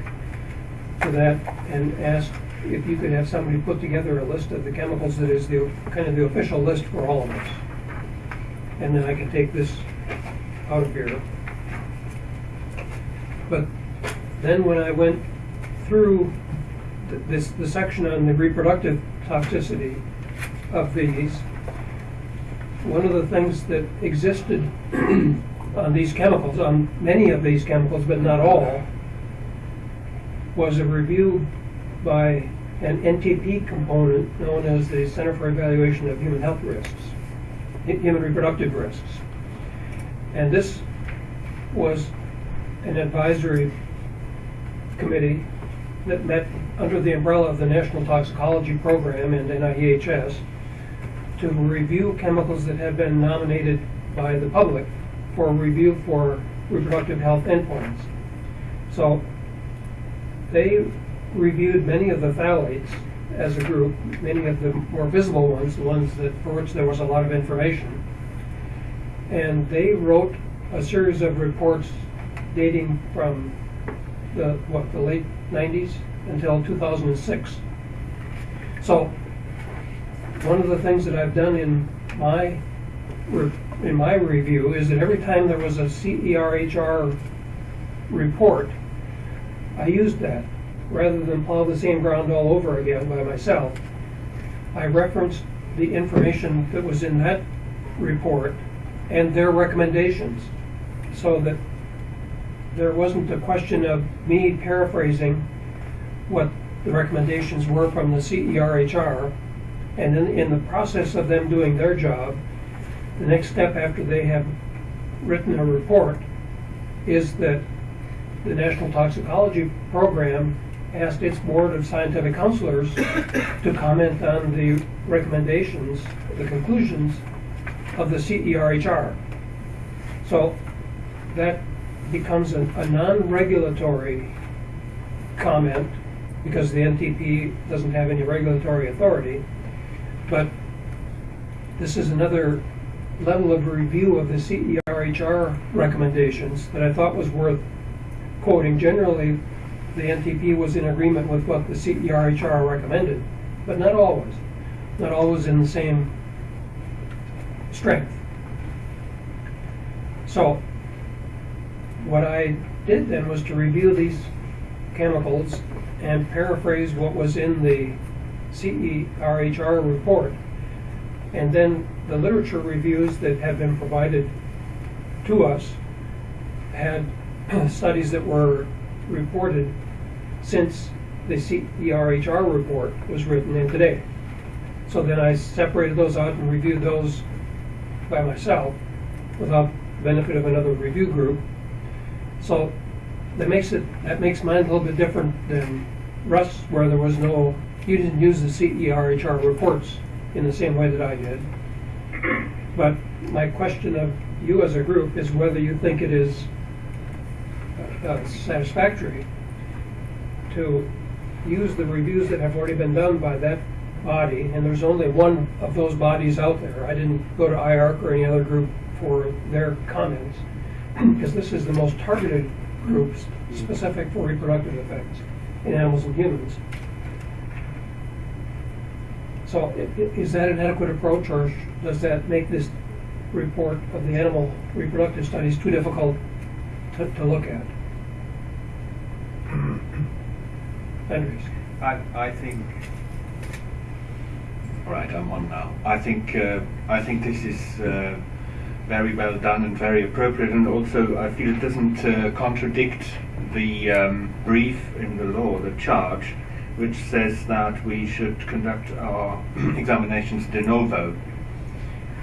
to that and ask if you could have somebody put together a list of the chemicals that is the, kind of the official list for all of us. And then I can take this out of here. But then when I went through th- this, the section on the reproductive toxicity of these, one of the things that existed [CLEARS THROAT] on these chemicals, on many of these chemicals, but not all, was a review by an NTP component known as the Center for Evaluation of Human Health Risks, Human Reproductive Risks. And this was an advisory committee that met under the umbrella of the National Toxicology Program and NIEHS to review chemicals that have been nominated by the public for review for reproductive health endpoints. So they reviewed many of the phthalates as a group, many of the more visible ones, the ones that, for which there was a lot of information. And they wrote a series of reports dating from the, what, the late nineties until two thousand and six. So, one of the things that I've done in my, in my review is that every time there was a CERHR report, I used that, rather than plow the same ground all over again by myself. I referenced the information that was in that report and their recommendations, so that there wasn't a question of me paraphrasing what the recommendations were from the CERHR, and then in the process of them doing their job, the next step after they have written a report is that the National Toxicology Program asked its board of scientific counselors to comment on the recommendations, the conclusions of the CERHR. So that becomes a, a non-regulatory comment because the NTP doesn't have any regulatory authority. But this is another level of review of the CERHR recommendations that I thought was worth quoting. Generally, the NTP was in agreement with what the CERHR recommended, but not always. Not always in the same strength. So, what I did then was to review these chemicals and paraphrase what was in the CERHR report. And then the literature reviews that have been provided to us had [CLEARS THROAT] studies that were reported since the CERHR report was written in today. So then I separated those out and reviewed those by myself without benefit of another review group. So that makes it that makes mine a little bit different than Russ, where there was no you didn't use the CERHR reports in the same way that I did. But my question of you as a group is whether you think it is uh, satisfactory to use the reviews that have already been done by that body, and there's only one of those bodies out there. I didn't go to IARC or any other group for their comments, because this is the most targeted group specific for reproductive effects in animals and humans. So is that an adequate approach, or does that make this report of the animal reproductive studies too difficult to, to look at? [CLEARS THROAT] Andres?
I, I think. All right, I'm on now. I think uh, I think this is uh, very well done and very appropriate, and also I feel it doesn't uh, contradict the um, brief in the law, the charge, which says that we should conduct our [CLEARS THROAT] examinations de novo.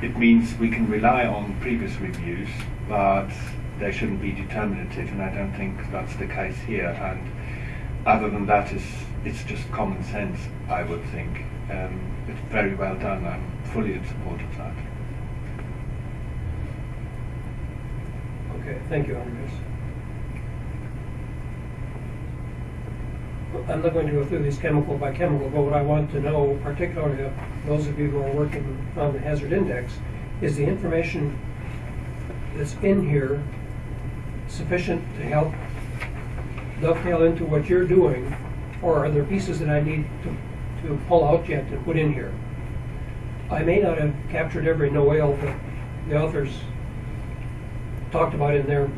It means we can rely on previous reviews, but they shouldn't be determinative, and I don't think that's the case here. And other than that, is it's just common sense, I would think. Um, it's very well done. I'm fully in support of that.
Okay, thank you, Andres. I'm not going to go through these chemical by chemical, but what I want to know, particularly of those of you who are working on the hazard index, is the information that's in here sufficient to help dovetail into what you're doing, or are there pieces that I need to, to pull out yet to put in here? I may not have captured every Noel that the authors talked about in their,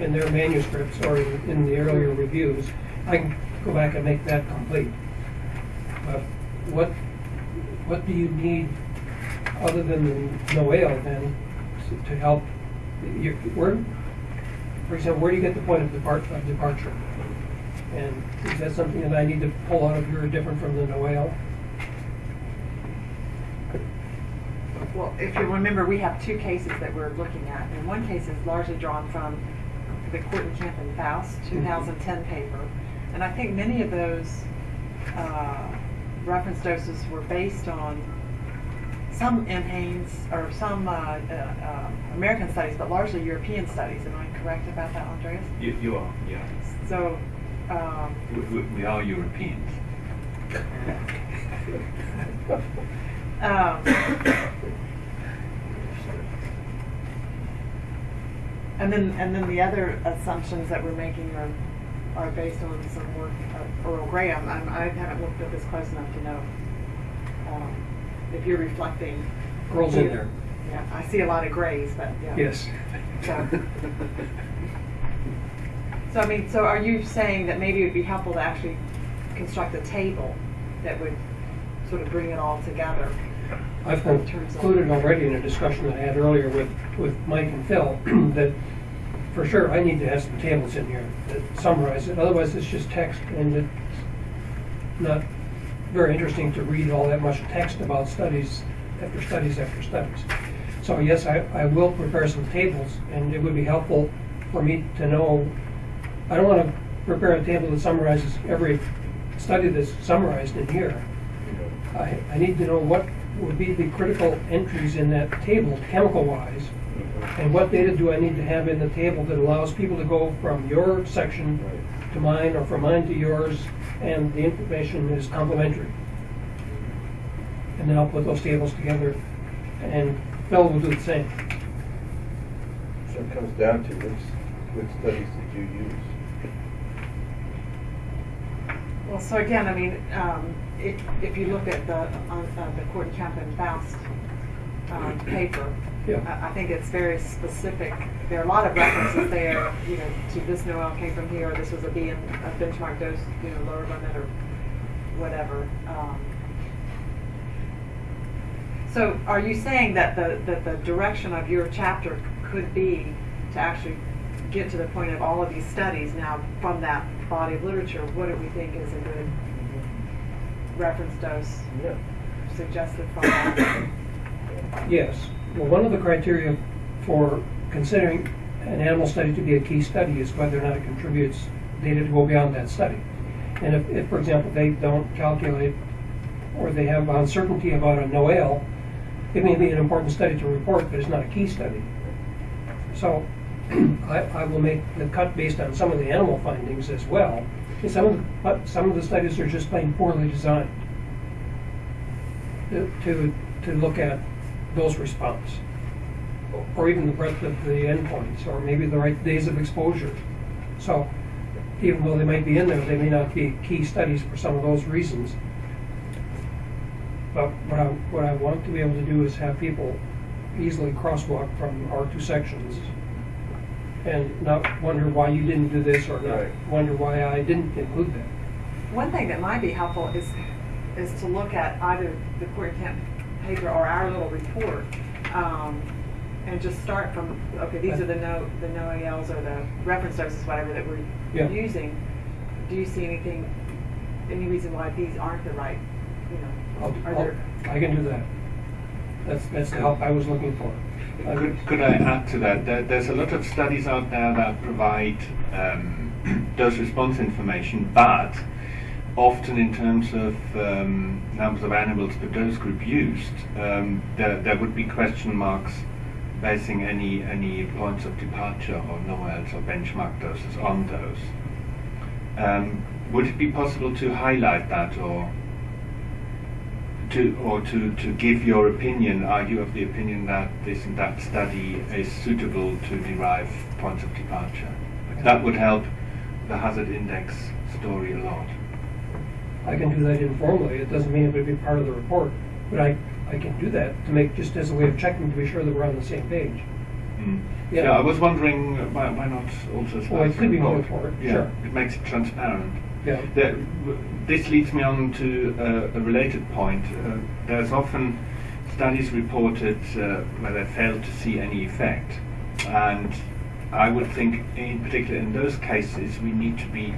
in their manuscripts or in in the earlier reviews. I go back and make that complete. But what, what do you need other than the Noel then to to help? you- Where, for example, where do you get the point of depart, of departure? And is that something that I need to pull out of here different from the Noel?
Well, if you remember, we have two cases that we're looking at, and one case is largely drawn from the Courtney Camp and Faust mm-hmm. 2010 paper, and I think many of those uh, reference doses were based on some in Haynes or some uh, uh, uh, American studies, but largely European studies. Am I correct about that, Andreas?
You, you are, yeah.
So, um,
We, we, we are Europeans. [LAUGHS]
um, [COUGHS] and then and then the other assumptions that we're making are are based on some work of Earl Graham. I'm, I haven't looked at this close enough to know um, if you're reflecting.
Earl's in there.
Yeah, I see a lot of grays, but yeah.
Yes.
So, so I mean, so are you saying that maybe it would be helpful to actually construct a table that would sort of bring it all together?
I've
in terms of-
concluded already in a discussion that I had earlier with, with Mike and Phil, [CLEARS THROAT] that for sure, I need to have some tables in here that summarize it, otherwise it's just text and it's not very interesting to read all that much text about studies after studies after studies. So yes, I, I will prepare some tables and it would be helpful for me to know, I don't want to prepare a table that summarizes every study that's summarized in here. I, I need to know what would be the critical entries in that table, chemical-wise, and what data do I need to have in the table that allows people to go from your section to mine, or from mine to yours, and the information is complementary. And then I'll put those tables together, and Phil will do the same.
So it comes down to which, which studies did you use?
Well, so again, I mean, um, if, if you look at the, on, uh, the Court Camp and Faust, um, paper,
Yeah.
I, I think it's very specific. There are a lot of references there, you know, to this Noel came from here, or this was a B and a benchmark dose, you know, lower limit or whatever. Um, So are you saying that the, that the direction of your chapter could be to actually get to the point of all of these studies now from that body of literature, what do we think is a good reference dose
Yeah.
suggested from that?
Yes. Well, one of the criteria for considering an animal study to be a key study is whether or not it contributes data to go beyond that study. And if, if, for example, they don't calculate or they have uncertainty about a NOAEL, it may be an important study to report, but it's not a key study. So [CLEARS THROAT] I, I will make the cut based on some of the animal findings as well. And some of the, some of the studies are just plain poorly designed to, to, to look at dose response, or even the breadth of the endpoints, or maybe the right days of exposure. So even though they might be in there, they may not be key studies for some of those reasons. But what I, what I want to be able to do is have people easily crosswalk from our two sections and not wonder why you didn't do this or not
Right.
wonder why I didn't include that.
One thing that might be helpful is, is to look at either the Court Camp paper or our little report, um, and just start from, okay, these are the no, the no ALs or the reference doses, whatever that we're
Yeah.
using. Do you see anything, any reason why these aren't the right, you know,
I'll,
are
I'll,
there?
I can do that. That's, that's the help I was looking for. I-
Could, could I add to that? There, there's a lot of studies out there that provide um, [CLEARS THROAT] dose response information, but often in terms of um, numbers of animals per dose group used, um, there, there would be question marks basing any, any points of departure or NOELs or benchmark doses on those. Um, would it be possible to highlight that or to or to, to give your opinion, are you of the opinion that this and that study is suitable to derive points of departure? That would help the hazard index story a lot.
I can do that informally. It doesn't mean it would be part of the report, but I, I can do that to make, just as a way of checking to be sure that we're on the same page.
Mm.
Yeah.
Yeah. I was wondering uh, why, why not also as
Well,
part
it could be more
Yeah,
sure.
it makes it transparent.
Yeah.
There- this leads me on to uh, a related point. Uh, there's often studies reported uh, where they fail to see any effect, and I would think, in particular in those cases, we need to be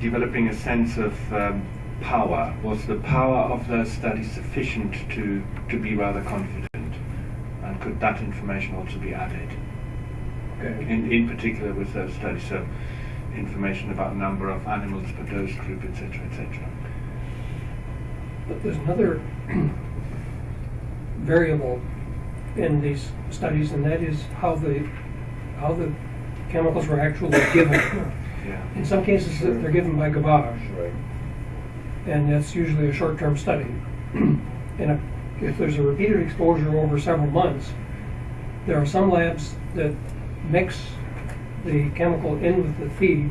developing a sense of um, power. Was the power of those studies sufficient to to be rather confident, and could that information also be added?
Okay.
In, in particular with those studies, so information about number of animals per dose group, etc., etc.
But there's another [CLEARS THROAT] variable in these studies, and that is how the, how the chemicals were actually given.
Yeah.
In some cases, they're given by gavage,
Right.
and that's usually a short-term study. [CLEARS THROAT] And if- if there's a repeated exposure over several months, there are some labs that mix the chemical in with the feed,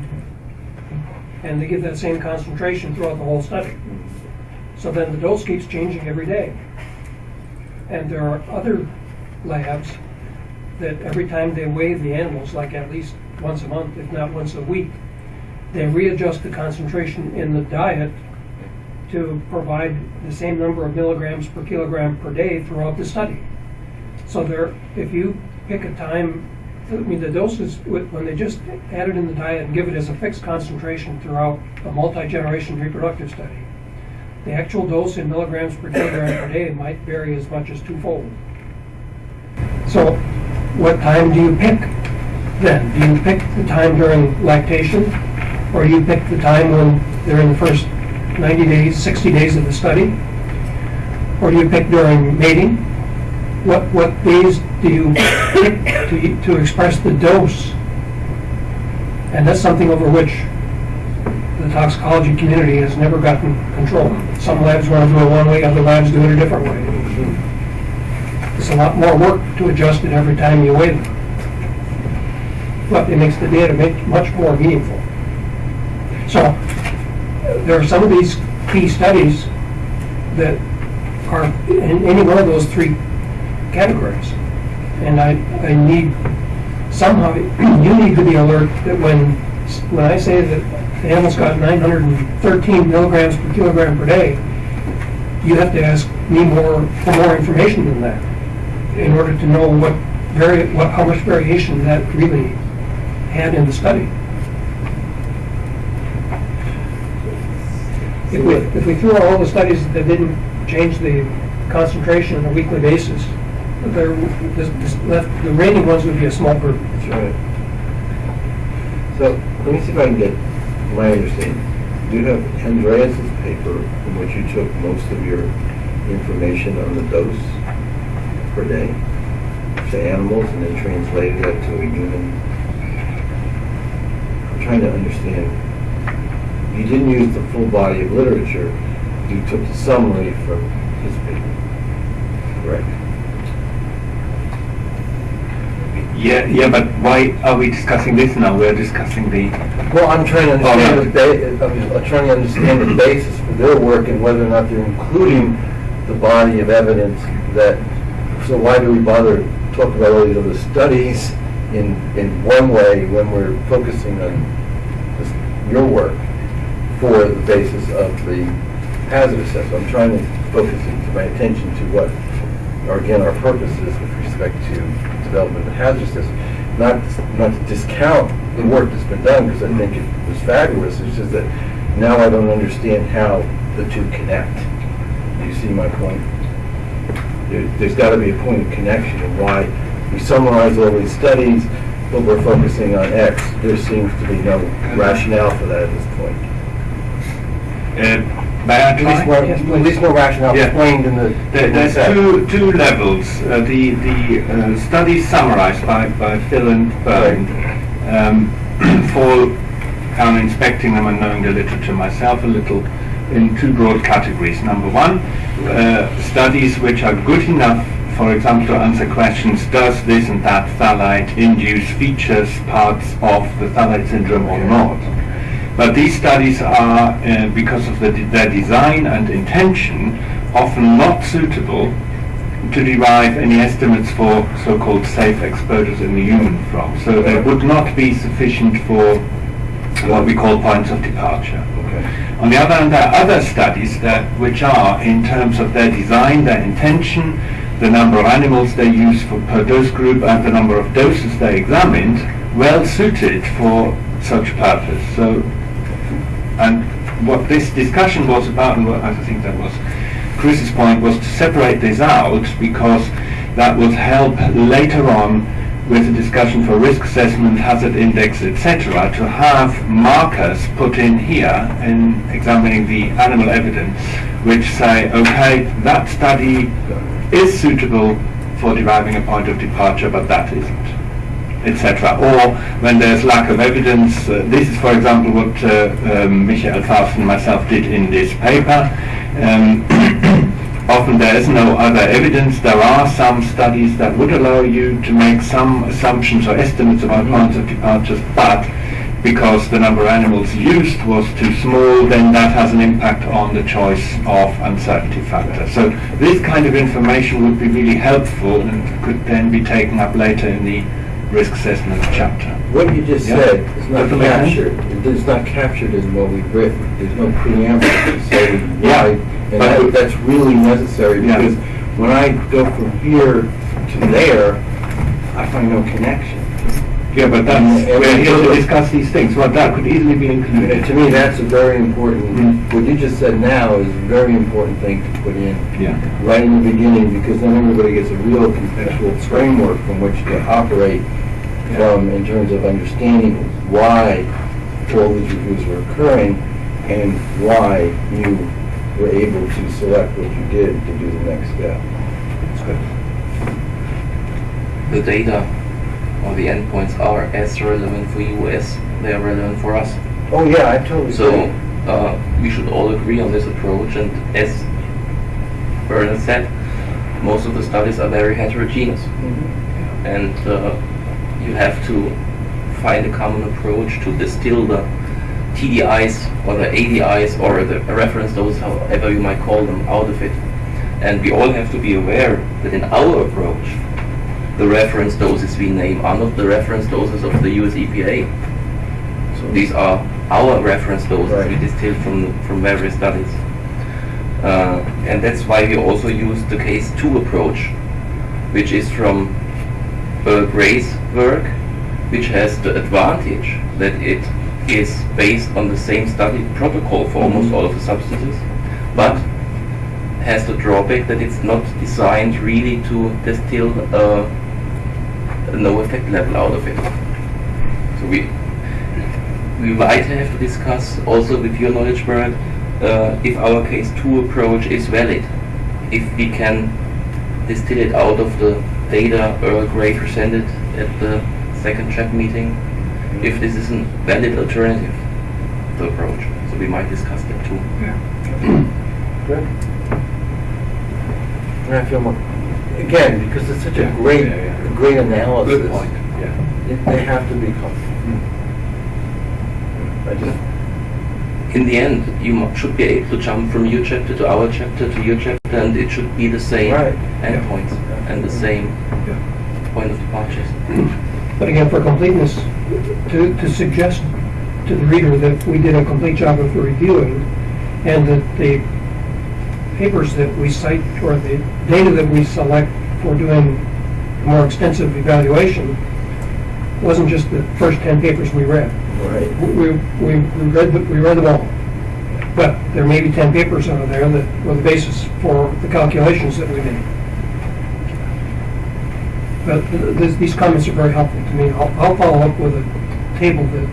and they give that same concentration throughout the whole study. Mm-hmm. So then the dose keeps changing every day. And there are other labs that every time they weigh the animals, like at least once a month, if not once a week, they readjust the concentration in the diet to provide the same number of milligrams per kilogram per day throughout the study. So there, if you pick a time, I mean, the doses, when they just add it in the diet and give it as a fixed concentration throughout a multi-generation reproductive study, the actual dose in milligrams per kilogram per day might vary as much as twofold. So what time do you pick then? Do you pick the time during lactation? Or do you pick the time when they're in the first 90 days, 60 days of the study? Or do you pick during mating? What, what days do you pick to, to express the dose? And that's something over which the toxicology community has never gotten control. Some labs want to do it one way, other labs do it a different way. It's a lot more work to adjust it every time you weigh them. But it makes the data make much more meaningful. So, there are some of these key studies that are in any one of those three categories. And I, I need, somehow, [CLEARS THROAT] you need to be alert that when, when I say that the animal's got 913 milligrams per kilogram per day, you have to ask me more, for more information than that in order to know what vari, what, how much variation that really had in the study. If we, if we threw out all the studies that didn't change the concentration on a weekly basis, there, this, this left, the remaining ones would be a small group.
That's right. So, let me see if I can get my understanding. Do you have Andreas's paper in which you took most of your information on the dose per day to animals and then translated that to a human. Trying to understand. You didn't use the full body of literature. You took the summary from his paper. Correct?
Yeah, yeah, but why are we discussing this now? We're discussing the.
Well, I'm trying to understand
Oh,
the I'm trying to understand the basis for their work and whether or not they're including the body of evidence that, so why do we bother talking about all these other studies in, in one way when we're focusing on this, your work for the basis of the hazard assessment? I'm trying to focus my attention to what, are again, our purposes with respect to development of hazard assessment. Not, not to discount the work that's been done, because I mm-hmm. think it was fabulous, it's just that now I don't understand how the two connect. Do you see my point? There, there's gotta be a point of connection and why we summarize all these studies, but we're focusing on X. There seems to be no rationale for that at this point.
Uh, may I
At least
try?
more, at least more rationale
Yeah.
explained in the.
There, there's two, two levels. Uh, the the uh, studies summarized by, by Phil and Byrne um, [CLEARS THROAT] fall, on inspecting them and knowing the literature myself a little, in two broad categories. Number one, uh, studies which are good enough, for example, to answer questions, does this and that phthalate induce features, parts of the phthalate syndrome or not? But these studies are, uh, because of the, their design and intention, often not suitable to derive any estimates for so-called safe exposures in the human from. So they would not be sufficient for what we call points of departure.
Okay.
On the other hand, there are other studies that, which are, in terms of their design, their intention, the number of animals they use for per dose group, and the number of doses they examined, well suited for such purpose. So, and what this discussion was about, and what I think that was Chris's point, was to separate this out because that would help later on with the discussion for risk assessment, hazard index, etc., to have markers put in here in examining the animal evidence, which say, okay, that study is suitable for deriving a point of departure, but that isn't, etc. Or when there's lack of evidence, uh, this is, for example, what uh, um, Michael Faust and myself did in this paper. Um, [COUGHS] often there is no other evidence. There are some studies that would allow you to make some assumptions or estimates about points of departures, but because the number of animals used was too small, then that has an impact on the choice of uncertainty factor. So this kind of information would be really helpful and could then be taken up later in the risk assessment chapter.
What you just
Yeah.
said is not
Doesn't
captured, it is not captured in what we've written. There's no preamble to say [COUGHS]
Yeah,
why, and that, that's really necessary,
Yeah.
because when I go from here to there, I find no connection.
Yeah, but that's,
And-
we're here to discuss these things, well, that could easily be included.
to me, that's a very important,
Mm.
what you just said now is a very important thing to put in
Yeah.
right in the beginning, because then everybody gets a real conceptual framework from which to operate from in terms of understanding why all these reviews were occurring and why you were able to select what you did to do the next step. Good.
The data or the endpoints are as relevant for you as they are relevant for us.
Oh, yeah, I totally
So
agree.
uh, we should all agree on this approach. And as Bernard said, most of the studies are very heterogeneous,
Mhm.
and uh, you have to find a common approach to distill the TDIs or the ADIs or the reference doses, however you might call them, out of it. And we all have to be aware that in our approach, the reference doses we name are not the reference doses of the US EPA. So these are our reference doses we
Right.
distilled from, from various studies. Uh, and that's why we also use the case 2 approach, which is from Earl Gray's work, which has the advantage that it is based on the same study protocol for almost all of the substances, but has the drawback that it's not designed really to distill a, a no effect level out of it. So we we might have to discuss also with your knowledge, Brad, uh, if our case 2 approach is valid, if we can distill it out of the data Earl Grey presented at the second chat meeting, if this is a valid alternative to approach. So we might discuss that too. Yeah. [CLEARS THROAT]
Good. And I feel more, again, because it's such a great,
Yeah, yeah.
a great analysis.
Good point, yeah.
it- They have to be helpful. Hmm. I just,
In the end, you should be able to jump from your chapter to our chapter to your chapter, and it should be the same
Right.
endpoints and the same
Yeah.
point of departure.
But again, for completeness, to, to suggest to the reader that we did a complete job of reviewing and that the papers that we cite or the data that we select for doing more extensive evaluation wasn't just the first 10 papers we read.
right.
We, we, we read, the- we read them all. But there may be 10 papers out of there that were the basis for the calculations that we made. But th- th- these comments are very helpful to me. I'll, I'll follow up with a table that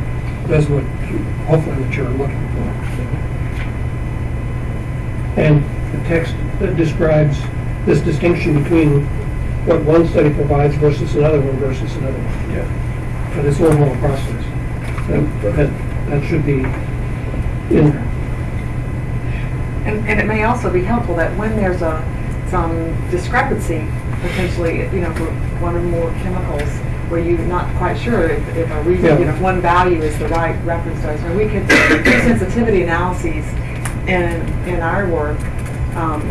does what, you- hopefully what you're looking for. And the text that describes this distinction between what one study provides versus another one versus another one.
Yeah.
For this overall process. That, that, that should be in there.
And, and it may also be helpful that when there's a, some discrepancy, potentially, you know, for one or more chemicals, where you're not quite sure if, if a reason,
Yeah.
you know, if one value is the right reference dose, or we could do sensitivity analyses in, in our work, um,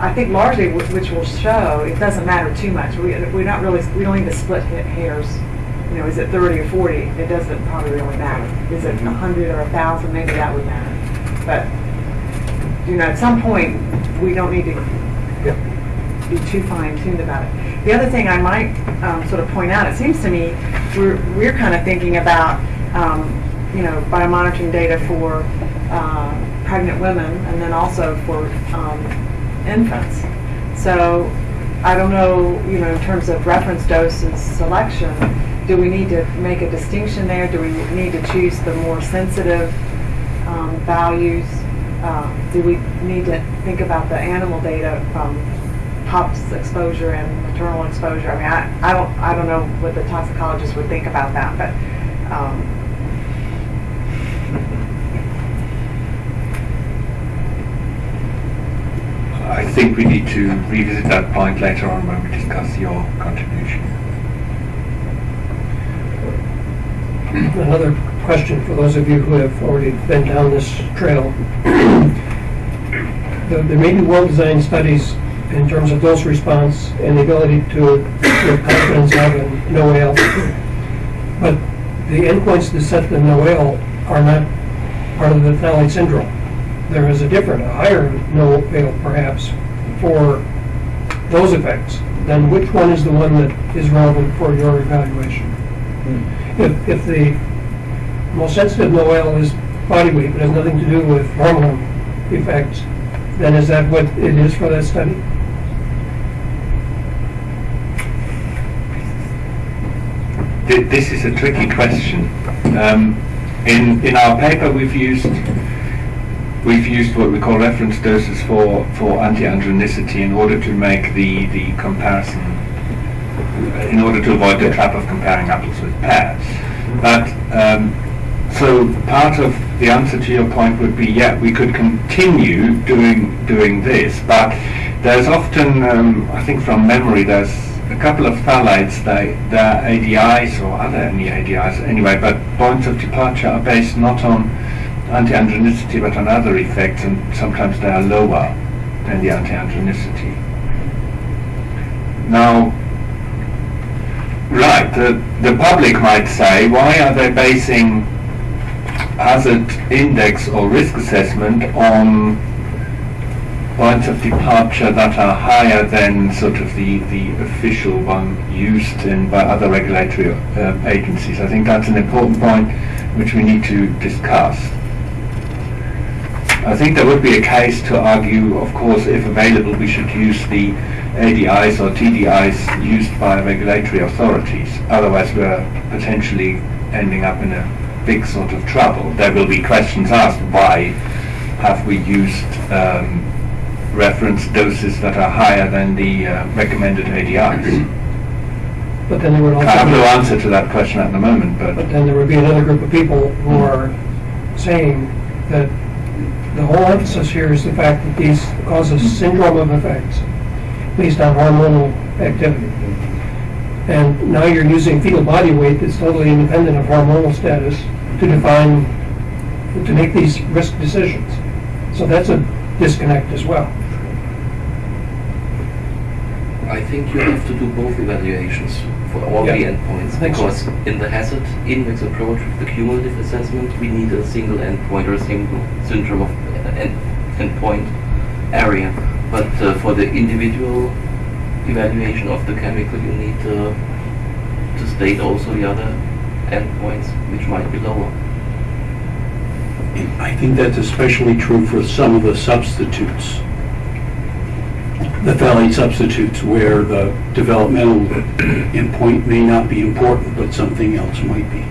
I think largely, which will show, it doesn't matter too much. We, we're not really, we don't need to split hairs. You know, is it 30 or 40? It doesn't probably really matter. Is it 100 or 1,000? Maybe that would matter. But you know, at some point, we don't need to be too fine-tuned about it. The other thing I might um, sort of point out, it seems to me, we're, we're kind of thinking about, um, you know, biomonitoring data for uh, pregnant women and then also for um, infants. So I don't know, you know, in terms of reference doses selection, do we need to make a distinction there? Do we need to choose the more sensitive um, values? Uh, Do we need to think about the animal data from pups exposure and maternal exposure? I mean, I, I don't, I don't know what the toxicologist would think about that, but, um,
I think we need to revisit that point later on when we discuss your contribution.
Another question for those of you who have already been down this trail. There may be well-designed studies in terms of dose response and the ability to give confidence of in NOAEL. But the endpoints that set the NOAEL are not part of the phthalate syndrome. There is a different, a higher NOAEL perhaps for those effects. Then which one is the one that is relevant for your evaluation? If, if the most sensitive NOAEL is body weight, but has nothing to do with hormone effects, then is that what it is for that study?
This is a tricky question. Um, in in our paper, we've used we've used what we call reference doses for for anti-androgenicity in order to make the the comparison, in order to avoid the trap of comparing apples with pears. But um, so part of the answer to your point would be, yeah, we could continue doing doing this, but there's often, um, I think from memory, there's a couple of phthalates, they, they're ADIs or other any ADIs anyway, but points of departure are based not on anti-androgenicity but on other effects, and sometimes they are lower than the anti-androgenicity. Now, right, the, the public might say, why are they basing hazard index or risk assessment on points of departure that are higher than sort of the, the official one used in by other regulatory uh, agencies. I think that's an important point which we need to discuss. I think there would be a case to argue, of course, if available, we should use the ADIs or TDIs used by regulatory authorities. Otherwise, we're potentially ending up in a big sort of trouble. There will be questions asked, why have we used um, reference doses that are higher than the uh, recommended ADIs? [CLEARS THROAT]
But then there would
I have no answer to that question at the moment, but
but then there would be another group of people who are saying that the whole emphasis here is the fact that these causes syndrome of effects based on hormonal activity. And now you're using fetal body weight that's totally independent of hormonal status to define, to make these risk decisions. So that's a disconnect as well.
I think you have to do both evaluations for all the endpoints because in the hazard index approach with the cumulative assessment, we need a single endpoint or a single syndrome of uh, end, endpoint area. But uh, for the individual evaluation of the chemical, you need uh, to state also the other endpoints, which might be lower.
I think that's especially true for some of the substitutes. The phthalate substitutes where the developmental endpoint may not be important, but something else might be.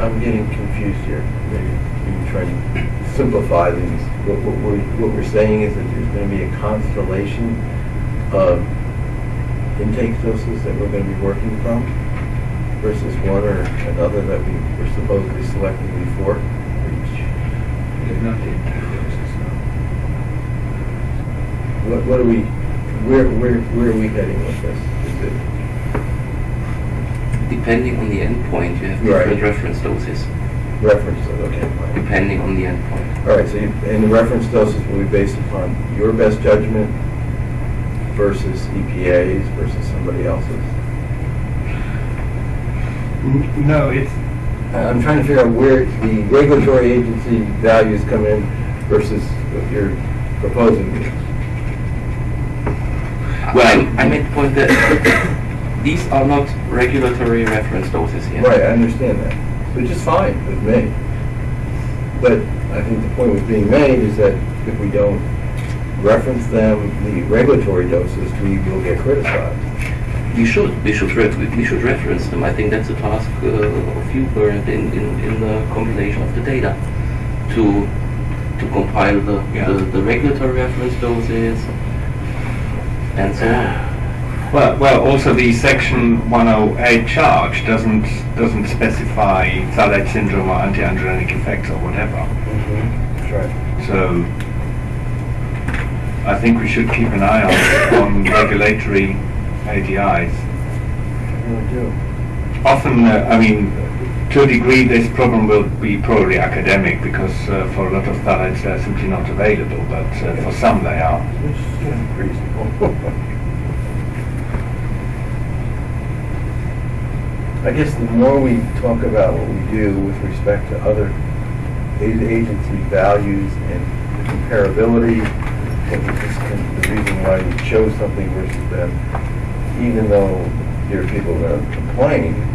I'm getting confused here. Maybe you can try to simplify these. What, what we're, what we're saying is that there's going to be a constellation of intake doses that we're going to be working from versus one or another that we were supposedly selecting before.
They're not the intake doses, no.
What, what are we, where, where, where are we heading with this? Is it,
Depending on the endpoint, you have
Right.
different reference doses,
reference, okay, fine.
depending on the endpoint.
All right, so you, and the reference doses will be based upon your best judgment versus EPA's versus somebody else's?
N- No, it's,
I'm trying to figure out where the regulatory agency values come in versus what you're proposing.
Well, I made the point that [COUGHS] these are not regulatory reference doses here.
Right, I understand that, which is fine with me. But I think the point was being made is that if we don't reference them, the regulatory doses, we will get criticized.
We should, we should, re- we should reference them. I think that's a task uh, of you, Bernd, in, in, in the compilation of the data, to to compile the, the, the regulatory reference doses and so on.
Well, well, also the section 108 charge doesn't doesn't specify phthalate syndrome or anti-androgenic effects or whatever.
That's right.
So I think we should keep an eye on, on regulatory ADIs.
I do.
Often, uh, I mean, to a degree, this problem will be probably academic because uh, for a lot of phthalates they're simply not available, but uh, for some they are.
I guess the more we talk about what we do with respect to other agency values and the comparability, and the reason why we chose something versus them, even though there are people that complain,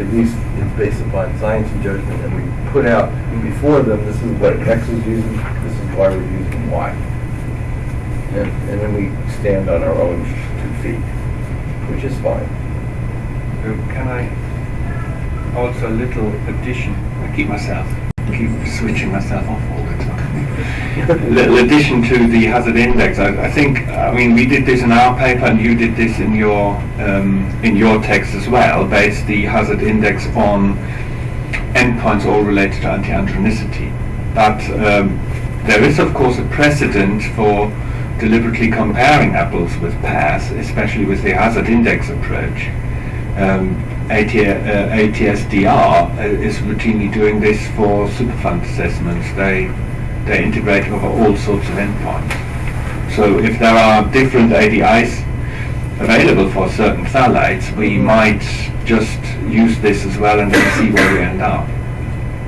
at least it's based upon science and judgment, and we put out before them, this is what X is using, this is why we're using Y. And, and then we stand on our own two feet, which is fine.
So can I also a little addition? I keep myself keep switching myself off all the time. Little addition to the hazard index. I, I think I mean we did this in our paper and you did this in your um, in your text as well. Based the hazard index on endpoints all related to anti-androgenicity. But um, there is of course a precedent for deliberately comparing apples with pears, especially with the hazard index approach. Um, AT, uh, ATSDR is routinely doing this for superfund assessments. They they integrate over all sorts of endpoints. So if there are different ADIs available for certain phthalates, we might just use this as well and then see where we end up,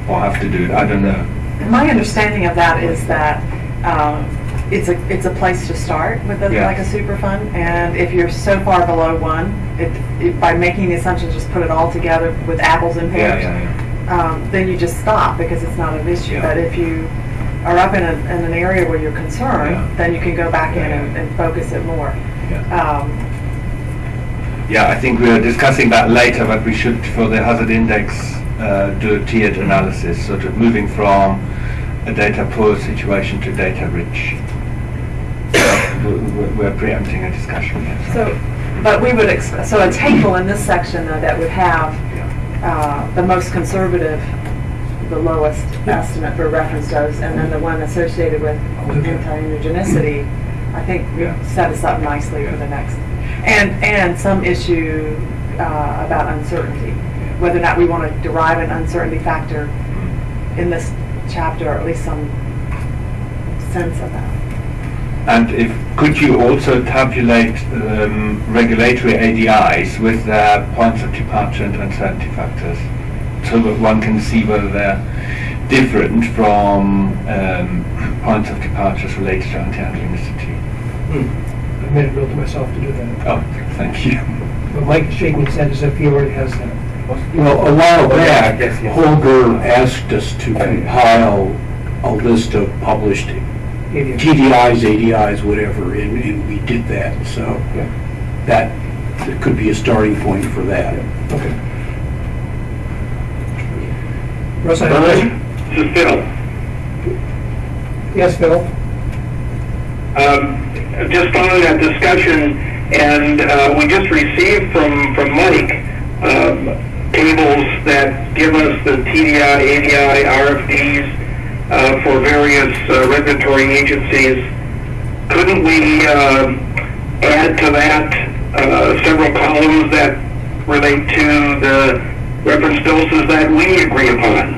or have to do it. I don't know.
My understanding of that is that um, it's a, it's a place to start with a,
Yeah.
like a super fund, and if you're so far below one, it, it, by making the assumption, just put it all together with apples and
Yeah,
pears,
yeah, yeah.
um, then you just stop because it's not an issue.
Yeah.
But if you are up in, a, in an area where you're concerned,
Yeah.
then you can go back in and, and focus it more.
Yeah.
Um,
Yeah, I think we are discussing that later, but we should, for the hazard index, uh, do a tiered analysis, sort of moving from a data poor situation to data rich. We're- We're we're preempting a discussion here.
So, but we would, ex- so a table in this section though that would have uh, the most conservative, the lowest estimate for reference dose, and then the one associated with anti-immunogenicity, I think
Yeah.
set us up nicely for the next. And, and some issue uh, about uncertainty, whether or not we want to derive an uncertainty factor in this chapter, or at least some sense of that.
And if, could you also tabulate um, regulatory ADIs with their points of departure and uncertainty factors? So that one can see whether they're different from um, points of departures related to anti-androgenicity.
I made a note to myself to do that.
Oh, thank you.
But Mike is shaking his head as if he already has that.
Well, a while
Oh,
back,
guess, yes.
Holger asked us to compile a list of published
Idiot.
TDIs, ADIs, whatever, and, and we did that, so
Yeah.
that could be a starting point for that.
Okay. Russ, I.
This is Phil.
Yes, Phil?
Um, just following that discussion, and uh, we just received from, from Mike um, tables that give us the TDI, ADI, RFDs uh, for various uh, regulatory agencies. Couldn't we um, add to that uh, several columns that relate to the reference doses that we agree upon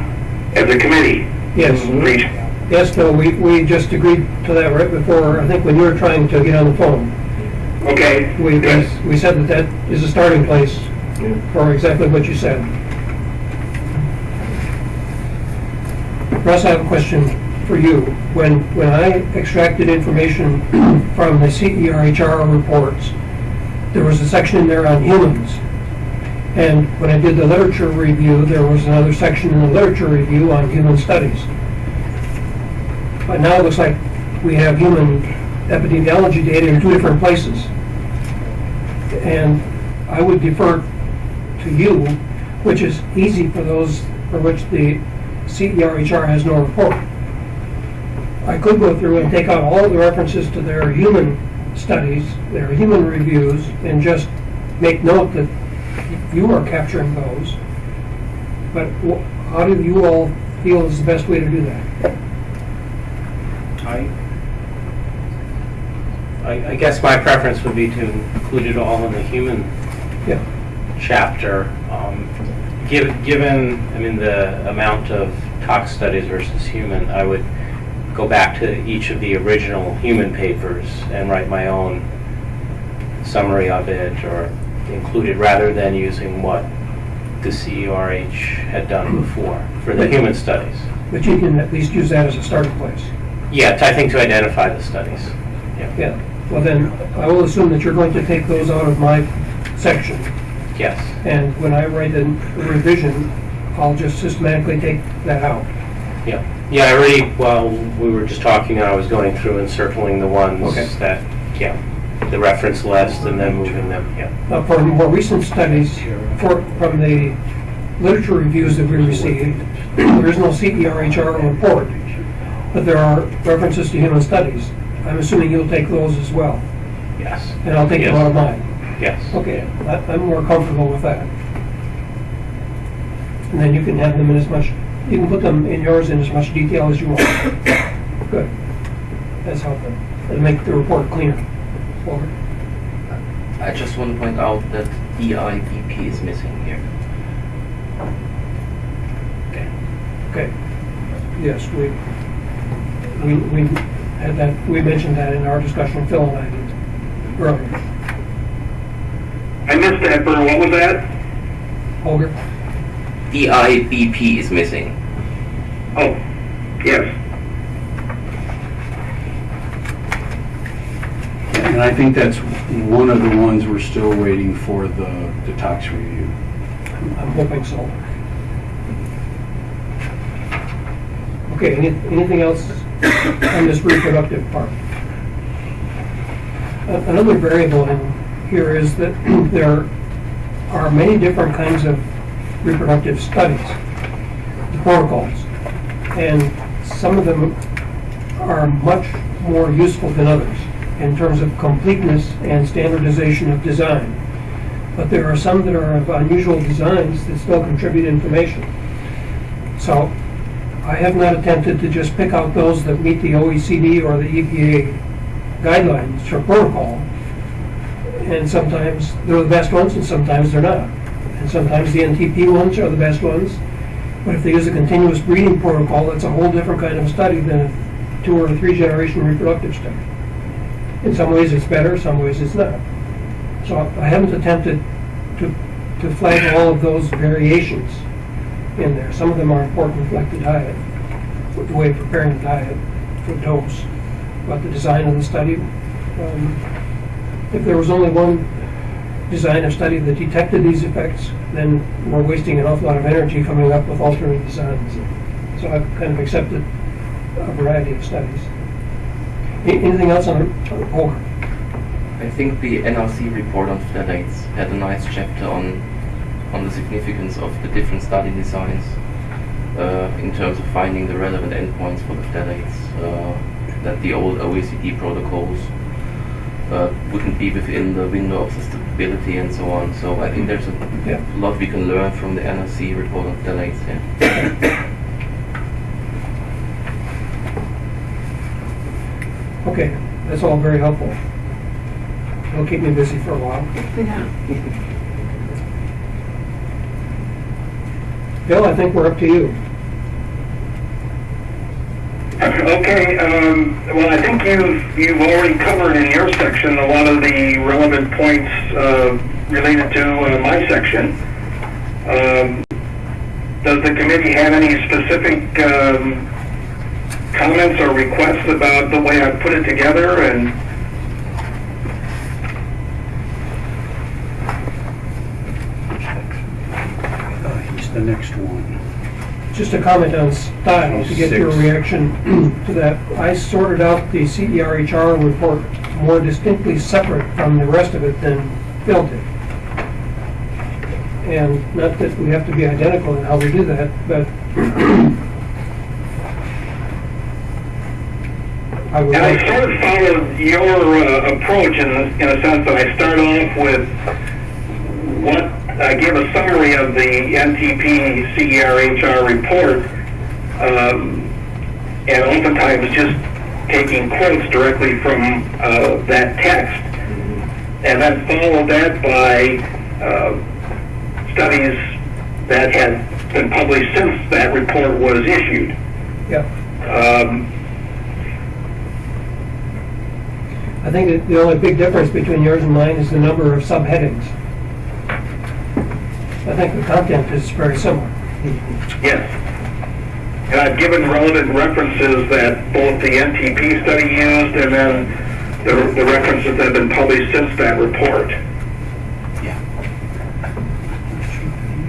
as a committee?
Yes.
Mm-hmm. Each
Yes, Phil, we, we just agreed to that right before, I think when you were trying to get on the phone.
Okay.
We,
Yes.
we we said that that is a starting place for exactly what you said. Russ, I have a question for you. When, when I extracted information [CLEARS THROAT] from the CERHR reports, there was a section in there on humans. And when I did the literature review, there was another section in the literature review on human studies. But now it looks like we have human epidemiology data in two different places. And I would defer to you, which is easy for those for which the CERHR has no report. I could go through and take out all the references to their human studies, their human reviews, and just make note that you are capturing those. But how do you all feel is the best way to do that?
I, I I guess my preference would be to include it all in the human
Yeah.
chapter. Um, giv- Given, I mean, the amount of tox studies versus human, I would go back to each of the original human papers and write my own summary of it or include it rather than using what the CERH had done before for the human studies.
But you can at least use that as a starting place.
Yeah, I think to identify the studies. Yeah.
Yeah, well then, I will assume that you're going to take those out of my section.
Yes.
And when I write a revision, I'll just systematically take that out.
Yeah, yeah, I already, while we were just talking, I was going through and circling the ones
Okay.
that, yeah, the reference list and then moving them, yeah.
Now, for more recent studies, for, from the literature reviews that we received, there is no CERHR report, but there are references to human studies. I'm assuming you'll take those as well,
Yes,
and I'll take them
Yes.
out of mine.
yes.
Okay, I- I'm more comfortable with that. And then you can have them in as much, you can put them in yours in as much detail as you want. [COUGHS] Good. That's helpful. It'll make the report cleaner. Over.
I just want to point out that DIVP is missing here.
Okay. Okay. Yes, we, we, we had that, we mentioned that in our discussion, Phil and I did earlier.
I missed that, Bert, what was that?
Holger?
DIVP is missing.
Oh, yes.
And I think that's one of the ones we're still waiting for the, the tox review.
I'm hoping so. Okay, any, anything else on this reproductive part? Another variable in here is that [CLEARS THROAT] there are many different kinds of reproductive studies, protocols, and some of them are much more useful than others in terms of completeness and standardization of design but there are some that are of unusual designs that still contribute information. So I have not attempted to just pick out those that meet the OECD or the EPA guidelines for protocol. And sometimes they're the best ones and sometimes they're not. And sometimes the NTP ones are the best ones. But if they use a continuous breeding protocol, that's a whole different kind of study than a two or three generation reproductive study. In some ways it's better, some ways it's not. So I haven't attempted to, to flag all of those variations in there. Some of them are important, like the diet, the way of preparing the diet for dose, but the design of the study. um, If there was only one design of study that detected these effects, then we're wasting an awful lot of energy coming up with alternate designs. So I've kind of accepted a variety of studies. Anything else on, Holger?
I think the NRC report on phthalates had a nice chapter on on the significance of the different study designs uh, in terms of finding the relevant endpoints for the phthalates. Uh, that the old OECD protocols uh, wouldn't be within the window of sustainability and so on. So I think there's a
Yeah.
lot we can learn from the NRC report on phthalates. Yeah. [COUGHS] [COUGHS]
Okay, that's all very helpful. It'll keep me busy for a while. Yeah. Bill, I think we're up to you.
Okay, um, well, I think you've, you've already covered in your section a lot of the relevant points, uh, related to uh, my section. Um, does the committee have any specific, um, comments or requests about the way I put it together and?
Uh, He's the next one.
just a comment on style, to get your reaction [CLEARS THROAT] to that. I sorted out the E CERHR report more distinctly separate from the rest of it than Phil did. And not that we have to be identical in how we do that, but [CLEARS THROAT] I
And I sort of followed your uh, approach in, in a sense that I start off with what I give a summary of the NTP CERHR report, um, and oftentimes just taking quotes directly from uh, that text, and then follow that by uh, studies that had been published since that report was issued.
yeah.
Um,
I think that the only big difference between yours and mine is the number of subheadings. I think the content is very similar.
Yes. And I've given relevant references that both the NTP study used and then the, the references that have been published since that report.
Yeah.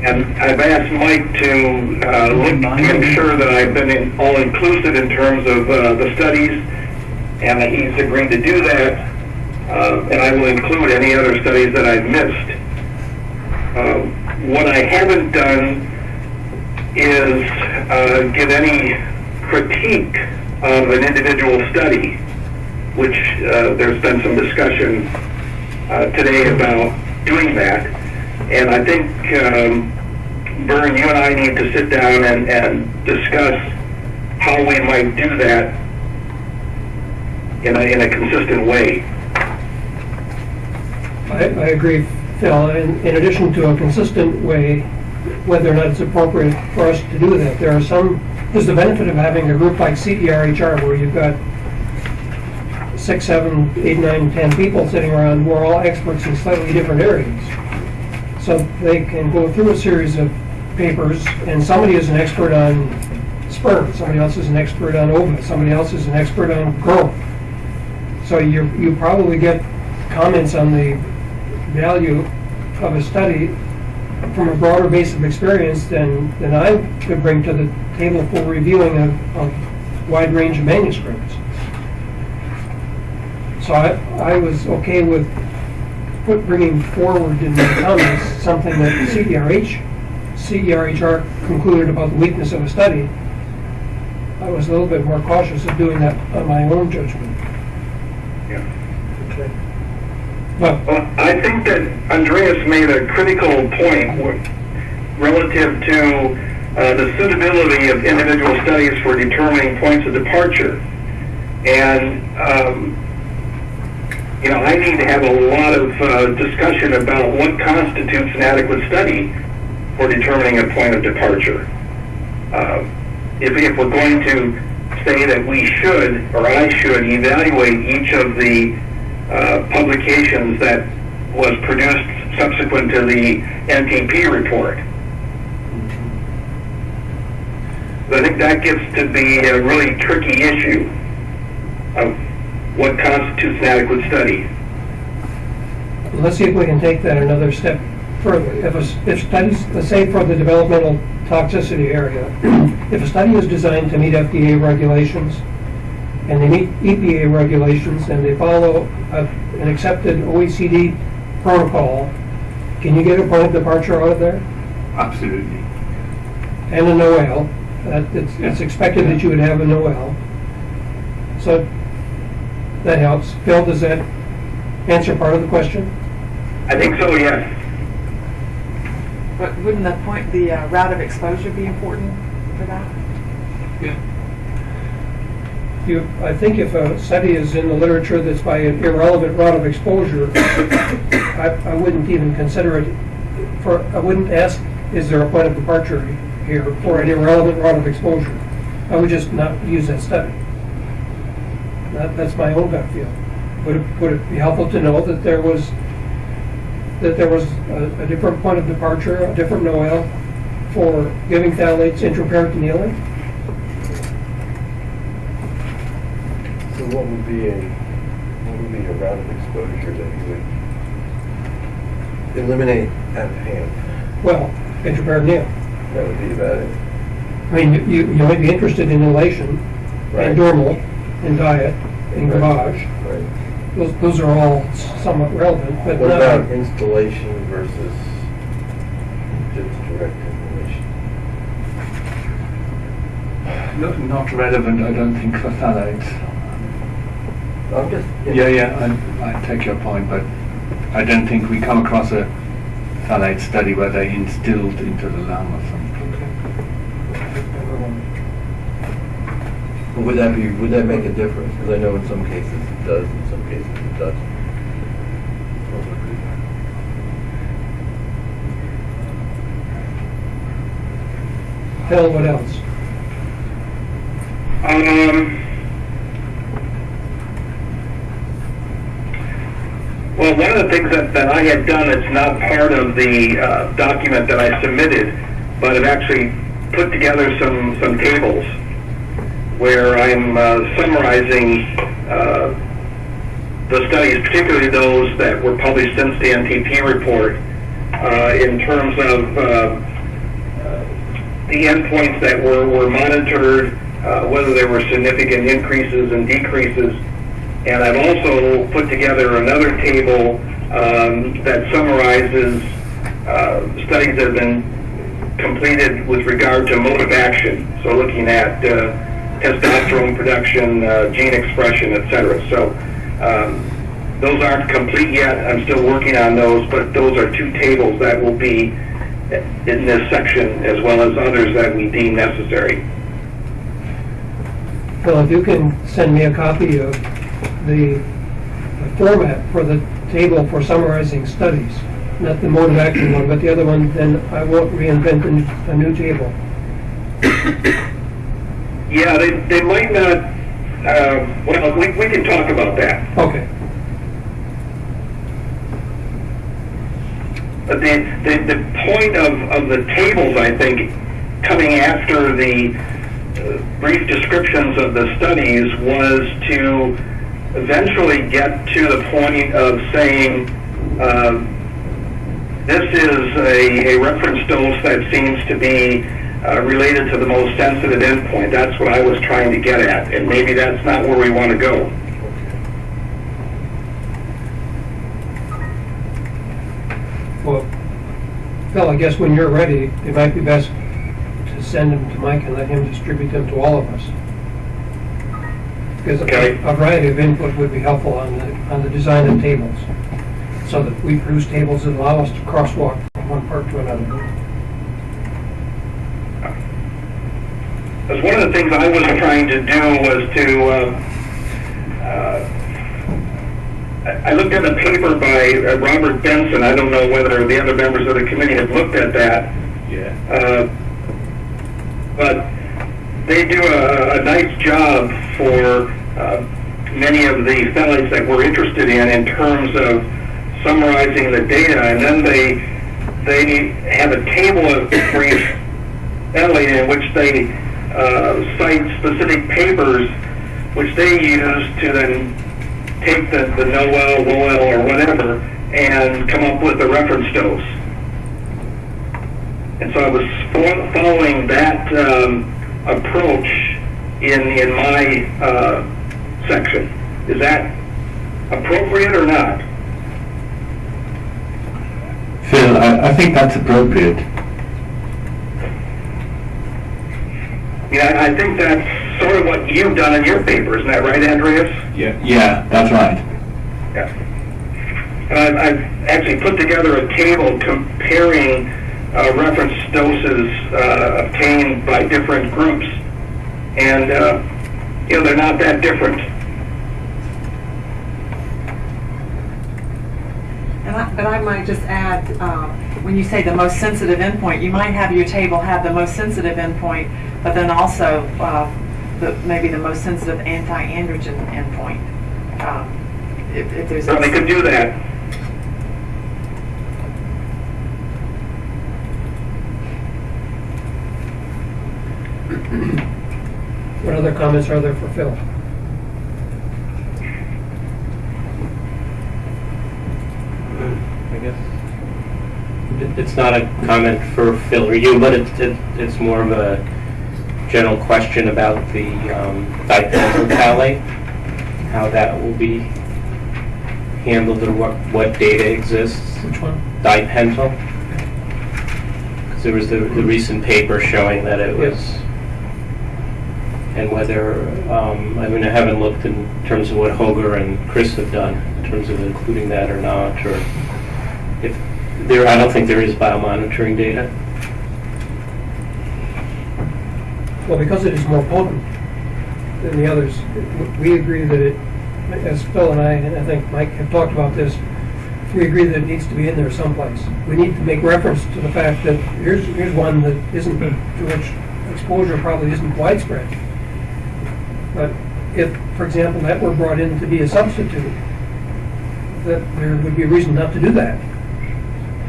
And I've asked Mike to uh, look to ensure that I've been in- all inclusive in terms of uh, the studies, and he's agreed to do that. Uh, and I will include any other studies that I've missed. Uh, what I haven't done is uh, give any critique of an individual study, which uh, there's been some discussion uh, today about doing that. And I think, um, you and I need to sit down and, and discuss how we might do that in a, in a consistent way.
I, I agree, Phil. In, in addition to a consistent way, whether or not it's appropriate for us to do that, there are some, there's the benefit of having a group like CERHR where you've got six, seven, eight, nine, ten people sitting around who are all experts in slightly different areas. So they can go through a series of papers, and somebody is an expert on sperm, somebody else is an expert on ova, somebody else is an expert on growth. So you, you probably get comments on the value of a study from a broader base of experience than, than I could bring to the table for reviewing a, a wide range of manuscripts. So I, I was okay with put, bringing forward in the comments something that CERH, CERHR concluded about the weakness of a study. I was a little bit more cautious of doing that on my own judgment. Well,
I think that Andreas made a critical point relative to uh, the suitability of individual studies for determining points of departure. And, um, you know, I need to have a lot of uh, discussion about what constitutes an adequate study for determining a point of departure. Uh, if, if we're going to say that we should, or I should, evaluate each of the uh, publications that was produced subsequent to the NTP report. I think that gets to be a really tricky issue of what constitutes an adequate study.
let's see if we can take that another step further. If, a if studies, let's say for the developmental toxicity area, [CLEARS THROAT] if a study is designed to meet FDA regulations, and they meet EPA regulations, and they follow a- an accepted OECD protocol, can you get a point of departure out of there?
Absolutely.
And a NOAL, that, it's, it's expected that you would have a NOAL. So, that helps. Phil, does that answer part of the question?
I think so, yes.
But wouldn't the point, the uh, route of exposure be important for that?
You, I think if a study is in the literature that's by an irrelevant route of exposure, I, I wouldn't even consider it for, I wouldn't ask, is there a point of departure here for an irrelevant route of exposure? I would just not use that study. That, that's my own gut feel. Would it, would it be helpful to know that there was, that there was a, a different point of departure, a different NOAL for giving phthalates intraperitoneally?
So what would be a, what would be a route of exposure that you would eliminate out of hand?
Well, intraperitoneal.
That would be about it.
I mean, you- you, you might be interested in inhalation
Right.
and normal, and diet, and gavage.
Right.
Those, those are all somewhat relevant, but
What
not,
about installation versus just direct inhalation?
Not, not relevant, I don't think, for phthalates.
I'm just.
Yeah, yeah, I, I take your point, but I don't think we come across a phthalate study where they instilled into the lung or something.
Would that be, would that make a difference? Because I know in some cases it does, in some cases it doesn't.
Phil, what else?
Um, well, one of the things that, that I had done, it's not part of the uh, document that I submitted, but I've actually put together some, some tables where I'm uh, summarizing uh, the studies, particularly those that were published since the NTP report, uh, in terms of uh, the endpoints that were, were monitored, uh, whether there were significant increases and decreases. And I've also put together another table um, that summarizes uh, studies that have been completed with regard to mode of action. So looking at uh, testosterone production, uh, gene expression, et cetera. So um, those aren't complete yet. I'm still working on those, but those are two tables that will be in this section as well as others that we deem necessary.
Phil, if you can send me a copy of the the format for the table for summarizing studies, not the mode of action one, but the other one, then I won't reinvent a new table.
Yeah, they, they might not, uh, well, we, we can talk about that.
Okay.
But the, the, the point of, of the tables, I think, coming after the uh, brief descriptions of the studies was to eventually get to the point of saying, uh, this is a, a reference dose that seems to be uh, related to the most sensitive endpoint. That's what I was trying to get at, and maybe that's not where we want to go.
Well, Phil, I guess when you're ready, it might be best to send them to Mike and let him distribute them to all of us. Because a
Okay.
a variety of input would be helpful on the, on the design of tables. So that we produce tables that allow us to crosswalk from one part to another.
Because one of the things I was trying to do was to, uh, uh, I I looked at a paper by uh, Robert Benson. I don't know whether the other members of the committee have looked at that.
Yeah.
Uh, but they do a, a nice job for many of the phthalates that we're interested in in terms of summarizing the data, and then they they have a table of brief phthalate in which they uh, cite specific papers which they use to then take the, the NOEL, WOEL, or whatever, and come up with a reference dose. And so I was following that um, approach in, in my uh, section. Is that appropriate or not?
Phil, I, I think that's appropriate.
Yeah, I think that's sort of what you've done in your paper, isn't that right, Andreas?
Yeah. Yeah, that's right.
Yeah. And I've, I've actually put together a table comparing uh, reference doses uh, obtained by different groups. And, uh, you know, they're not that different.
And I, but I might just add, um, when you say the most sensitive endpoint, you might have your table have the most sensitive endpoint, but then also uh, the, maybe the most sensitive anti-androgen endpoint. Um, if, if there's
So they could do that. [CLEARS THROAT]
What other comments are there for Phil?
I guess. It's not a comment for Phil or you, but it's, it's more of a general question about the um, dipentyl phthalate, how that will be handled or what, what data exists.
Which one?
Dipentyl. Because there was the, the recent paper showing that it was, and whether, um, I mean, I haven't looked in terms of what Hoger and Chris have done, in terms of including that or not, or if, there, I don't think there is biomonitoring data.
Well, because it is more potent than the others, we agree that it, as Phil and I, and I think Mike have talked about this, we agree that it needs to be in there someplace. We need to make reference to the fact that here's, here's one that isn't, to which exposure probably isn't widespread. But if, for example, that were brought in to be a substitute, that there would be a reason not to do that.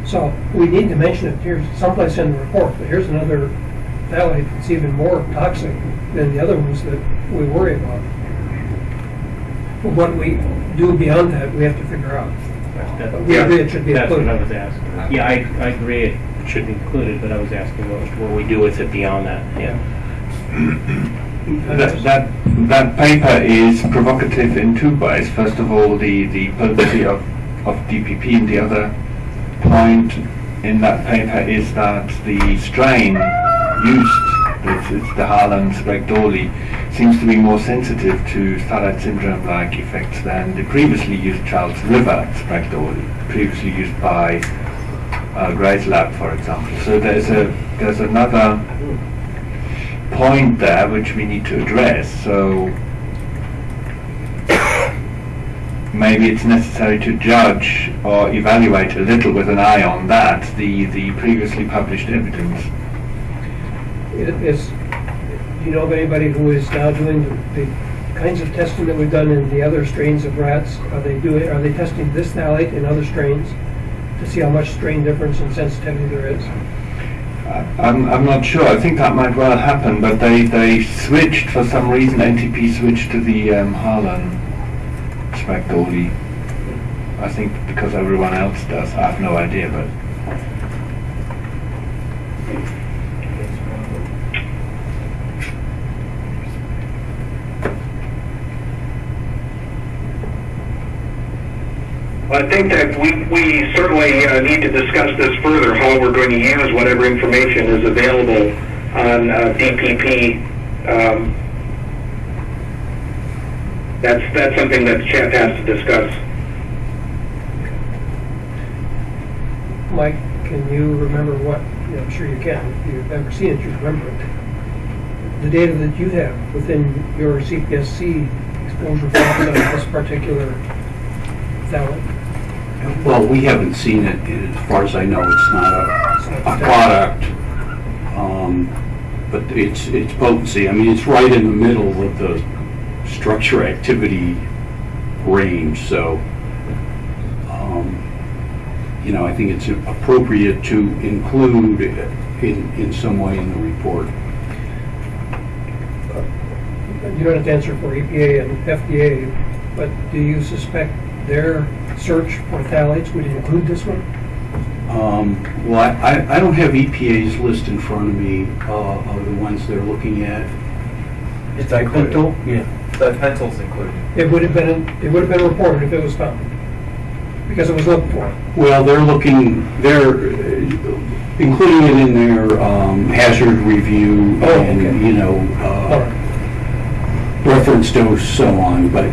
So we need to mention it, here someplace in the report, but here's another phthalate that's even more toxic than the other ones that we worry about. But what we do beyond that, we have to figure out. But we agree it should be
That's what I was asking. Yeah, I, I agree it should be included, but I was asking what, what we do with it beyond that, yeah.
That, that, that paper is provocative in two ways. First of all, the, the potency of, of DPP and the other point in that paper is that the strain used, it's, the Harlan Sprague-Dawley, seems to be more sensitive to phthalate syndrome-like effects than the previously used Charles River Sprague-Dawley, previously used by uh, Gray's lab, for example. So there's a there's another point there which we need to address. So maybe it's necessary to judge or evaluate a little with an eye on that the the previously published evidence.
Is, you know of anybody who is now doing the the kinds of testing that we've done in the other strains of rats? Are they doing, are they testing this phthalate in other strains to see how much strain difference and sensitivity there is?
I'm, I'm not sure. I think that might well happen, but they, they switched for some reason. NTP switched to the um, Harlan Sprague-Dawley. I think because everyone else does. I have no idea, but
I think that we, we certainly uh, need to discuss this further, how we're going to use whatever information is available on uh, DPP. Um, That's, that's something that the chat has to discuss.
Mike, can you remember what, I'm sure you can, if you've ever seen it, you remember it. The data that you have within your CPSC exposure on this particular phthalate.
Well, we haven't seen it, and as far as I know, it's not a, a product. Um, But it's, it's potency, I mean, it's right in the middle of the structure activity range, so, um, you know, I think it's appropriate to include in, in some way in the report.
You don't have to answer for EPA and FDA, but do you suspect their search for phthalates would include this one?
Um, Well, I, I- I don't have EPA's list in front of me uh, of the ones they're looking at.
It's included.
Yeah.
The pencil's included.
It would have been, it would have been reported if it was found, because it was looked for.
Well, they're looking, they're uh, including it in their um, hazard review
Oh,
and,
okay.
you know, uh,
right.
reference dose, so on, but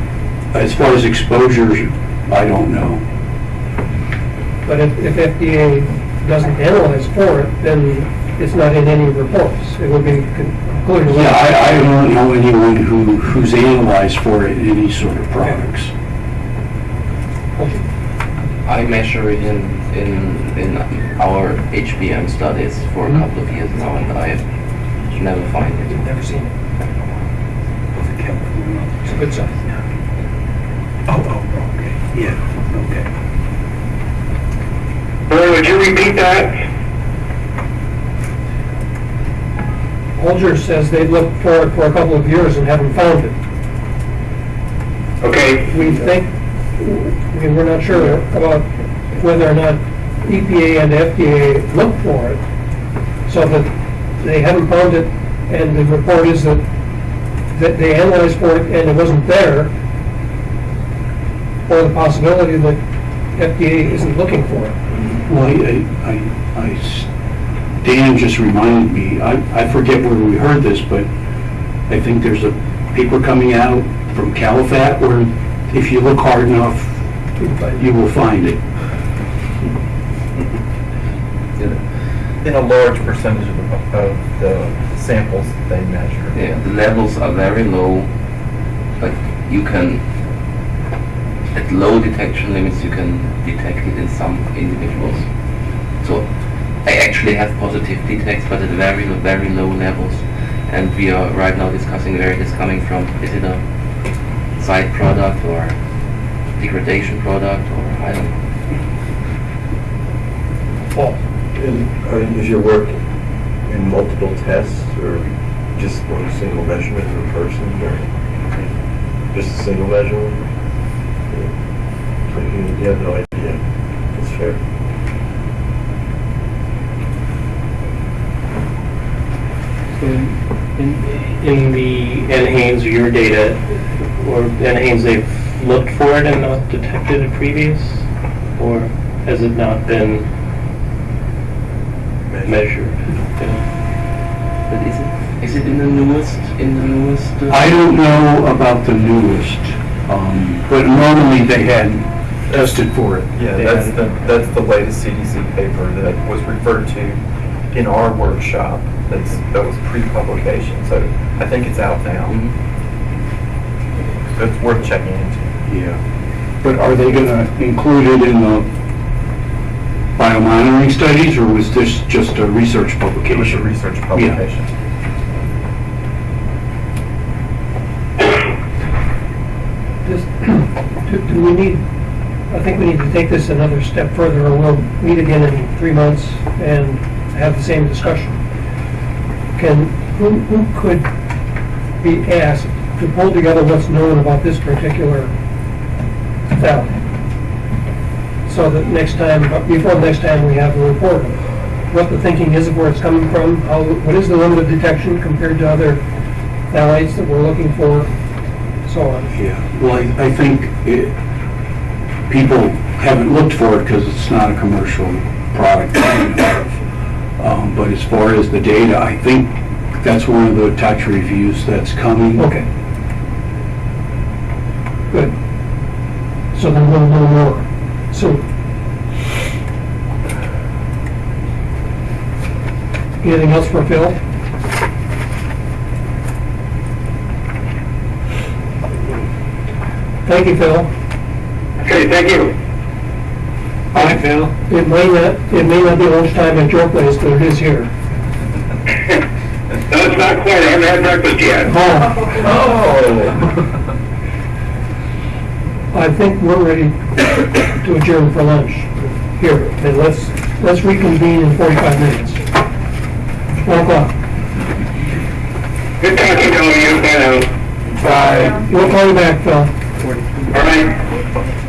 as far as exposures, I don't know.
But if, if FDA doesn't analyze for it, then it's not in any reports. It would be con- included.
Yeah, I, I don't know anyone who, who's analyzed for it in any sort of products.
I measure it in, in, in our HBM studies for a
Mhm.
couple of years now and I never find it.
Never seen it. It's a good sign.
Oh, oh, yeah, okay.
Barry, would you repeat that?
Holger says they've looked for it for a couple of years and haven't found it.
Okay,
We think, I mean, we're not sure about whether or not EPA and FDA looked for it, so that they haven't found it and the report is that, that they analyzed for it and it wasn't there, or the possibility that FDA isn't looking for it.
Well, I, I, I s- Dan just reminded me, I, I forget where we heard this, but I think there's a paper coming out from Califat where if you look hard enough, you will find it.
In a large percentage of the, of the samples they measure.
Yeah, the levels are very low, but you can, at low detection limits, you can detect it in some individuals. So I actually have positive detects, but at very, very low levels. And we are right now discussing where it is coming from. Is it a side product or degradation product or I don't know.
And, uh, Is your work in multiple tests or just one single measurement per person or just a single measurement? Yeah. So You you have no idea. That's fair.
In, in the NHANES, your data, or NHANES, they've looked for it and not detected it previous? Or has it not been measured? Yeah.
But is it, is it in the newest, in the newest? uh,
I don't know about the newest, um, but normally they had tested for it.
Yeah,
They
that's the, that's the latest CDC paper that was referred to in our workshop. That's, that was pre-publication, so I think it's out now.
Mhm.
It's worth checking into.
Yeah. But are they gonna include it in the biomonitoring studies, or was this just a research
It was a research publication.
Do do we need, I think we need to take this another step further, or we'll meet again in three months and have the same discussion. Can, who, who could be asked to pull together what's known about this particular valley? So that next time, before next time we have a report of what the thinking is of where it's coming from, how, what is the limit of detection compared to other phthalates that we're looking for, so on.
Yeah, well, I, I think it, people haven't looked for it because it's not a commercial product. Um, but as far as the data, I think that's one of the tox reviews that's coming.
Okay. Good. So then we'll know more. So. Anything else for Phil? Thank you, Phil.
Okay, thank you.
Bye, Phil. It may not, it may not be lunchtime at your place, but it is here. [LAUGHS]
No, it's not quite, I haven't had breakfast yet.
Oh. oh. I think we're ready to adjourn for lunch here, and let's, let's reconvene in 45 minutes. One o'clock.
Good talking to all you, bye.
Bye. We'll call you back, Phil.
All right.